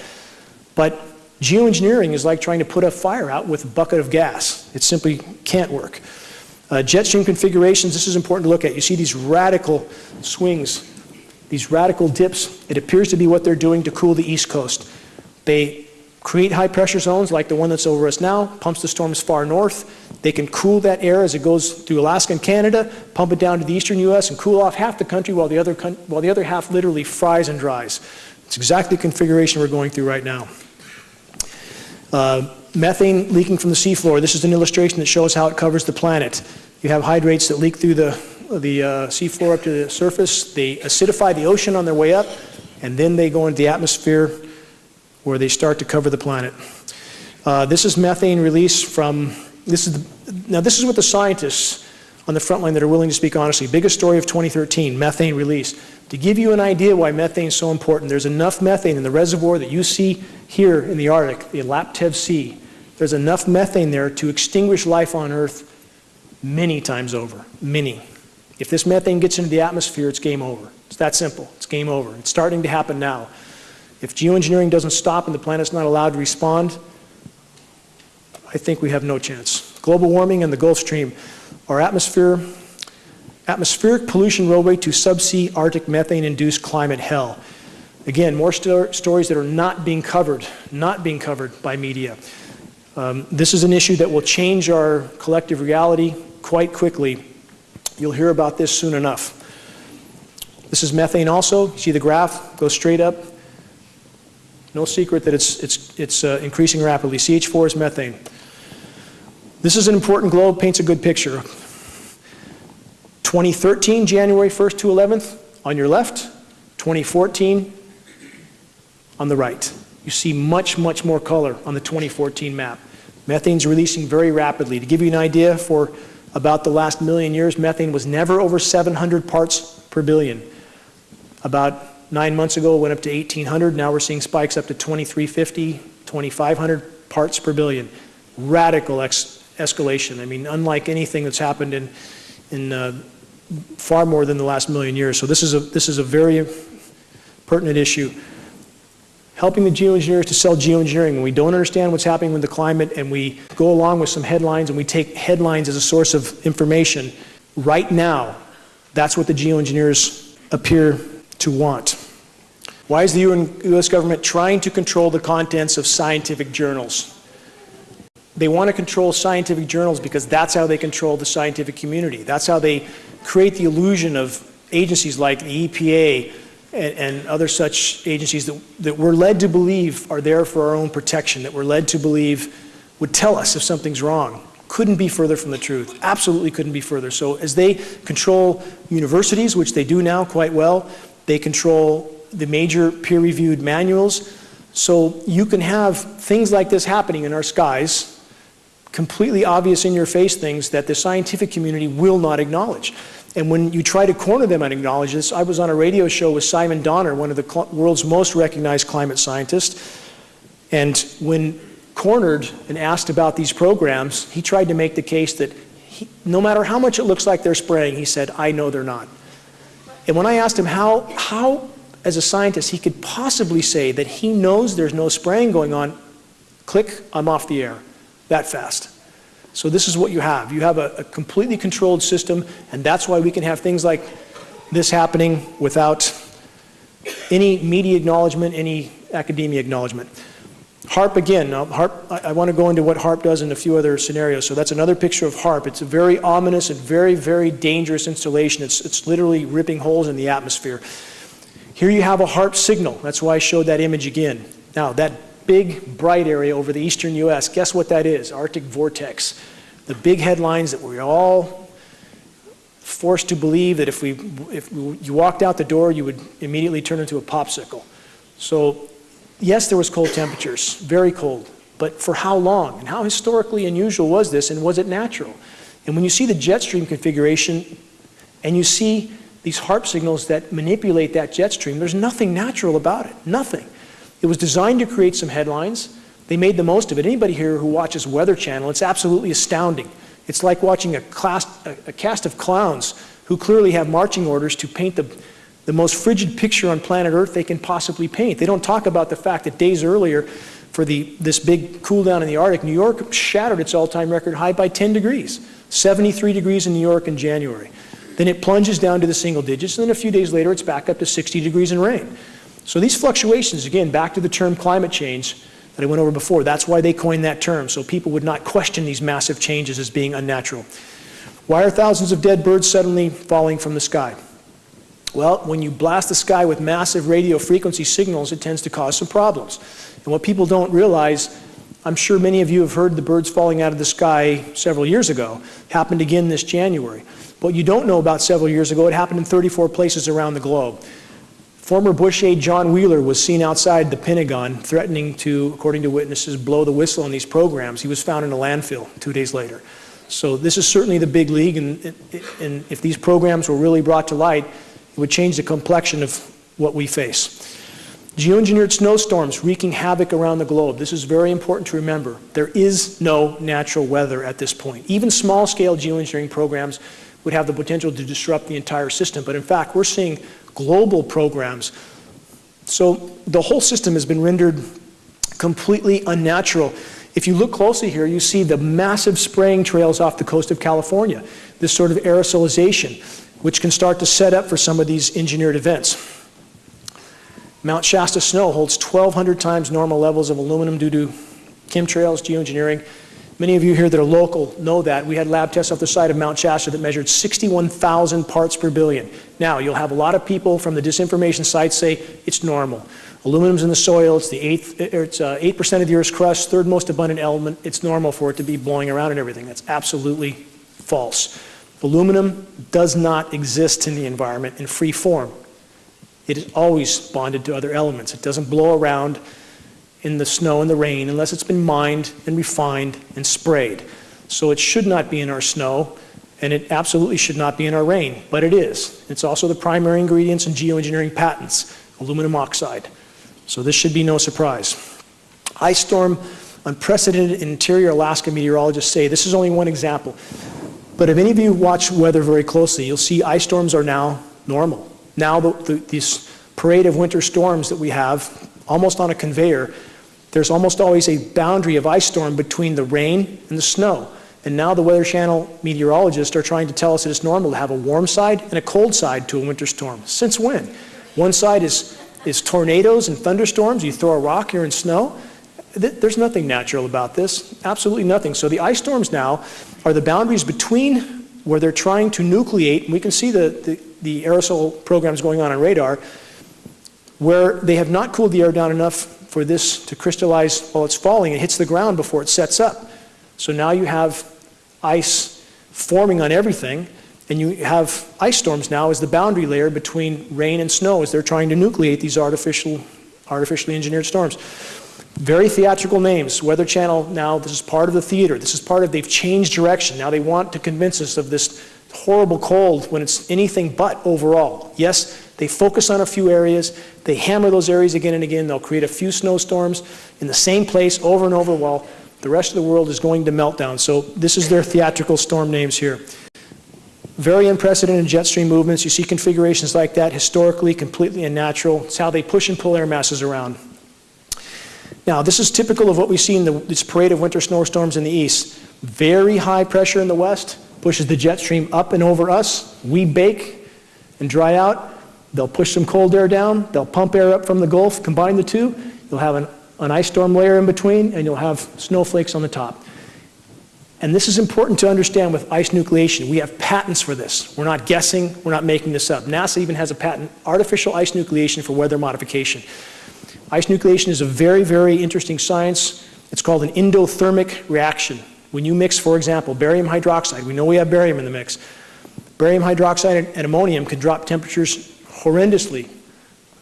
Speaker 1: But geoengineering is like trying to put a fire out with a bucket of gas. It simply can't work. Uh, jet stream configurations, this is important to look at. You see these radical swings, these radical dips. It appears to be what they're doing to cool the East Coast. They create high pressure zones like the one that's over us now, pumps the storms far north. They can cool that air as it goes through Alaska and Canada, pump it down to the eastern U.S. and cool off half the country while the other, while the other half literally fries and dries. It's exactly the configuration we're going through right now. Uh, Methane leaking from the seafloor. This is an illustration that shows how it covers the planet. You have hydrates that leak through the, the uh, seafloor up to the surface. They acidify the ocean on their way up, and then they go into the atmosphere where they start to cover the planet. Uh, this is methane release from, this is the, now this is what the scientists on the front line that are willing to speak honestly. Biggest story of 2013, methane release. To give you an idea why methane is so important, there's enough methane in the reservoir that you see here in the Arctic, the Laptev Sea, there's enough methane there to extinguish life on Earth many times over, many. If this methane gets into the atmosphere, it's game over. It's that simple. It's game over. It's starting to happen now. If geoengineering doesn't stop and the planet's not allowed to respond, I think we have no chance. Global warming and the Gulf Stream. Our atmosphere, atmospheric pollution roadway to subsea Arctic methane-induced climate hell. Again, more sto stories that are not being covered, not being covered by media. Um, this is an issue that will change our collective reality quite quickly. You'll hear about this soon enough. This is methane also. See the graph Goes straight up. No secret that it's, it's, it's uh, increasing rapidly. CH4 is methane. This is an important globe, paints a good picture. 2013, January 1st to 11th, on your left. 2014, on the right. You see much, much more color on the 2014 map. Methane's releasing very rapidly. To give you an idea, for about the last million years, methane was never over 700 parts per billion. About nine months ago, went up to 1,800. Now we're seeing spikes up to 2,350, 2,500 parts per billion. Radical escalation. I mean, unlike anything that's happened in, in uh, far more than the last million years. So this is a, this is a very pertinent issue helping the geoengineers to sell geoengineering. When we don't understand what's happening with the climate and we go along with some headlines and we take headlines as a source of information, right now, that's what the geoengineers appear to want. Why is the U.S. government trying to control the contents of scientific journals? They want to control scientific journals because that's how they control the scientific community. That's how they create the illusion of agencies like the EPA, and, and, other such agencies that, that we're led to believe are there for our own protection, that we're led to believe would tell us if something's wrong. Couldn't be further from the truth. Absolutely couldn't be further. So as they control universities, which they do now quite well, they control the major peer-reviewed manuals. So you can have things like this happening in our skies, completely obvious in your face things that the scientific community will not acknowledge. And when you try to corner them and acknowledge this, I was on a radio show with Simon Donner, one of the world's most recognized climate scientists. And when cornered and asked about these programs, he tried to make the case that he, no matter how much it looks like they're spraying, he said, I know they're not. And when I asked him how, how, as a scientist, he could possibly say that he knows there's no spraying going on, click, I'm off the air that fast. So this is what you have. You have a, a completely controlled system, and that's why we can have things like this happening without any media acknowledgement, any academia acknowledgement. HAARP again, now HAARP, I, I want to go into what HAARP does in a few other scenarios. So that's another picture of HAARP. It's a very ominous and very, very dangerous installation. It's, it's literally ripping holes in the atmosphere. Here you have a HAARP signal. That's why I showed that image again. Now that big bright area over the eastern U.S. Guess what that is? Arctic vortex. The big headlines that we're all forced to believe that if, we, if you walked out the door, you would immediately turn into a popsicle. So yes, there was cold temperatures, very cold. But for how long? And how historically unusual was this, and was it natural? And when you see the jet stream configuration, and you see these HAARP signals that manipulate that jet stream, there's nothing natural about it, nothing. It was designed to create some headlines. They made the most of it. Anybody here who watches Weather Channel, it's absolutely astounding. It's like watching a, class, a, a cast of clowns who clearly have marching orders to paint the, the most frigid picture on planet Earth they can possibly paint. They don't talk about the fact that days earlier, for the, this big cool down in the Arctic, New York shattered its all-time record high by 10 degrees, 73 degrees in New York in January. Then it plunges down to the single digits, and then a few days later it's back up to 60 degrees in rain. So these fluctuations, again, back to the term climate change that I went over before, that's why they coined that term, so people would not question these massive changes as being unnatural. Why are thousands of dead birds suddenly falling from the sky? Well, when you blast the sky with massive radio frequency signals, it tends to cause some problems. And what people don't realize, I'm sure many of you have heard the birds falling out of the sky several years ago, happened again this January. What you don't know about several years ago, it happened in 34 places around the globe. Former Bush aide John Wheeler was seen outside the Pentagon threatening to, according to witnesses, blow the whistle on these programs. He was found in a landfill two days later. So this is certainly the big league, and, and if these programs were really brought to light, it would change the complexion of what we face. Geoengineered snowstorms wreaking havoc around the globe. This is very important to remember. There is no natural weather at this point. Even small-scale geoengineering programs would have the potential to disrupt the entire system. But in fact, we're seeing global programs. So the whole system has been rendered completely unnatural. If you look closely here, you see the massive spraying trails off the coast of California, this sort of aerosolization, which can start to set up for some of these engineered events. Mount Shasta snow holds 1,200 times normal levels of aluminum due to chemtrails, geoengineering. Many of you here that are local know that. We had lab tests off the side of Mount Shasta that measured 61,000 parts per billion. Now, you'll have a lot of people from the disinformation sites say it's normal. Aluminum's in the soil, it's the eighth, it's 8% uh, of the Earth's crust, third most abundant element. It's normal for it to be blowing around and everything. That's absolutely false. Aluminum does not exist in the environment in free form. It is always bonded to other elements. It doesn't blow around in the snow and the rain unless it's been mined and refined and sprayed. So it should not be in our snow, and it absolutely should not be in our rain, but it is. It's also the primary ingredients in geoengineering patents, aluminum oxide. So this should be no surprise. Ice storm, unprecedented interior Alaska meteorologists say, this is only one example, but if any of you watch weather very closely, you'll see ice storms are now normal. Now the, the, this parade of winter storms that we have, almost on a conveyor, there's almost always a boundary of ice storm between the rain and the snow. And now the Weather Channel meteorologists are trying to tell us that it's normal to have a warm side and a cold side to a winter storm. Since when? One side is, is tornadoes and thunderstorms. You throw a rock, you're in snow. There's nothing natural about this, absolutely nothing. So the ice storms now are the boundaries between where they're trying to nucleate, and we can see the, the, the aerosol programs going on on radar, where they have not cooled the air down enough for this to crystallize while it's falling. It hits the ground before it sets up. So now you have ice forming on everything, and you have ice storms now as the boundary layer between rain and snow as they're trying to nucleate these artificial, artificially engineered storms. Very theatrical names. Weather Channel now, this is part of the theater. This is part of, they've changed direction. Now they want to convince us of this horrible cold when it's anything but overall. Yes, they focus on a few areas. They hammer those areas again and again. They'll create a few snowstorms in the same place over and over while the rest of the world is going to meltdown. So this is their theatrical storm names here. Very unprecedented jet stream movements. You see configurations like that historically completely unnatural. It's how they push and pull air masses around. Now, this is typical of what we see in the, this parade of winter snowstorms in the east. Very high pressure in the west pushes the jet stream up and over us. We bake and dry out. They'll push some cold air down. They'll pump air up from the Gulf, combine the two. You'll have an, an ice storm layer in between, and you'll have snowflakes on the top. And this is important to understand with ice nucleation. We have patents for this. We're not guessing. We're not making this up. NASA even has a patent, artificial ice nucleation for weather modification. Ice nucleation is a very, very interesting science. It's called an endothermic reaction. When you mix, for example, barium hydroxide, we know we have barium in the mix. Barium hydroxide and ammonium can drop temperatures horrendously,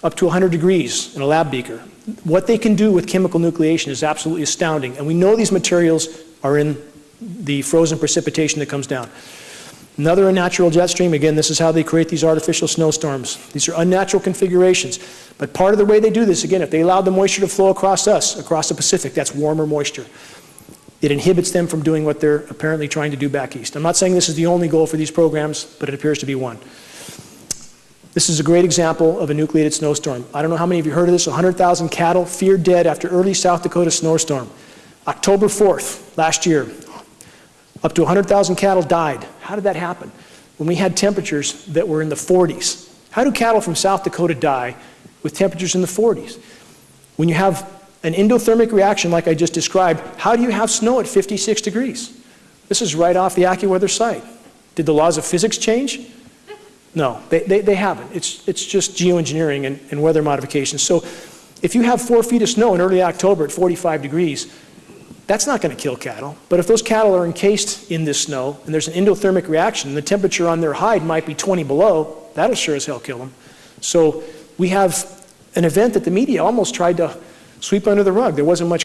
Speaker 1: up to 100 degrees in a lab beaker. What they can do with chemical nucleation is absolutely astounding. And we know these materials are in the frozen precipitation that comes down. Another unnatural jet stream, again, this is how they create these artificial snowstorms. These are unnatural configurations. But part of the way they do this, again, if they allow the moisture to flow across us, across the Pacific, that's warmer moisture. It inhibits them from doing what they're apparently trying to do back east. I'm not saying this is the only goal for these programs, but it appears to be one. This is a great example of a nucleated snowstorm. I don't know how many of you heard of this. 100,000 cattle feared dead after early South Dakota snowstorm. October 4th, last year, up to 100,000 cattle died. How did that happen? When we had temperatures that were in the 40s. How do cattle from South Dakota die with temperatures in the 40s? When you have an endothermic reaction like I just described, how do you have snow at 56 degrees? This is right off the AccuWeather site. Did the laws of physics change? No, they, they, they haven't. It's, it's just geoengineering and, and weather modifications. So if you have four feet of snow in early October at 45 degrees, that's not going to kill cattle. But if those cattle are encased in this snow and there's an endothermic reaction the temperature on their hide might be 20 below, that'll sure as hell kill them. So we have an event that the media almost tried to sweep under the rug. There wasn't much